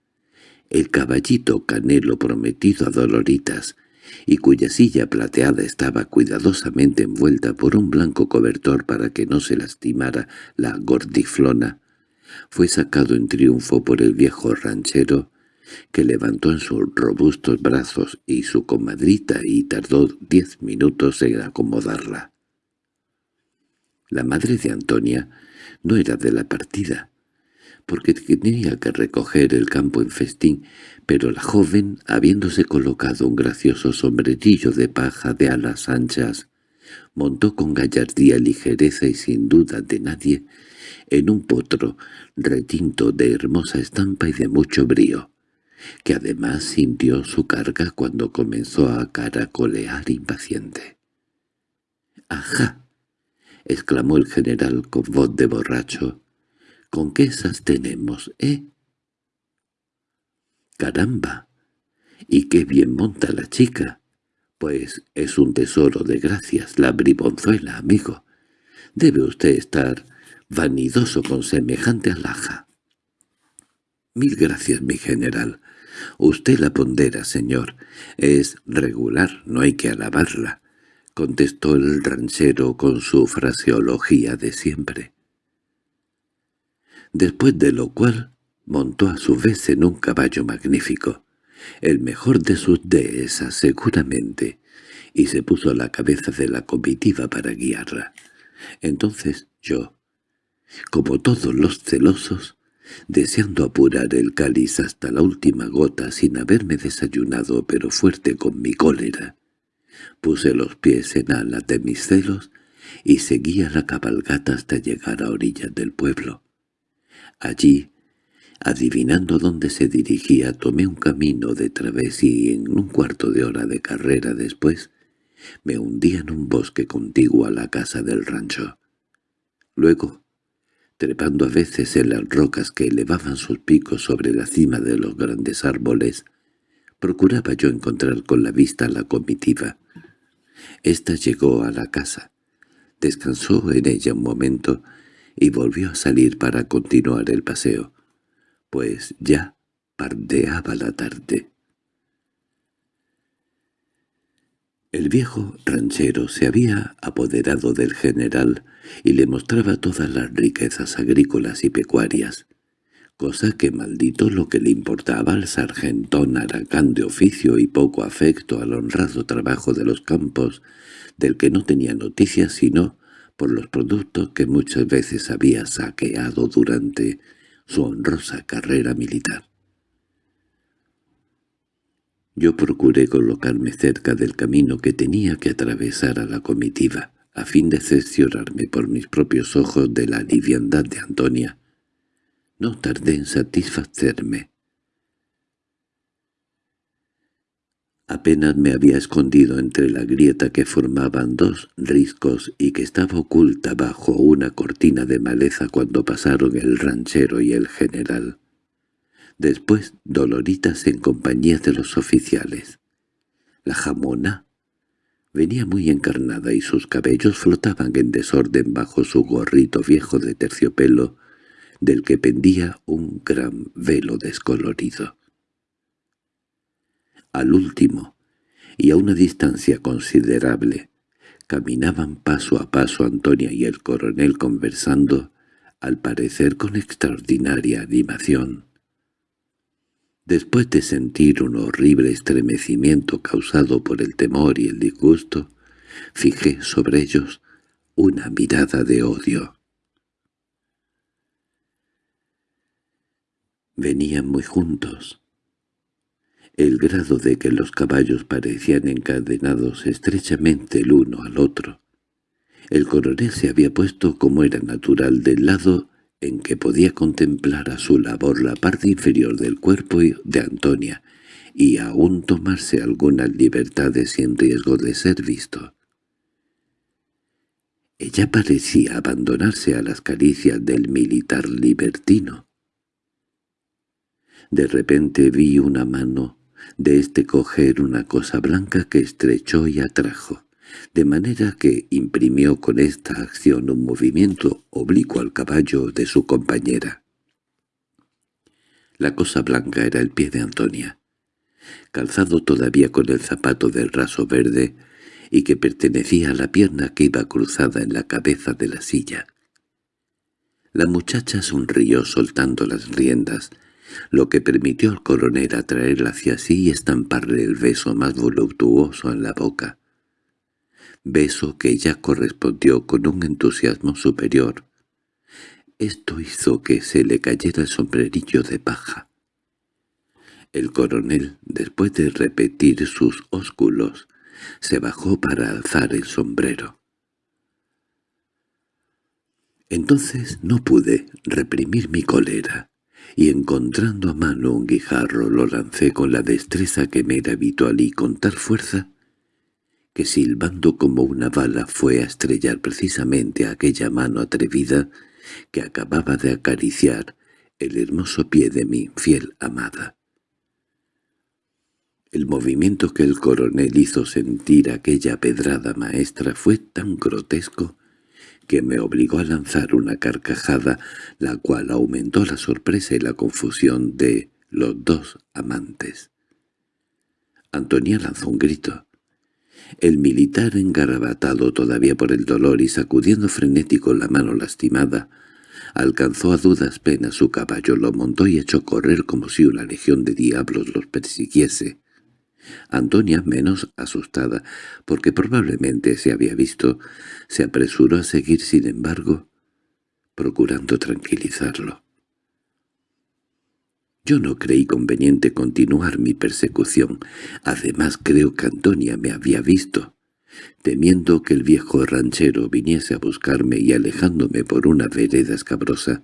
El caballito canelo prometido a Doloritas, y cuya silla plateada estaba cuidadosamente envuelta por un blanco cobertor para que no se lastimara la gordiflona, fue sacado en triunfo por el viejo ranchero, que levantó en sus robustos brazos y su comadrita y tardó diez minutos en acomodarla. La madre de Antonia no era de la partida, porque tenía que recoger el campo en festín, pero la joven, habiéndose colocado un gracioso sombrerillo de paja de alas anchas, montó con gallardía, ligereza y sin duda de nadie en un potro retinto de hermosa estampa y de mucho brío, que además sintió su carga cuando comenzó a caracolear impaciente. —¡Ajá! —exclamó el general con voz de borracho. —¿Con qué esas tenemos, eh? —¡Caramba! ¿Y qué bien monta la chica? Pues es un tesoro de gracias, la bribonzuela, amigo. Debe usted estar vanidoso con semejante alhaja. —Mil gracias, mi general. Usted la pondera, señor. Es regular, no hay que alabarla —contestó el ranchero con su fraseología de siempre. Después de lo cual montó a su vez en un caballo magnífico, el mejor de sus dehesas seguramente, y se puso a la cabeza de la comitiva para guiarla. Entonces yo, como todos los celosos, deseando apurar el cáliz hasta la última gota sin haberme desayunado pero fuerte con mi cólera, Puse los pies en alas de mis celos y seguía la cabalgata hasta llegar a orillas del pueblo. Allí, adivinando dónde se dirigía, tomé un camino de través y en un cuarto de hora de carrera después me hundí en un bosque contiguo a la casa del rancho. Luego, trepando a veces en las rocas que elevaban sus picos sobre la cima de los grandes árboles, procuraba yo encontrar con la vista la comitiva. Esta llegó a la casa, descansó en ella un momento y volvió a salir para continuar el paseo, pues ya pardeaba la tarde. El viejo ranchero se había apoderado del general y le mostraba todas las riquezas agrícolas y pecuarias, cosa que maldito lo que le importaba al sargentón aracán de oficio y poco afecto al honrado trabajo de los campos, del que no tenía noticias sino por los productos que muchas veces había saqueado durante su honrosa carrera militar. Yo procuré colocarme cerca del camino que tenía que atravesar a la comitiva, a fin de cerciorarme por mis propios ojos de la liviandad de Antonia, no tardé en satisfacerme. Apenas me había escondido entre la grieta que formaban dos riscos y que estaba oculta bajo una cortina de maleza cuando pasaron el ranchero y el general. Después Doloritas en compañía de los oficiales. La jamona venía muy encarnada y sus cabellos flotaban en desorden bajo su gorrito viejo de terciopelo del que pendía un gran velo descolorido. Al último, y a una distancia considerable, caminaban paso a paso Antonia y el coronel conversando, al parecer con extraordinaria animación. Después de sentir un horrible estremecimiento causado por el temor y el disgusto, fijé sobre ellos una mirada de odio. Venían muy juntos. El grado de que los caballos parecían encadenados estrechamente el uno al otro. El coronel se había puesto, como era natural, del lado en que podía contemplar a su labor la parte inferior del cuerpo de Antonia y aún tomarse algunas libertades sin riesgo de ser visto. Ella parecía abandonarse a las caricias del militar libertino. De repente vi una mano de este coger una cosa blanca que estrechó y atrajo. De manera que imprimió con esta acción un movimiento oblicuo al caballo de su compañera. La cosa blanca era el pie de Antonia, calzado todavía con el zapato del raso verde y que pertenecía a la pierna que iba cruzada en la cabeza de la silla. La muchacha sonrió soltando las riendas, lo que permitió al coronel atraerla hacia sí y estamparle el beso más voluptuoso en la boca. Beso que ella correspondió con un entusiasmo superior. Esto hizo que se le cayera el sombrerillo de paja. El coronel, después de repetir sus ósculos, se bajó para alzar el sombrero. Entonces no pude reprimir mi cólera, y encontrando a mano un guijarro lo lancé con la destreza que me era habitual y con tal fuerza que silbando como una bala fue a estrellar precisamente aquella mano atrevida que acababa de acariciar el hermoso pie de mi fiel amada. El movimiento que el coronel hizo sentir aquella pedrada maestra fue tan grotesco que me obligó a lanzar una carcajada, la cual aumentó la sorpresa y la confusión de los dos amantes. Antonia lanzó un grito. El militar, engarabatado todavía por el dolor y sacudiendo frenético la mano lastimada, alcanzó a dudas penas su caballo, lo montó y echó correr como si una legión de diablos los persiguiese. Antonia, menos asustada, porque probablemente se había visto, se apresuró a seguir sin embargo, procurando tranquilizarlo. Yo no creí conveniente continuar mi persecución. Además creo que Antonia me había visto. Temiendo que el viejo ranchero viniese a buscarme y alejándome por una vereda escabrosa,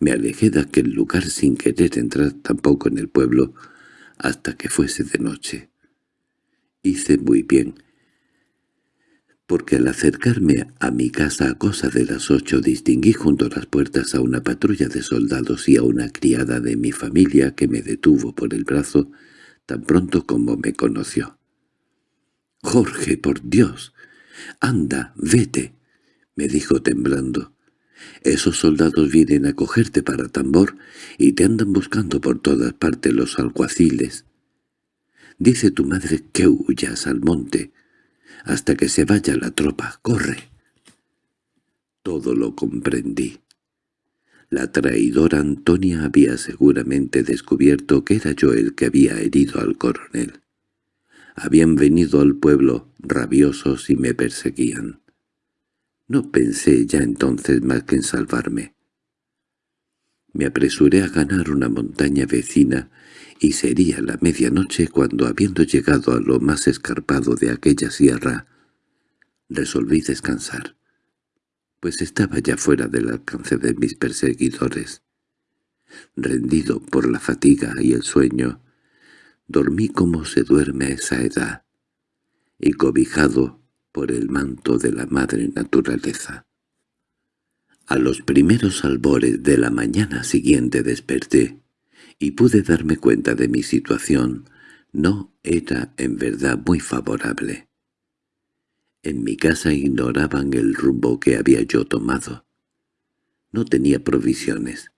me alejé de aquel lugar sin querer entrar tampoco en el pueblo, hasta que fuese de noche. Hice muy bien, porque al acercarme a mi casa a cosa de las ocho distinguí junto a las puertas a una patrulla de soldados y a una criada de mi familia que me detuvo por el brazo tan pronto como me conoció. «Jorge, por Dios! ¡Anda, vete!» me dijo temblando. Esos soldados vienen a cogerte para tambor y te andan buscando por todas partes los alguaciles. Dice tu madre que huyas al monte hasta que se vaya la tropa. ¡Corre! Todo lo comprendí. La traidora Antonia había seguramente descubierto que era yo el que había herido al coronel. Habían venido al pueblo rabiosos y me perseguían. No pensé ya entonces más que en salvarme. Me apresuré a ganar una montaña vecina y sería la medianoche cuando, habiendo llegado a lo más escarpado de aquella sierra, resolví descansar, pues estaba ya fuera del alcance de mis perseguidores. Rendido por la fatiga y el sueño, dormí como se duerme a esa edad, y cobijado por el manto de la madre naturaleza. A los primeros albores de la mañana siguiente desperté, y pude darme cuenta de mi situación. No era en verdad muy favorable. En mi casa ignoraban el rumbo que había yo tomado. No tenía provisiones,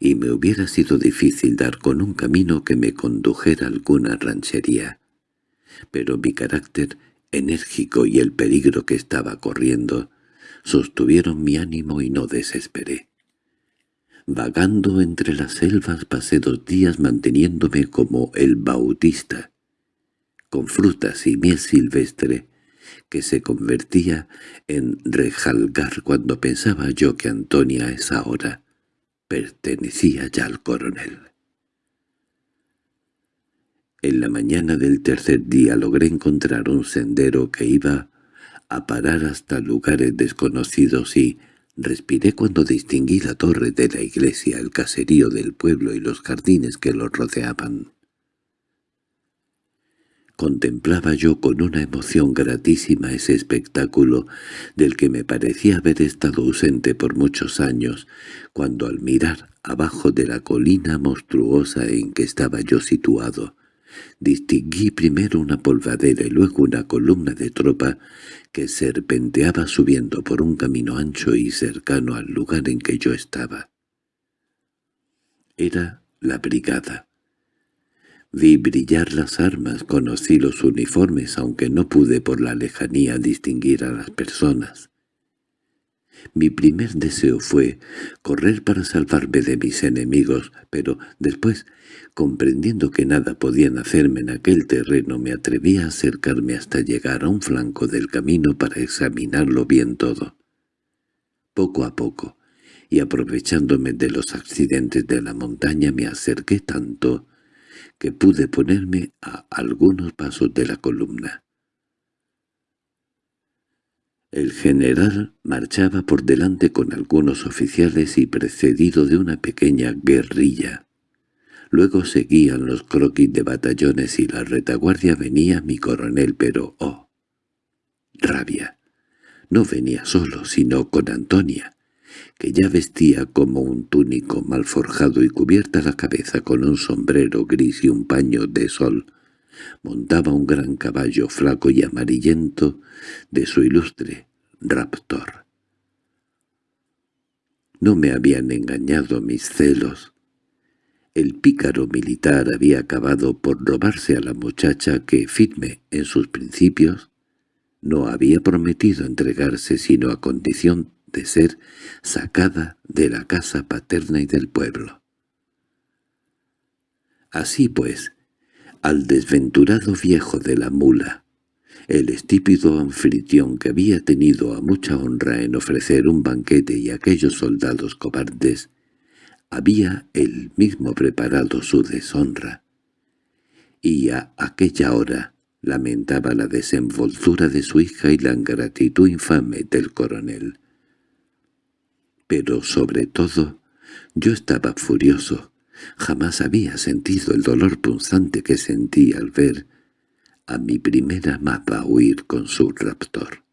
y me hubiera sido difícil dar con un camino que me condujera a alguna ranchería. Pero mi carácter enérgico y el peligro que estaba corriendo sostuvieron mi ánimo y no desesperé. Vagando entre las selvas pasé dos días manteniéndome como el bautista, con frutas y miel silvestre, que se convertía en rejalgar cuando pensaba yo que Antonia a esa hora pertenecía ya al coronel. En la mañana del tercer día logré encontrar un sendero que iba a parar hasta lugares desconocidos y respiré cuando distinguí la torre de la iglesia, el caserío del pueblo y los jardines que lo rodeaban. Contemplaba yo con una emoción gratísima ese espectáculo del que me parecía haber estado ausente por muchos años, cuando al mirar abajo de la colina monstruosa en que estaba yo situado, Distinguí primero una polvadera y luego una columna de tropa que serpenteaba subiendo por un camino ancho y cercano al lugar en que yo estaba. Era la brigada. Vi brillar las armas, conocí los uniformes, aunque no pude por la lejanía distinguir a las personas. Mi primer deseo fue correr para salvarme de mis enemigos, pero después, comprendiendo que nada podían hacerme en aquel terreno, me atreví a acercarme hasta llegar a un flanco del camino para examinarlo bien todo. Poco a poco, y aprovechándome de los accidentes de la montaña, me acerqué tanto que pude ponerme a algunos pasos de la columna. El general marchaba por delante con algunos oficiales y precedido de una pequeña guerrilla. Luego seguían los croquis de batallones y la retaguardia venía mi coronel, pero ¡oh! ¡Rabia! No venía solo, sino con Antonia, que ya vestía como un túnico mal forjado y cubierta la cabeza con un sombrero gris y un paño de sol, montaba un gran caballo flaco y amarillento de su ilustre raptor. No me habían engañado mis celos. El pícaro militar había acabado por robarse a la muchacha que, firme en sus principios, no había prometido entregarse sino a condición de ser sacada de la casa paterna y del pueblo. Así pues, al desventurado viejo de la mula, el estípido anfitrión que había tenido a mucha honra en ofrecer un banquete y aquellos soldados cobardes, había él mismo preparado su deshonra. Y a aquella hora lamentaba la desenvoltura de su hija y la ingratitud infame del coronel. Pero sobre todo, yo estaba furioso, Jamás había sentido el dolor punzante que sentí al ver a mi primera amada huir con su raptor.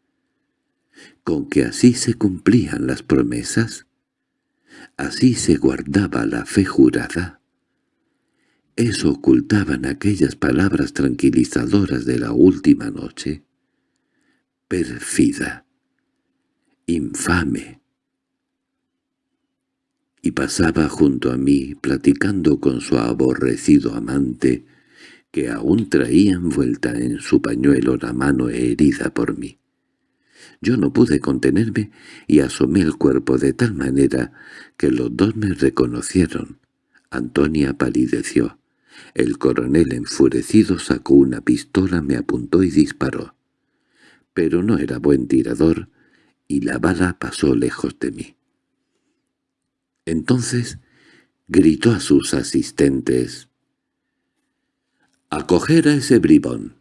¿Con que así se cumplían las promesas? ¿Así se guardaba la fe jurada? ¿Eso ocultaban aquellas palabras tranquilizadoras de la última noche? Perfida, infame, y pasaba junto a mí platicando con su aborrecido amante, que aún traía envuelta en su pañuelo la mano herida por mí. Yo no pude contenerme y asomé el cuerpo de tal manera que los dos me reconocieron. Antonia palideció. El coronel enfurecido sacó una pistola, me apuntó y disparó. Pero no era buen tirador, y la bala pasó lejos de mí. Entonces gritó a sus asistentes. «¡A coger a ese bribón!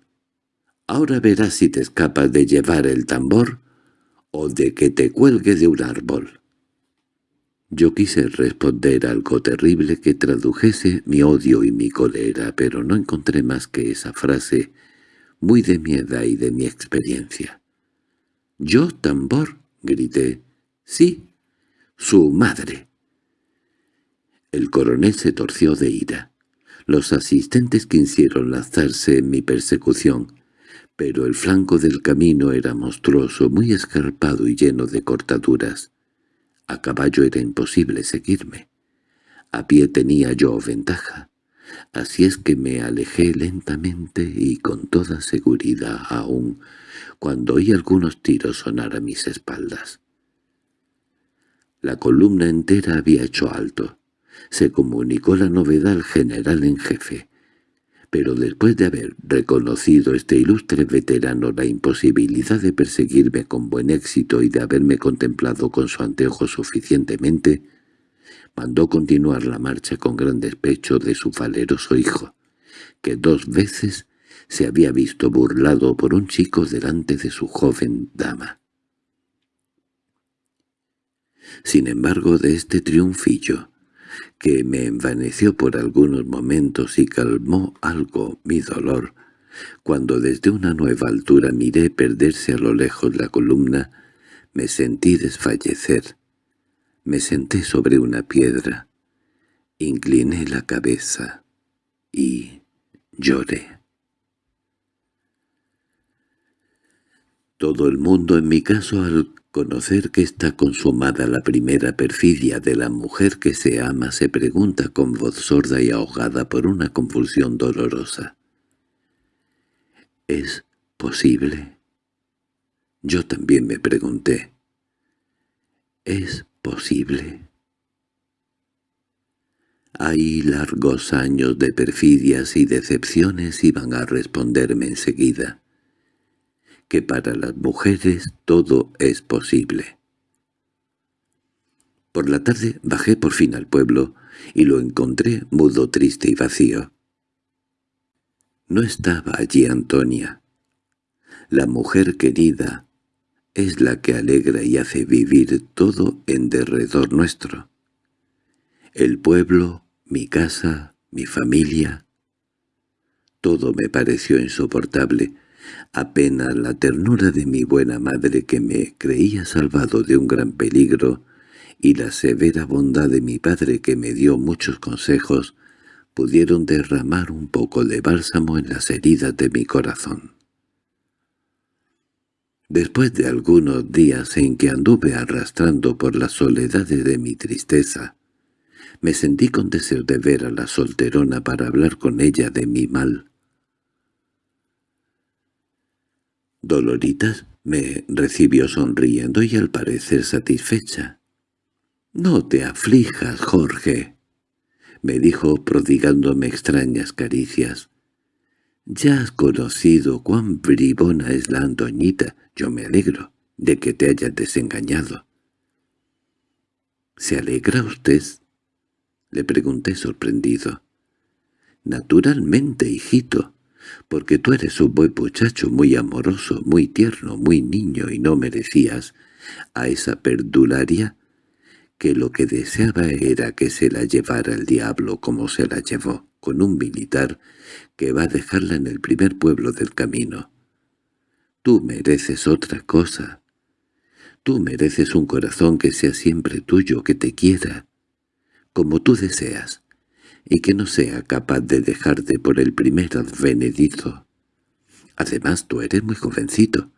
Ahora verás si te escapas de llevar el tambor o de que te cuelgue de un árbol». Yo quise responder algo terrible que tradujese mi odio y mi cólera, pero no encontré más que esa frase, muy de mi edad y de mi experiencia. «¿Yo tambor?» grité. «Sí, su madre». El coronel se torció de ira. Los asistentes quisieron lanzarse en mi persecución, pero el flanco del camino era monstruoso, muy escarpado y lleno de cortaduras. A caballo era imposible seguirme. A pie tenía yo ventaja. Así es que me alejé lentamente y con toda seguridad aún, cuando oí algunos tiros sonar a mis espaldas. La columna entera había hecho alto. Se comunicó la novedad al general en jefe, pero después de haber reconocido este ilustre veterano la imposibilidad de perseguirme con buen éxito y de haberme contemplado con su anteojo suficientemente, mandó continuar la marcha con gran despecho de su valeroso hijo, que dos veces se había visto burlado por un chico delante de su joven dama. Sin embargo, de este triunfillo, que me envaneció por algunos momentos y calmó algo mi dolor. Cuando desde una nueva altura miré perderse a lo lejos la columna, me sentí desfallecer. Me senté sobre una piedra, incliné la cabeza y Lloré. Todo el mundo en mi caso al conocer que está consumada la primera perfidia de la mujer que se ama se pregunta con voz sorda y ahogada por una convulsión dolorosa. ¿Es posible? Yo también me pregunté. ¿Es posible? Hay largos años de perfidias y decepciones iban a responderme enseguida que para las mujeres todo es posible. Por la tarde bajé por fin al pueblo y lo encontré mudo, triste y vacío. No estaba allí Antonia. La mujer querida es la que alegra y hace vivir todo en derredor nuestro. El pueblo, mi casa, mi familia. Todo me pareció insoportable, apenas la ternura de mi buena madre que me creía salvado de un gran peligro y la severa bondad de mi padre que me dio muchos consejos pudieron derramar un poco de bálsamo en las heridas de mi corazón. Después de algunos días en que anduve arrastrando por las soledades de mi tristeza, me sentí con deseo de ver a la solterona para hablar con ella de mi mal. Doloritas me recibió sonriendo y al parecer satisfecha. «No te aflijas, Jorge», me dijo prodigándome extrañas caricias. «Ya has conocido cuán bribona es la Antoñita. Yo me alegro de que te hayas desengañado». «¿Se alegra usted?» le pregunté sorprendido. «Naturalmente, hijito porque tú eres un buen muchacho muy amoroso, muy tierno, muy niño y no merecías a esa perdularia que lo que deseaba era que se la llevara el diablo como se la llevó, con un militar que va a dejarla en el primer pueblo del camino. Tú mereces otra cosa. Tú mereces un corazón que sea siempre tuyo, que te quiera, como tú deseas y que no sea capaz de dejarte por el primer advenedizo. Además tú eres muy jovencito,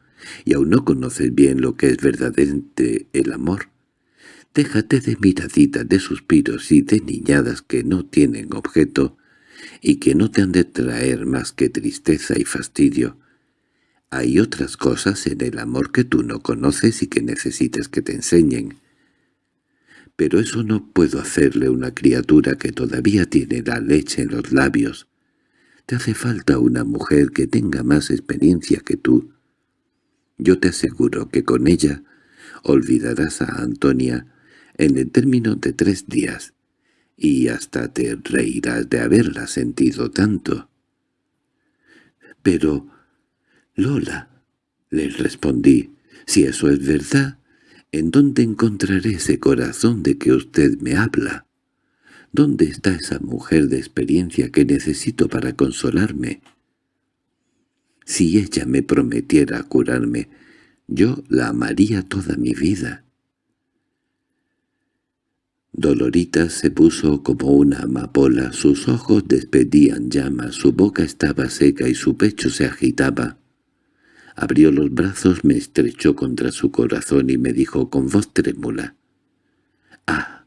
y aún no conoces bien lo que es verdaderamente el amor. Déjate de miraditas, de suspiros y de niñadas que no tienen objeto y que no te han de traer más que tristeza y fastidio. Hay otras cosas en el amor que tú no conoces y que necesitas que te enseñen pero eso no puedo hacerle una criatura que todavía tiene la leche en los labios. Te hace falta una mujer que tenga más experiencia que tú. Yo te aseguro que con ella olvidarás a Antonia en el término de tres días, y hasta te reirás de haberla sentido tanto. —Pero, Lola —le respondí—, si eso es verdad, ¿En dónde encontraré ese corazón de que usted me habla? ¿Dónde está esa mujer de experiencia que necesito para consolarme? Si ella me prometiera curarme, yo la amaría toda mi vida. Dolorita se puso como una amapola, sus ojos despedían llamas, su boca estaba seca y su pecho se agitaba. Abrió los brazos, me estrechó contra su corazón y me dijo con voz trémula, «Ah,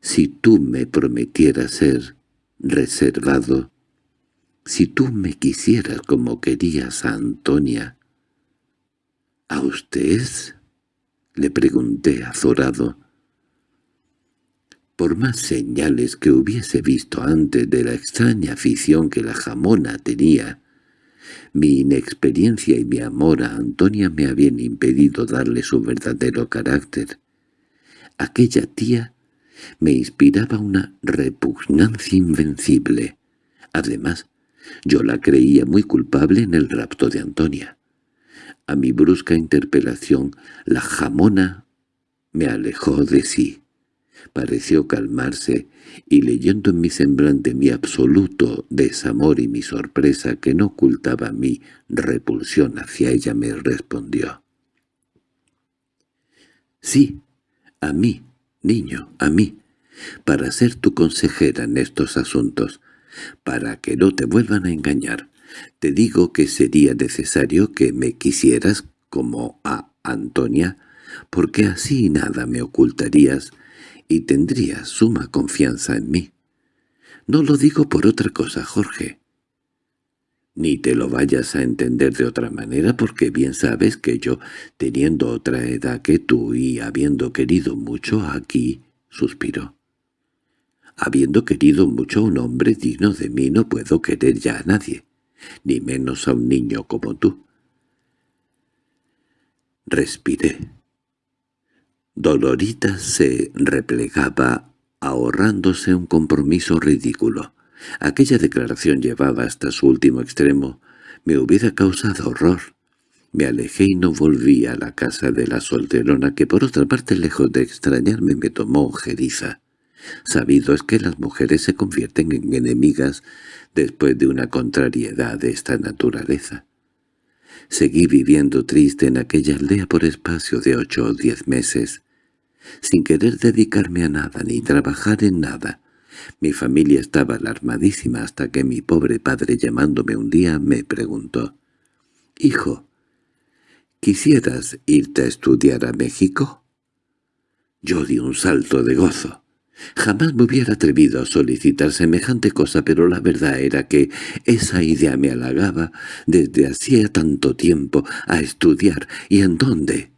si tú me prometieras ser reservado, si tú me quisieras como querías a Antonia». —¿A usted? —le pregunté azorado. Por más señales que hubiese visto antes de la extraña afición que la jamona tenía, mi inexperiencia y mi amor a Antonia me habían impedido darle su verdadero carácter. Aquella tía me inspiraba una repugnancia invencible. Además, yo la creía muy culpable en el rapto de Antonia. A mi brusca interpelación, la jamona me alejó de sí. Pareció calmarse, y leyendo en mi semblante mi absoluto desamor y mi sorpresa que no ocultaba mi repulsión hacia ella, me respondió. «Sí, a mí, niño, a mí, para ser tu consejera en estos asuntos. para que no te vuelvan a engañar. Te digo que sería necesario que me quisieras como a Antonia, porque así nada me ocultarías y tendrías suma confianza en mí. No lo digo por otra cosa, Jorge. Ni te lo vayas a entender de otra manera porque bien sabes que yo, teniendo otra edad que tú y habiendo querido mucho aquí, suspiró. Habiendo querido mucho a un hombre digno de mí no puedo querer ya a nadie, ni menos a un niño como tú. Respiré. Dolorita se replegaba ahorrándose un compromiso ridículo. Aquella declaración llevada hasta su último extremo me hubiera causado horror. Me alejé y no volví a la casa de la solterona que por otra parte lejos de extrañarme me tomó ojeriza. Sabido es que las mujeres se convierten en enemigas después de una contrariedad de esta naturaleza. Seguí viviendo triste en aquella aldea por espacio de ocho o diez meses, sin querer dedicarme a nada ni trabajar en nada. Mi familia estaba alarmadísima hasta que mi pobre padre llamándome un día me preguntó, «Hijo, ¿quisieras irte a estudiar a México?» Yo di un salto de gozo. Jamás me hubiera atrevido a solicitar semejante cosa, pero la verdad era que esa idea me halagaba desde hacía tanto tiempo a estudiar. ¿Y en dónde?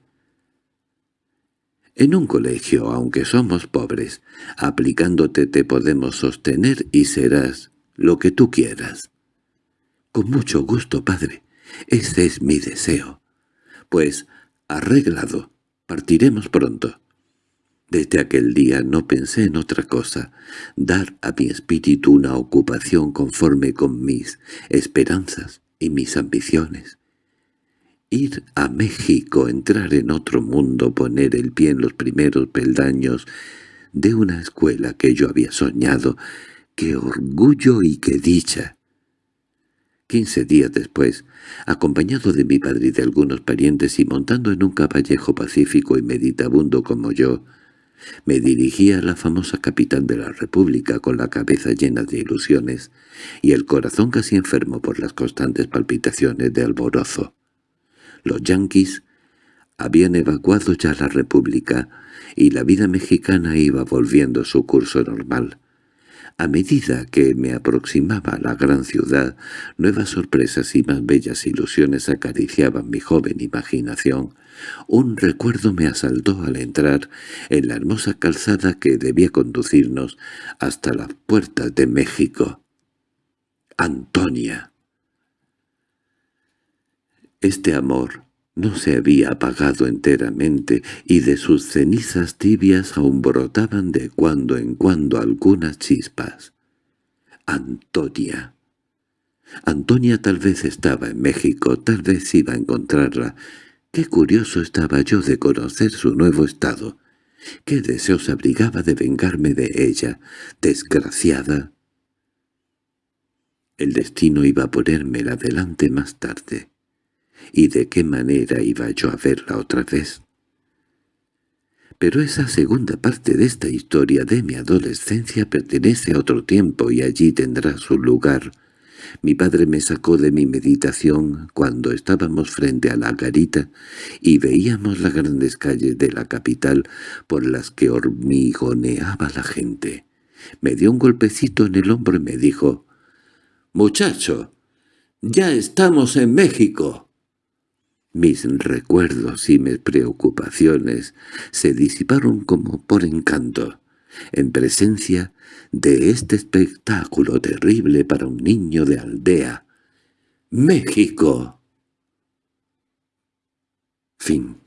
En un colegio, aunque somos pobres, aplicándote te podemos sostener y serás lo que tú quieras. Con mucho gusto, padre. Ese es mi deseo. Pues, arreglado, partiremos pronto. Desde aquel día no pensé en otra cosa, dar a mi espíritu una ocupación conforme con mis esperanzas y mis ambiciones. Ir a México, entrar en otro mundo, poner el pie en los primeros peldaños de una escuela que yo había soñado. ¡Qué orgullo y qué dicha! Quince días después, acompañado de mi padre y de algunos parientes y montando en un caballejo pacífico y meditabundo como yo, me dirigí a la famosa capital de la República con la cabeza llena de ilusiones y el corazón casi enfermo por las constantes palpitaciones de alborozo. Los yanquis habían evacuado ya la República y la vida mexicana iba volviendo su curso normal. A medida que me aproximaba a la gran ciudad, nuevas sorpresas y más bellas ilusiones acariciaban mi joven imaginación. Un recuerdo me asaltó al entrar en la hermosa calzada que debía conducirnos hasta las puertas de México. ¡Antonia! Este amor no se había apagado enteramente y de sus cenizas tibias aún brotaban de cuando en cuando algunas chispas. Antonia. Antonia tal vez estaba en México, tal vez iba a encontrarla. Qué curioso estaba yo de conocer su nuevo estado. Qué deseos abrigaba de vengarme de ella, desgraciada. El destino iba a ponérmela delante más tarde y de qué manera iba yo a verla otra vez. Pero esa segunda parte de esta historia de mi adolescencia pertenece a otro tiempo y allí tendrá su lugar. Mi padre me sacó de mi meditación cuando estábamos frente a la garita y veíamos las grandes calles de la capital por las que hormigoneaba la gente. Me dio un golpecito en el hombro y me dijo, «Muchacho, ya estamos en México». Mis recuerdos y mis preocupaciones se disiparon como por encanto, en presencia de este espectáculo terrible para un niño de aldea. ¡México! Fin